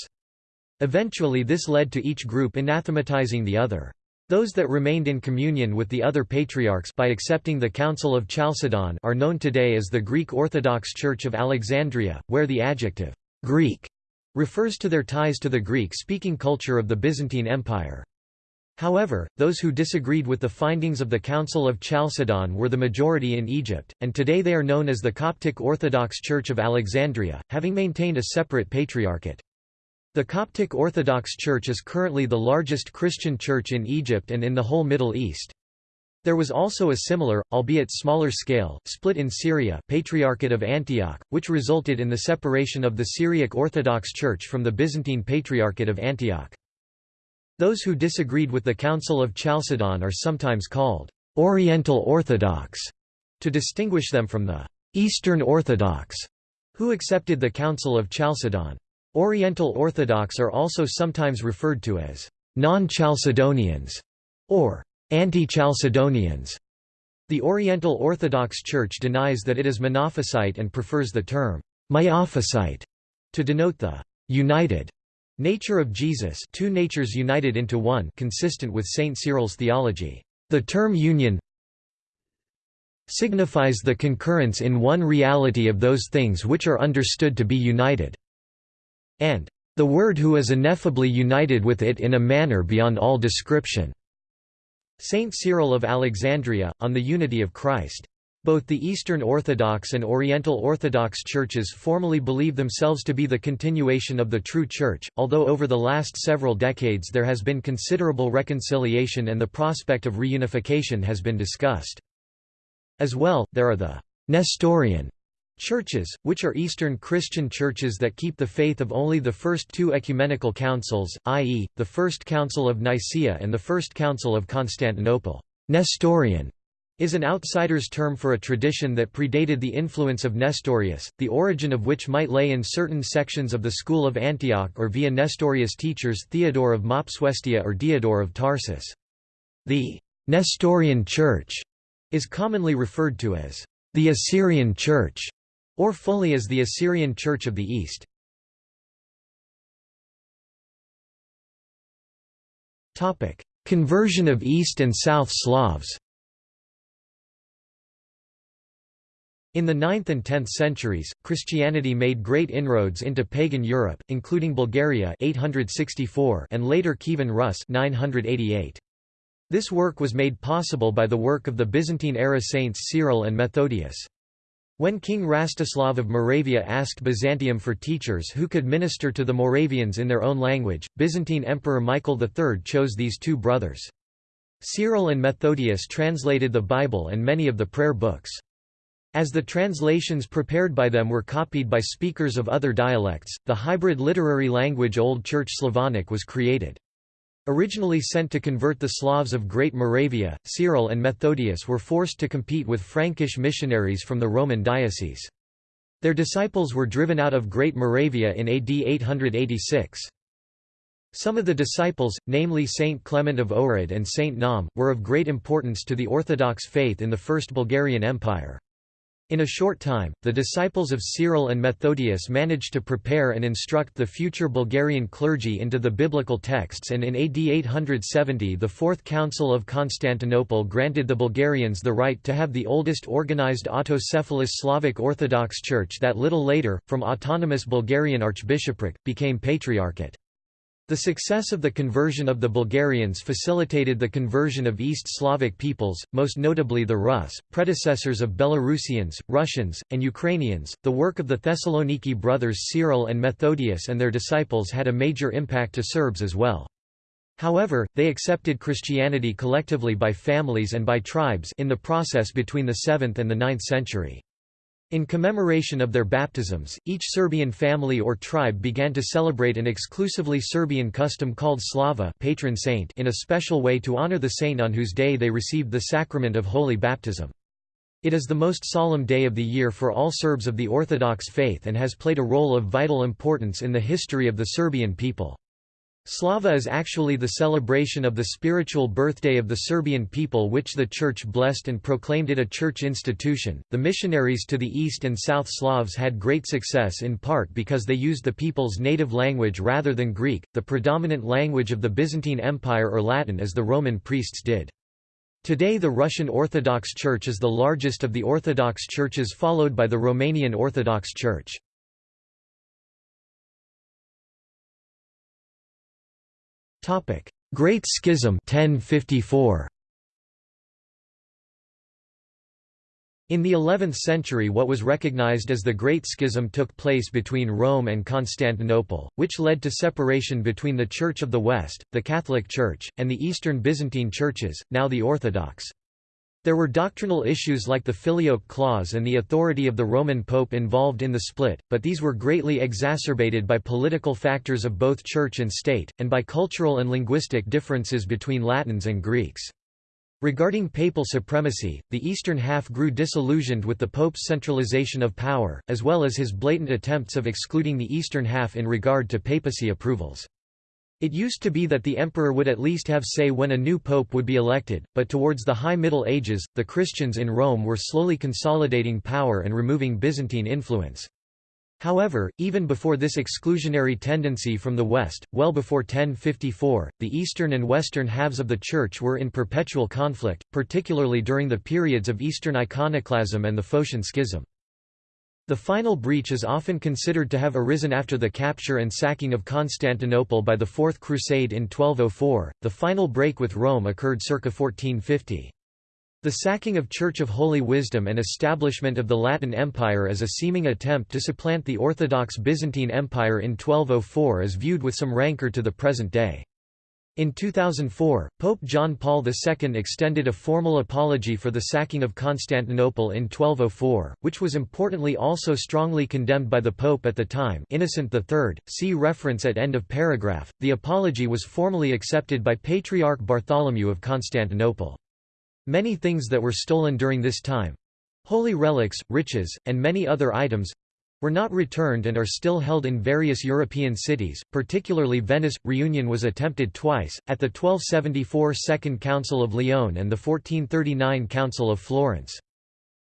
Eventually this led to each group anathematizing the other. Those that remained in communion with the other patriarchs by accepting the Council of Chalcedon are known today as the Greek Orthodox Church of Alexandria, where the adjective Greek refers to their ties to the Greek-speaking culture of the Byzantine Empire. However, those who disagreed with the findings of the Council of Chalcedon were the majority in Egypt, and today they are known as the Coptic Orthodox Church of Alexandria, having maintained a separate patriarchate. The Coptic Orthodox Church is currently the largest Christian church in Egypt and in the whole Middle East. There was also a similar, albeit smaller scale, split in Syria Patriarchate of Antioch, which resulted in the separation of the Syriac Orthodox Church from the Byzantine Patriarchate of Antioch. Those who disagreed with the Council of Chalcedon are sometimes called Oriental Orthodox, to distinguish them from the Eastern Orthodox, who accepted the Council of Chalcedon. Oriental Orthodox are also sometimes referred to as non-Chalcedonians or Anti-Chalcedonians. The Oriental Orthodox Church denies that it is Monophysite and prefers the term Miaphysite to denote the united nature of Jesus two natures united into one consistent with St. Cyril's theology. The term union signifies the concurrence in one reality of those things which are understood to be united, and the Word who is ineffably united with it in a manner beyond all description. Saint Cyril of Alexandria, on the unity of Christ. Both the Eastern Orthodox and Oriental Orthodox churches formally believe themselves to be the continuation of the true Church, although over the last several decades there has been considerable reconciliation and the prospect of reunification has been discussed. As well, there are the Nestorian Churches, which are Eastern Christian churches that keep the faith of only the first two ecumenical councils, i.e., the First Council of Nicaea and the First Council of Constantinople. Nestorian is an outsider's term for a tradition that predated the influence of Nestorius, the origin of which might lay in certain sections of the School of Antioch or via Nestorius teachers Theodore of Mopsuestia or Diodore of Tarsus. The Nestorian Church is commonly referred to as the Assyrian Church, or fully as the Assyrian Church of the East. Conversion of East and South Slavs In the 9th and 10th centuries, Christianity made great inroads into pagan Europe, including Bulgaria 864 and later Kievan Rus 988. This work was made possible by the work of the Byzantine-era saints Cyril and Methodius. When King Rastislav of Moravia asked Byzantium for teachers who could minister to the Moravians in their own language, Byzantine Emperor Michael III chose these two brothers. Cyril and Methodius translated the Bible and many of the prayer books. As the translations prepared by them were copied by speakers of other dialects, the hybrid literary language Old Church Slavonic was created. Originally sent to convert the Slavs of Great Moravia, Cyril and Methodius were forced to compete with Frankish missionaries from the Roman diocese. Their disciples were driven out of Great Moravia in AD 886. Some of the disciples, namely Saint Clement of Ohrid and Saint Naum, were of great importance to the Orthodox faith in the First Bulgarian Empire. In a short time, the disciples of Cyril and Methodius managed to prepare and instruct the future Bulgarian clergy into the biblical texts and in AD 870 the Fourth Council of Constantinople granted the Bulgarians the right to have the oldest organized autocephalous Slavic Orthodox Church that little later, from autonomous Bulgarian archbishopric, became patriarchate. The success of the conversion of the Bulgarians facilitated the conversion of East Slavic peoples, most notably the Rus, predecessors of Belarusians, Russians, and Ukrainians. The work of the Thessaloniki brothers Cyril and Methodius and their disciples had a major impact to Serbs as well. However, they accepted Christianity collectively by families and by tribes in the process between the 7th and the 9th century. In commemoration of their baptisms, each Serbian family or tribe began to celebrate an exclusively Serbian custom called Slava patron saint in a special way to honor the saint on whose day they received the sacrament of holy baptism. It is the most solemn day of the year for all Serbs of the Orthodox faith and has played a role of vital importance in the history of the Serbian people. Slava is actually the celebration of the spiritual birthday of the Serbian people, which the Church blessed and proclaimed it a church institution. The missionaries to the East and South Slavs had great success in part because they used the people's native language rather than Greek, the predominant language of the Byzantine Empire, or Latin as the Roman priests did. Today, the Russian Orthodox Church is the largest of the Orthodox churches, followed by the Romanian Orthodox Church. Great Schism 1054. In the 11th century what was recognized as the Great Schism took place between Rome and Constantinople, which led to separation between the Church of the West, the Catholic Church, and the Eastern Byzantine churches, now the Orthodox. There were doctrinal issues like the Filioque clause and the authority of the Roman Pope involved in the split, but these were greatly exacerbated by political factors of both church and state, and by cultural and linguistic differences between Latins and Greeks. Regarding papal supremacy, the eastern half grew disillusioned with the Pope's centralization of power, as well as his blatant attempts of excluding the eastern half in regard to papacy approvals. It used to be that the emperor would at least have say when a new pope would be elected, but towards the High Middle Ages, the Christians in Rome were slowly consolidating power and removing Byzantine influence. However, even before this exclusionary tendency from the West, well before 1054, the eastern and western halves of the Church were in perpetual conflict, particularly during the periods of Eastern iconoclasm and the Photian Schism. The final breach is often considered to have arisen after the capture and sacking of Constantinople by the Fourth Crusade in 1204. The final break with Rome occurred circa 1450. The sacking of Church of Holy Wisdom and establishment of the Latin Empire as a seeming attempt to supplant the Orthodox Byzantine Empire in 1204 is viewed with some rancor to the present day. In 2004, Pope John Paul II extended a formal apology for the sacking of Constantinople in 1204, which was importantly also strongly condemned by the Pope at the time Innocent III, see reference at end of paragraph. The apology was formally accepted by Patriarch Bartholomew of Constantinople. Many things that were stolen during this time holy relics, riches, and many other items were not returned and are still held in various European cities, particularly Venice. Reunion was attempted twice, at the 1274 Second Council of Lyon and the 1439 Council of Florence.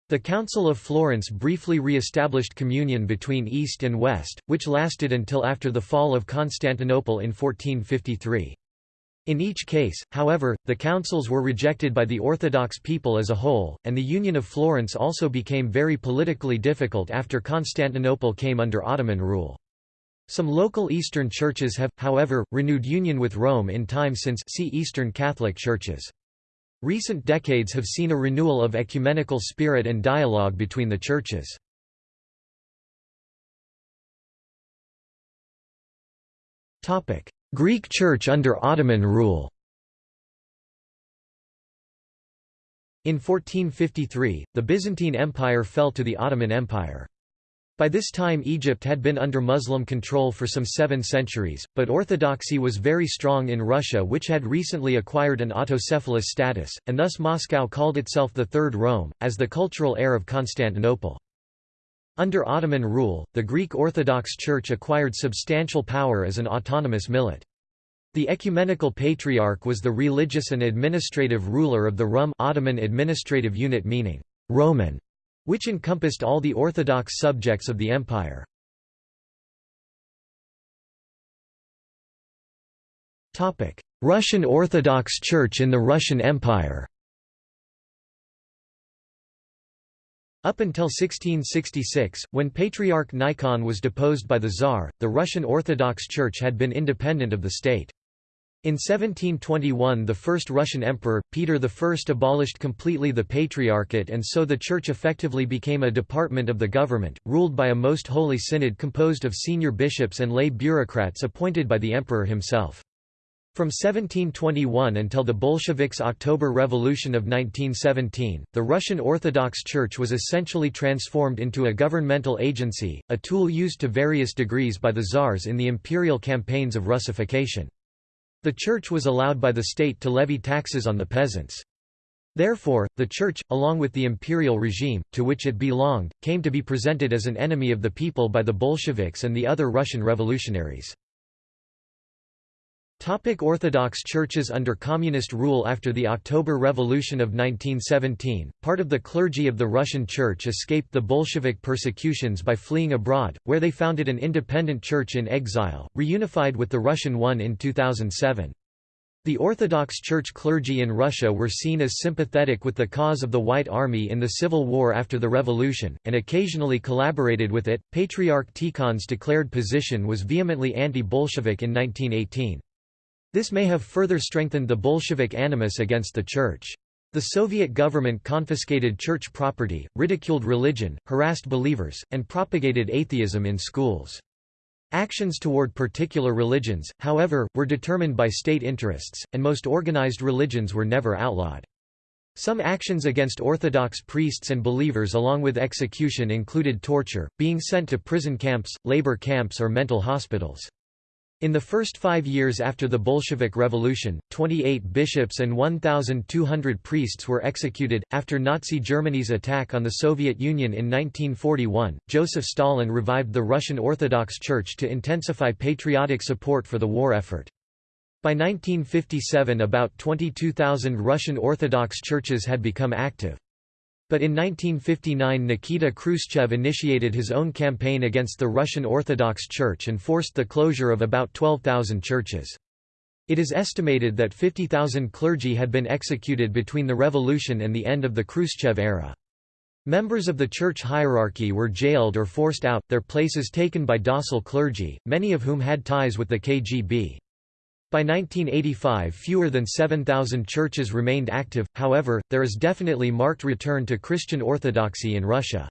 The Council of Florence briefly re-established communion between East and West, which lasted until after the fall of Constantinople in 1453. In each case, however, the councils were rejected by the Orthodox people as a whole, and the Union of Florence also became very politically difficult after Constantinople came under Ottoman rule. Some local Eastern churches have, however, renewed union with Rome in time since see Eastern Catholic churches. Recent decades have seen a renewal of ecumenical spirit and dialogue between the churches. Greek Church under Ottoman rule In 1453, the Byzantine Empire fell to the Ottoman Empire. By this time Egypt had been under Muslim control for some seven centuries, but orthodoxy was very strong in Russia which had recently acquired an autocephalous status, and thus Moscow called itself the Third Rome, as the cultural heir of Constantinople. Under Ottoman rule, the Greek Orthodox Church acquired substantial power as an autonomous millet. The Ecumenical Patriarch was the religious and administrative ruler of the Rum Ottoman administrative unit meaning Roman, which encompassed all the Orthodox subjects of the empire. Russian Orthodox Church in the Russian Empire Up until 1666, when Patriarch Nikon was deposed by the Tsar, the Russian Orthodox Church had been independent of the state. In 1721 the first Russian emperor, Peter I abolished completely the Patriarchate and so the Church effectively became a department of the government, ruled by a most holy synod composed of senior bishops and lay bureaucrats appointed by the emperor himself. From 1721 until the Bolsheviks' October Revolution of 1917, the Russian Orthodox Church was essentially transformed into a governmental agency, a tool used to various degrees by the czars in the imperial campaigns of Russification. The Church was allowed by the state to levy taxes on the peasants. Therefore, the Church, along with the imperial regime, to which it belonged, came to be presented as an enemy of the people by the Bolsheviks and the other Russian revolutionaries. Topic Orthodox churches Under Communist rule after the October Revolution of 1917, part of the clergy of the Russian Church escaped the Bolshevik persecutions by fleeing abroad, where they founded an independent church in exile, reunified with the Russian one in 2007. The Orthodox Church clergy in Russia were seen as sympathetic with the cause of the White Army in the Civil War after the Revolution, and occasionally collaborated with it. Patriarch Tikhon's declared position was vehemently anti Bolshevik in 1918. This may have further strengthened the Bolshevik animus against the Church. The Soviet government confiscated church property, ridiculed religion, harassed believers, and propagated atheism in schools. Actions toward particular religions, however, were determined by state interests, and most organized religions were never outlawed. Some actions against Orthodox priests and believers along with execution included torture, being sent to prison camps, labor camps or mental hospitals. In the first five years after the Bolshevik Revolution, 28 bishops and 1,200 priests were executed. After Nazi Germany's attack on the Soviet Union in 1941, Joseph Stalin revived the Russian Orthodox Church to intensify patriotic support for the war effort. By 1957 about 22,000 Russian Orthodox churches had become active. But in 1959 Nikita Khrushchev initiated his own campaign against the Russian Orthodox Church and forced the closure of about 12,000 churches. It is estimated that 50,000 clergy had been executed between the revolution and the end of the Khrushchev era. Members of the church hierarchy were jailed or forced out, their places taken by docile clergy, many of whom had ties with the KGB. By 1985 fewer than 7,000 churches remained active, however, there is definitely marked return to Christian orthodoxy in Russia.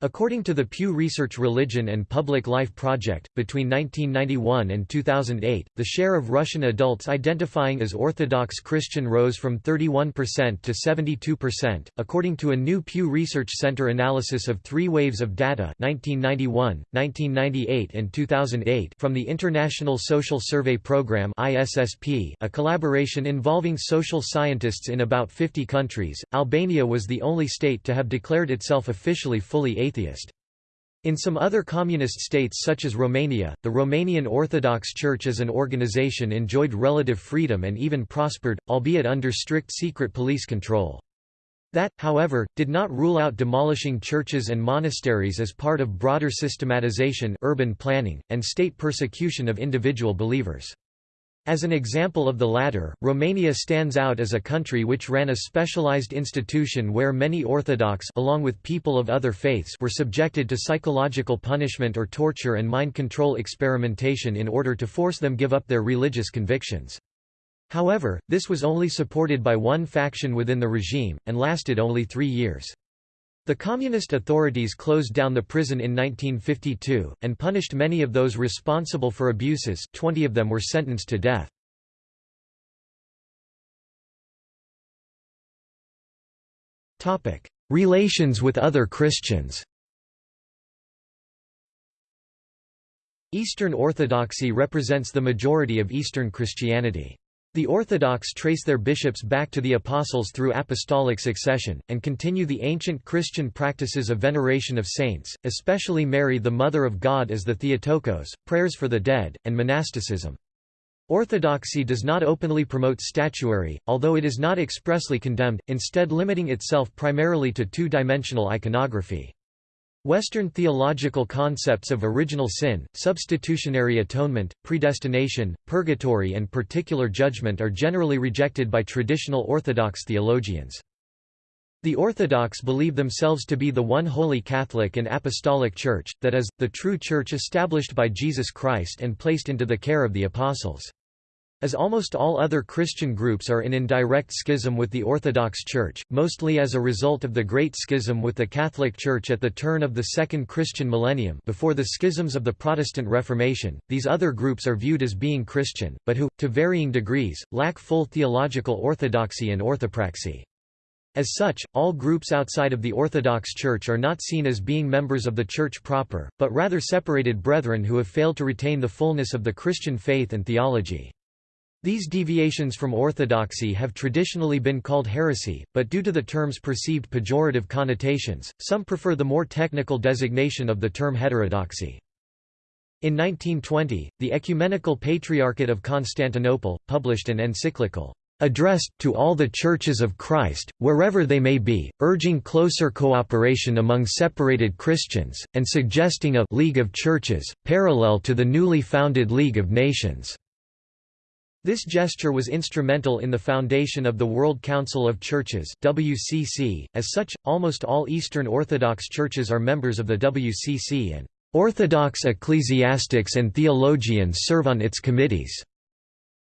According to the Pew Research Religion and Public Life Project, between 1991 and 2008, the share of Russian adults identifying as Orthodox Christian rose from 31% to 72%, according to a new Pew Research Center analysis of three waves of data 1991, 1998 and 2008 from the International Social Survey Program ISSP, a collaboration involving social scientists in about 50 countries. Albania was the only state to have declared itself officially fully atheist. In some other communist states such as Romania, the Romanian Orthodox Church as an organization enjoyed relative freedom and even prospered, albeit under strict secret police control. That, however, did not rule out demolishing churches and monasteries as part of broader systematization urban planning, and state persecution of individual believers. As an example of the latter, Romania stands out as a country which ran a specialized institution where many Orthodox along with people of other faiths were subjected to psychological punishment or torture and mind control experimentation in order to force them give up their religious convictions. However, this was only supported by one faction within the regime, and lasted only three years. The communist authorities closed down the prison in 1952, and punished many of those responsible for abuses 20 of them were sentenced to death. Relations with other Christians Eastern Orthodoxy represents the majority of Eastern Christianity. The Orthodox trace their bishops back to the Apostles through apostolic succession, and continue the ancient Christian practices of veneration of saints, especially Mary the Mother of God as the Theotokos, prayers for the dead, and monasticism. Orthodoxy does not openly promote statuary, although it is not expressly condemned, instead limiting itself primarily to two-dimensional iconography. Western theological concepts of original sin, substitutionary atonement, predestination, purgatory and particular judgment are generally rejected by traditional Orthodox theologians. The Orthodox believe themselves to be the one holy Catholic and Apostolic Church, that is, the true Church established by Jesus Christ and placed into the care of the Apostles. As almost all other Christian groups are in indirect schism with the Orthodox Church, mostly as a result of the Great Schism with the Catholic Church at the turn of the Second Christian millennium before the schisms of the Protestant Reformation, these other groups are viewed as being Christian, but who, to varying degrees, lack full theological orthodoxy and orthopraxy. As such, all groups outside of the Orthodox Church are not seen as being members of the Church proper, but rather separated brethren who have failed to retain the fullness of the Christian faith and theology. These deviations from orthodoxy have traditionally been called heresy, but due to the term's perceived pejorative connotations, some prefer the more technical designation of the term heterodoxy. In 1920, the Ecumenical Patriarchate of Constantinople, published an encyclical, addressed to all the churches of Christ, wherever they may be, urging closer cooperation among separated Christians, and suggesting a «League of Churches», parallel to the newly founded League of Nations. This gesture was instrumental in the foundation of the World Council of Churches WCC. As such, almost all Eastern Orthodox churches are members of the WCC and Orthodox ecclesiastics and theologians serve on its committees.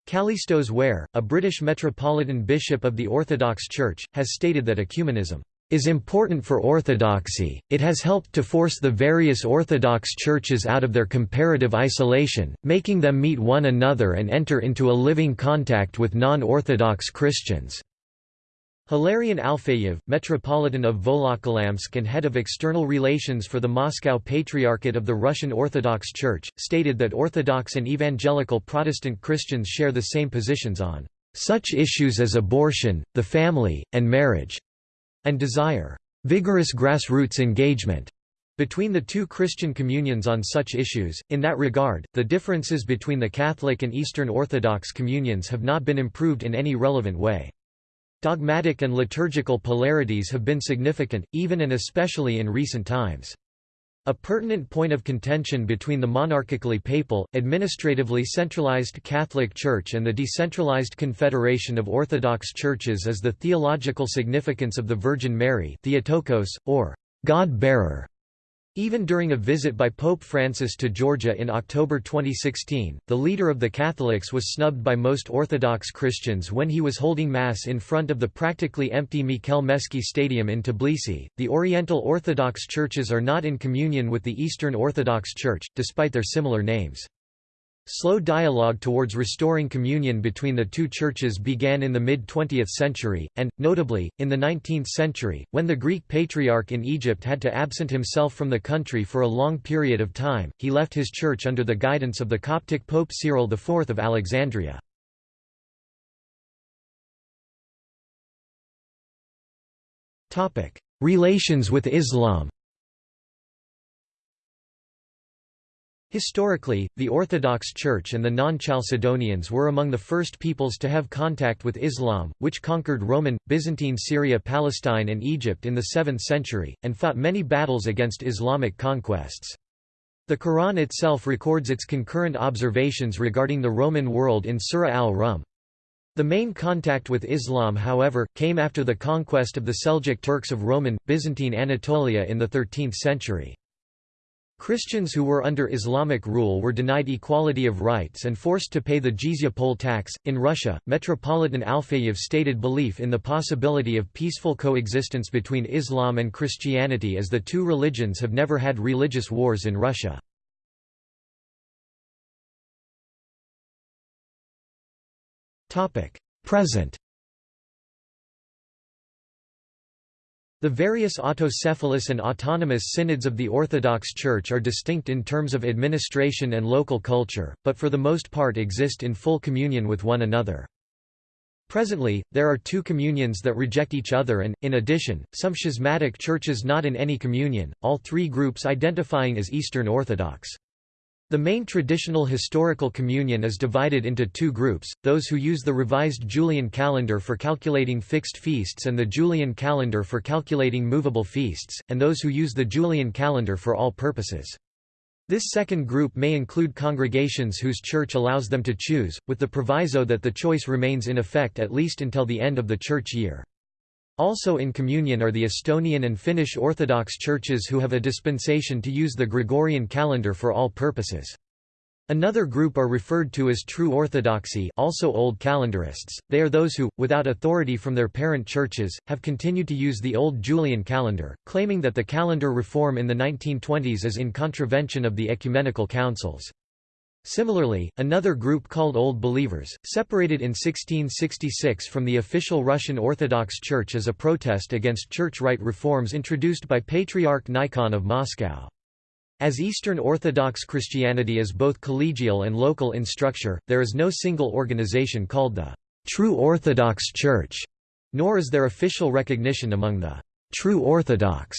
Kallistos Ware, a British Metropolitan Bishop of the Orthodox Church, has stated that ecumenism is important for orthodoxy, it has helped to force the various Orthodox churches out of their comparative isolation, making them meet one another and enter into a living contact with non-Orthodox Christians. Hilarion Alfeyev, Metropolitan of Volokolamsk and head of external relations for the Moscow Patriarchate of the Russian Orthodox Church, stated that Orthodox and evangelical Protestant Christians share the same positions on such issues as abortion, the family, and marriage and desire vigorous grassroots engagement between the two Christian communions on such issues. In that regard, the differences between the Catholic and Eastern Orthodox communions have not been improved in any relevant way. Dogmatic and liturgical polarities have been significant, even and especially in recent times. A pertinent point of contention between the monarchically papal, administratively centralized Catholic Church and the decentralized Confederation of Orthodox Churches is the theological significance of the Virgin Mary Theotokos, or God-bearer. Even during a visit by Pope Francis to Georgia in October 2016, the leader of the Catholics was snubbed by most Orthodox Christians when he was holding Mass in front of the practically empty Mikheil Meskhi Stadium in Tbilisi. The Oriental Orthodox churches are not in communion with the Eastern Orthodox Church, despite their similar names. Slow dialogue towards restoring communion between the two churches began in the mid-20th century, and, notably, in the 19th century, when the Greek Patriarch in Egypt had to absent himself from the country for a long period of time, he left his church under the guidance of the Coptic Pope Cyril IV of Alexandria. Relations with Islam Historically, the Orthodox Church and the non-Chalcedonians were among the first peoples to have contact with Islam, which conquered Roman, Byzantine Syria Palestine and Egypt in the 7th century, and fought many battles against Islamic conquests. The Quran itself records its concurrent observations regarding the Roman world in Surah al-Rum. The main contact with Islam however, came after the conquest of the Seljuk Turks of Roman, Byzantine Anatolia in the 13th century. Christians who were under Islamic rule were denied equality of rights and forced to pay the jizya poll tax. In Russia, Metropolitan Alfeyev stated belief in the possibility of peaceful coexistence between Islam and Christianity as the two religions have never had religious wars in Russia. Present The various autocephalous and autonomous synods of the Orthodox Church are distinct in terms of administration and local culture, but for the most part exist in full communion with one another. Presently, there are two communions that reject each other and, in addition, some schismatic churches not in any communion, all three groups identifying as Eastern Orthodox. The main traditional historical communion is divided into two groups, those who use the revised Julian calendar for calculating fixed feasts and the Julian calendar for calculating movable feasts, and those who use the Julian calendar for all purposes. This second group may include congregations whose church allows them to choose, with the proviso that the choice remains in effect at least until the end of the church year. Also in communion are the Estonian and Finnish Orthodox churches who have a dispensation to use the Gregorian calendar for all purposes. Another group are referred to as True Orthodoxy also Old Calendarists, they are those who, without authority from their parent churches, have continued to use the old Julian calendar, claiming that the calendar reform in the 1920s is in contravention of the ecumenical councils. Similarly, another group called Old Believers, separated in 1666 from the official Russian Orthodox Church as a protest against church rite reforms introduced by Patriarch Nikon of Moscow. As Eastern Orthodox Christianity is both collegial and local in structure, there is no single organization called the True Orthodox Church, nor is there official recognition among the True Orthodox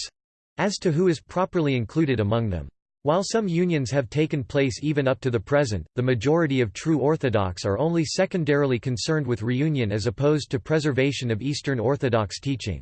as to who is properly included among them. While some unions have taken place even up to the present, the majority of true Orthodox are only secondarily concerned with reunion as opposed to preservation of Eastern Orthodox teaching.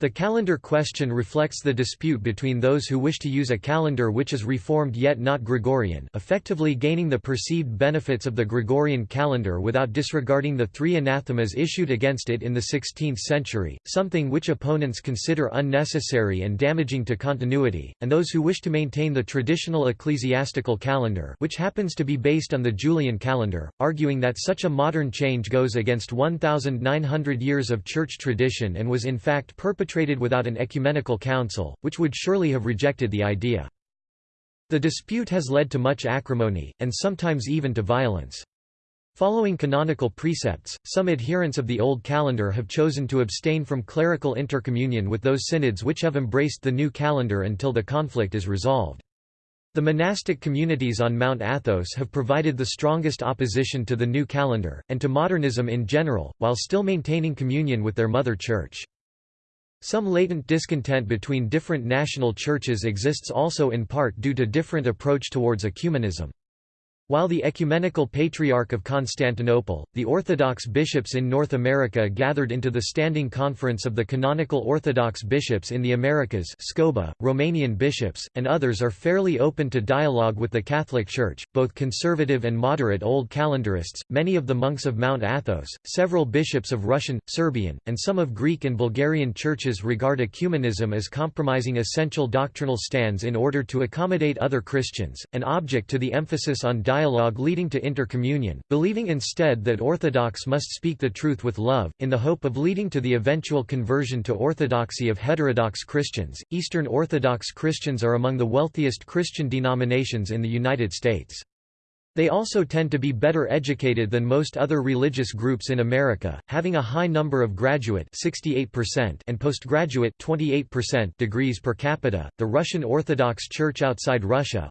The calendar question reflects the dispute between those who wish to use a calendar which is reformed yet not Gregorian effectively gaining the perceived benefits of the Gregorian calendar without disregarding the three anathemas issued against it in the 16th century, something which opponents consider unnecessary and damaging to continuity, and those who wish to maintain the traditional ecclesiastical calendar which happens to be based on the Julian calendar, arguing that such a modern change goes against 1,900 years of church tradition and was in fact perpetrated perpetrated without an ecumenical council, which would surely have rejected the idea. The dispute has led to much acrimony, and sometimes even to violence. Following canonical precepts, some adherents of the Old Calendar have chosen to abstain from clerical intercommunion with those synods which have embraced the new calendar until the conflict is resolved. The monastic communities on Mount Athos have provided the strongest opposition to the new calendar, and to modernism in general, while still maintaining communion with their mother church. Some latent discontent between different national churches exists also in part due to different approach towards ecumenism. While the Ecumenical Patriarch of Constantinople, the Orthodox bishops in North America gathered into the Standing Conference of the Canonical Orthodox Bishops in the Americas SCOBA, Romanian bishops, and others are fairly open to dialogue with the Catholic Church, both conservative and moderate Old Calendarists, many of the monks of Mount Athos, several bishops of Russian, Serbian, and some of Greek and Bulgarian churches regard ecumenism as compromising essential doctrinal stands in order to accommodate other Christians, an object to the emphasis on dialogue dialogue leading to intercommunion, believing instead that Orthodox must speak the truth with love, in the hope of leading to the eventual conversion to Orthodoxy of heterodox Christians. Eastern Orthodox Christians are among the wealthiest Christian denominations in the United States. They also tend to be better educated than most other religious groups in America, having a high number of graduate 68% and postgraduate 28% degrees per capita. The Russian Orthodox Church outside Russia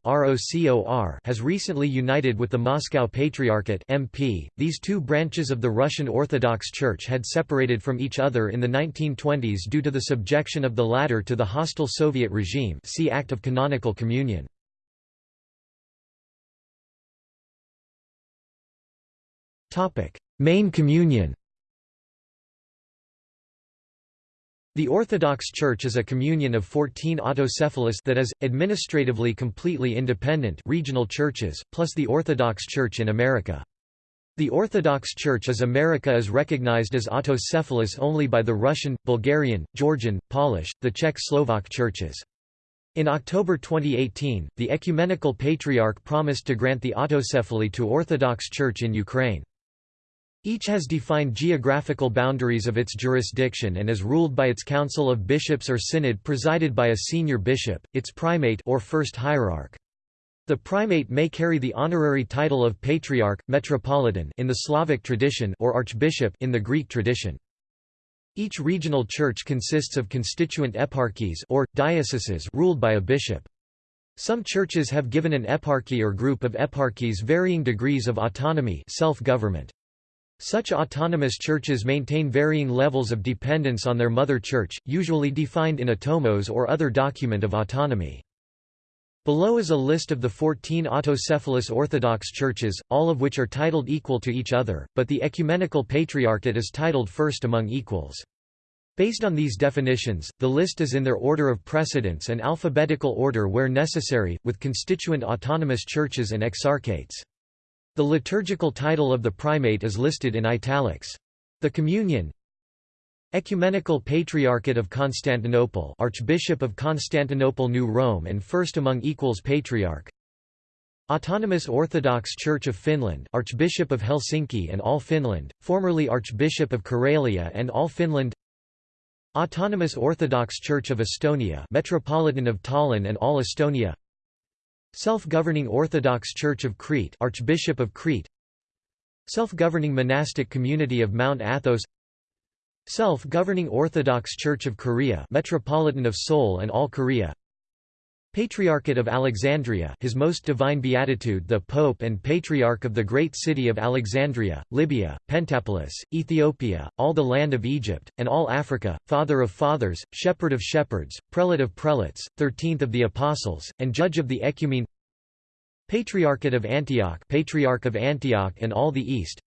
has recently united with the Moscow Patriarchate (MP). These two branches of the Russian Orthodox Church had separated from each other in the 1920s due to the subjection of the latter to the hostile Soviet regime. See Act of Canonical Communion. Main communion The Orthodox Church is a communion of 14 autocephalous that is, administratively completely independent regional churches, plus the Orthodox Church in America. The Orthodox Church as America is recognized as autocephalous only by the Russian, Bulgarian, Georgian, Polish, the Czech Slovak churches. In October 2018, the Ecumenical Patriarch promised to grant the autocephaly to Orthodox Church in Ukraine. Each has defined geographical boundaries of its jurisdiction and is ruled by its council of bishops or synod presided by a senior bishop, its primate or first hierarch. The primate may carry the honorary title of patriarch, metropolitan in the Slavic tradition or archbishop in the Greek tradition. Each regional church consists of constituent eparchies or dioceses ruled by a bishop. Some churches have given an eparchy or group of eparchies varying degrees of autonomy self-government. Such autonomous churches maintain varying levels of dependence on their mother church, usually defined in a tomos or other document of autonomy. Below is a list of the 14 autocephalous Orthodox churches, all of which are titled equal to each other, but the Ecumenical Patriarchate is titled first among equals. Based on these definitions, the list is in their order of precedence and alphabetical order where necessary, with constituent autonomous churches and exarchates. The liturgical title of the primate is listed in italics. The Communion Ecumenical Patriarchate of Constantinople Archbishop of Constantinople New Rome and first among equals Patriarch Autonomous Orthodox Church of Finland Archbishop of Helsinki and all Finland, formerly Archbishop of Karelia and all Finland Autonomous Orthodox Church of Estonia Metropolitan of Tallinn and all Estonia Self-governing Orthodox Church of Crete Archbishop of Crete. Self-governing monastic community of Mount Athos. Self-governing Orthodox Church of Korea Metropolitan of Seoul and all Korea Patriarchate of Alexandria His Most Divine Beatitude the Pope and Patriarch of the Great City of Alexandria, Libya, Pentapolis, Ethiopia, all the land of Egypt, and all Africa, Father of Fathers, Shepherd of Shepherds, Prelate of Prelates, Thirteenth of the Apostles, and Judge of the Ecumene. Patriarchate of Antioch Patriarch of Antioch and all the East.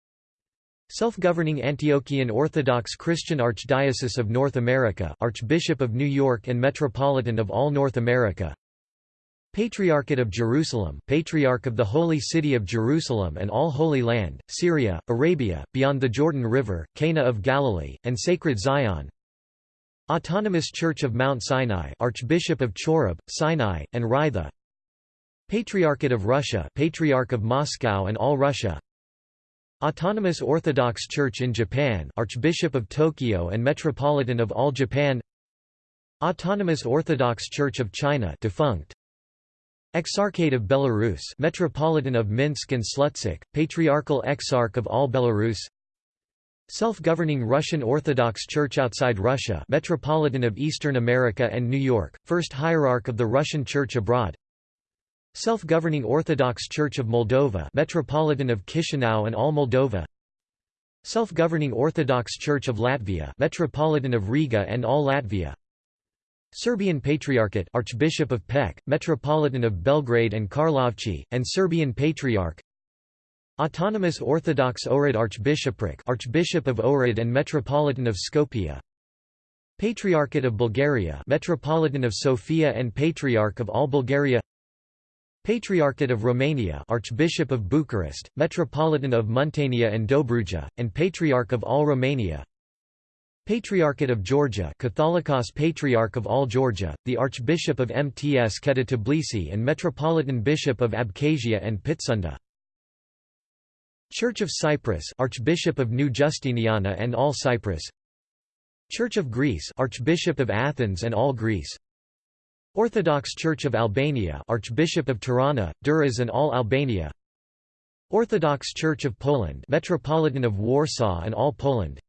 Self-governing Antiochian Orthodox Christian Archdiocese of North America Archbishop of New York and Metropolitan of all North America Patriarchate of Jerusalem Patriarch of the Holy City of Jerusalem and all Holy Land, Syria, Arabia, beyond the Jordan River, Cana of Galilee, and Sacred Zion. Autonomous Church of Mount Sinai Archbishop of Chorab, Sinai, and Raitha Patriarchate of Russia Patriarch of Moscow and all Russia. Autonomous Orthodox Church in Japan Archbishop of Tokyo and Metropolitan of all Japan. Autonomous Orthodox Church of China defunct Exarchate of Belarus Metropolitan of Minsk and Slutsk, Patriarchal Exarch of all Belarus. Self-governing Russian Orthodox Church outside Russia Metropolitan of Eastern America and New York, First Hierarch of the Russian Church abroad. Self-governing Orthodox Church of Moldova Metropolitan of Chisinau and all Moldova. Self-governing Orthodox Church of Latvia Metropolitan of Riga and all Latvia Serbian Patriarchate Archbishop of Pec, Metropolitan of Belgrade and Karlovci, and Serbian Patriarch. Autonomous Orthodox Ohrid Archbishopric Archbishop of Ohrid and Metropolitan of Skopje. Patriarchate of Bulgaria Metropolitan of Sofia and Patriarch of all Bulgaria. Patriarchate of Romania Archbishop of Bucharest, Metropolitan of Muntenia and Dobruja, and Patriarch of all Romania Patriarchate of Georgia Catholicos Patriarch of all Georgia, the Archbishop of Mtskheta Tbilisi and Metropolitan Bishop of Abkhazia and Pitsunda. Church of Cyprus Archbishop of New Justiniana and all Cyprus. Church of Greece Archbishop of Athens and all Greece. Orthodox Church of Albania Archbishop of Tirana, Durrës and all Albania. Orthodox Church of Poland Metropolitan of Warsaw and all Poland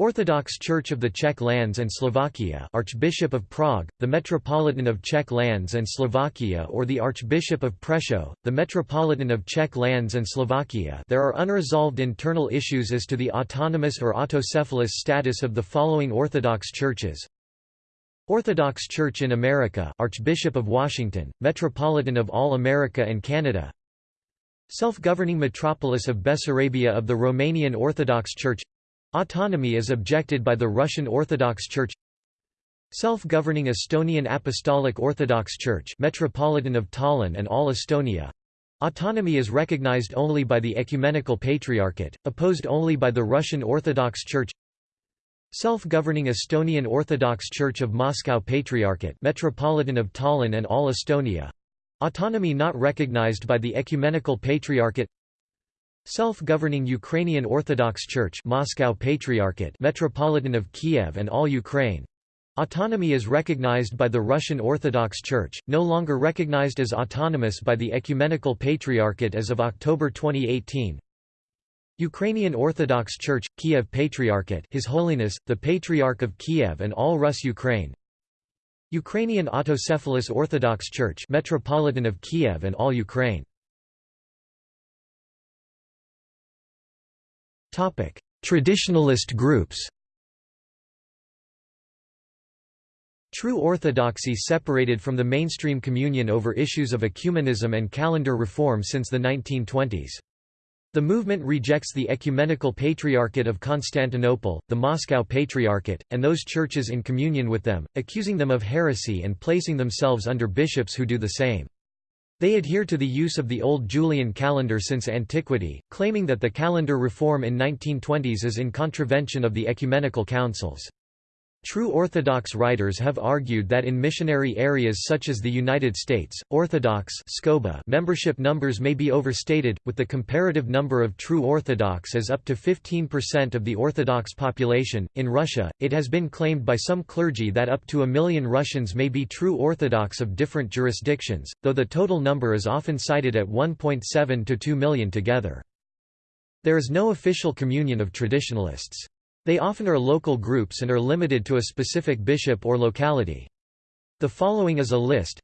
Orthodox Church of the Czech lands and Slovakia Archbishop of Prague, the Metropolitan of Czech lands and Slovakia or the Archbishop of Prešov, the Metropolitan of Czech lands and Slovakia. There are unresolved internal issues as to the autonomous or autocephalous status of the following Orthodox churches. Orthodox Church in America Archbishop of Washington, Metropolitan of all America and Canada. Self-governing metropolis of Bessarabia of the Romanian Orthodox Church Autonomy is objected by the Russian Orthodox Church. Self-governing Estonian Apostolic Orthodox Church Metropolitan of Tallinn and all Estonia. Autonomy is recognized only by the Ecumenical Patriarchate, opposed only by the Russian Orthodox Church. Self-governing Estonian Orthodox Church of Moscow Patriarchate Metropolitan of Tallinn and all Estonia. Autonomy not recognized by the Ecumenical Patriarchate Self-governing Ukrainian Orthodox Church Moscow Patriarchate Metropolitan of Kiev and all Ukraine. Autonomy is recognized by the Russian Orthodox Church, no longer recognized as autonomous by the Ecumenical Patriarchate as of October 2018. Ukrainian Orthodox Church, Kiev Patriarchate His Holiness, the Patriarch of Kiev and all Rus Ukraine. Ukrainian Autocephalous Orthodox Church Metropolitan of Kiev and all Ukraine Traditionalist groups True Orthodoxy separated from the mainstream communion over issues of ecumenism and calendar reform since the 1920s. The movement rejects the Ecumenical Patriarchate of Constantinople, the Moscow Patriarchate, and those churches in communion with them, accusing them of heresy and placing themselves under bishops who do the same. They adhere to the use of the old Julian calendar since antiquity, claiming that the calendar reform in 1920s is in contravention of the ecumenical councils. True Orthodox writers have argued that in missionary areas such as the United States, Orthodox membership numbers may be overstated, with the comparative number of true Orthodox as up to 15% of the Orthodox population. In Russia, it has been claimed by some clergy that up to a million Russians may be true Orthodox of different jurisdictions, though the total number is often cited at 1.7 to 2 million together. There is no official communion of traditionalists. They often are local groups and are limited to a specific bishop or locality. The following is a list.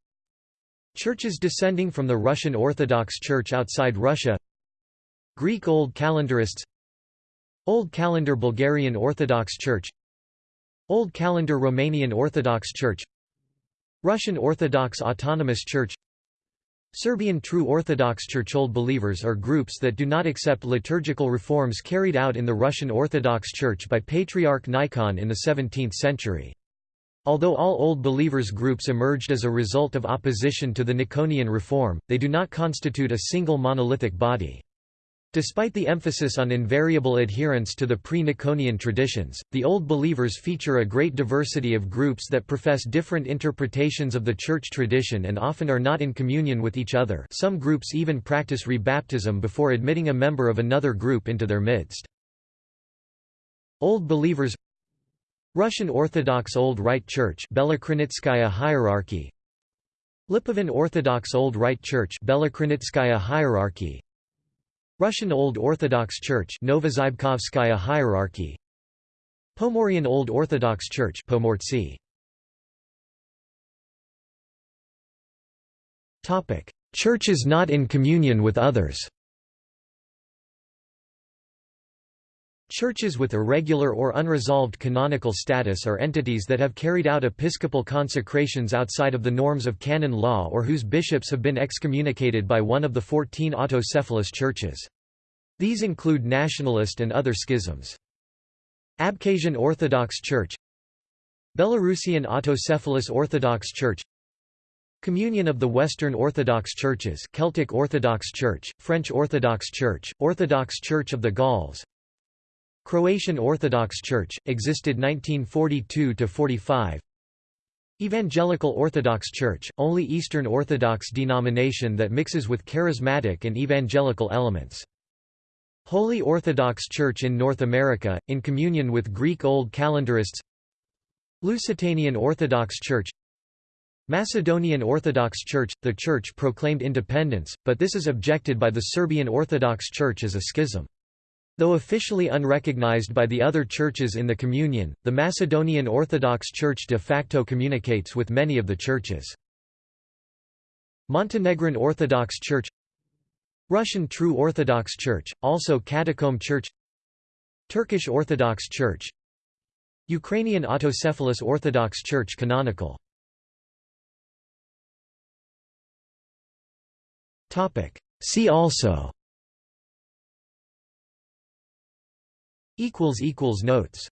Churches descending from the Russian Orthodox Church outside Russia. Greek Old Calendarists. Old Calendar Bulgarian Orthodox Church. Old Calendar Romanian Orthodox Church. Russian Orthodox Autonomous Church Serbian True Orthodox Church Old Believers are groups that do not accept liturgical reforms carried out in the Russian Orthodox Church by Patriarch Nikon in the 17th century. Although all Old Believers groups emerged as a result of opposition to the Nikonian reform, they do not constitute a single monolithic body. Despite the emphasis on invariable adherence to the pre-Nikonian traditions, the Old Believers feature a great diversity of groups that profess different interpretations of the church tradition and often are not in communion with each other. Some groups even practice rebaptism before admitting a member of another group into their midst. Old Believers Russian Orthodox Old Rite Church Belokrinitskaya hierarchy. Lipovan Orthodox Old Rite Church hierarchy Russian Old Orthodox Church Novozybkovskaya hierarchy. Pomorian Old Orthodox Church Pomortsi Topic. Churches not in communion with others Churches with irregular or unresolved canonical status are entities that have carried out episcopal consecrations outside of the norms of canon law or whose bishops have been excommunicated by one of the fourteen autocephalous churches. These include nationalist and other schisms. Abkhazian Orthodox Church Belarusian Autocephalous Orthodox Church Communion of the Western Orthodox Churches Celtic Orthodox Church, French Orthodox Church, Orthodox Church of the Gauls Croatian Orthodox Church, existed 1942–45 Evangelical Orthodox Church, only Eastern Orthodox denomination that mixes with charismatic and evangelical elements. Holy Orthodox Church in North America, in communion with Greek Old Calendarists Lusitanian Orthodox Church Macedonian Orthodox Church – The church proclaimed independence, but this is objected by the Serbian Orthodox Church as a schism. Though officially unrecognized by the other churches in the Communion, the Macedonian Orthodox Church de facto communicates with many of the churches. Montenegrin Orthodox Church Russian True Orthodox Church, also Catacomb Church Turkish Orthodox Church Ukrainian Autocephalous Orthodox Church canonical See also Notes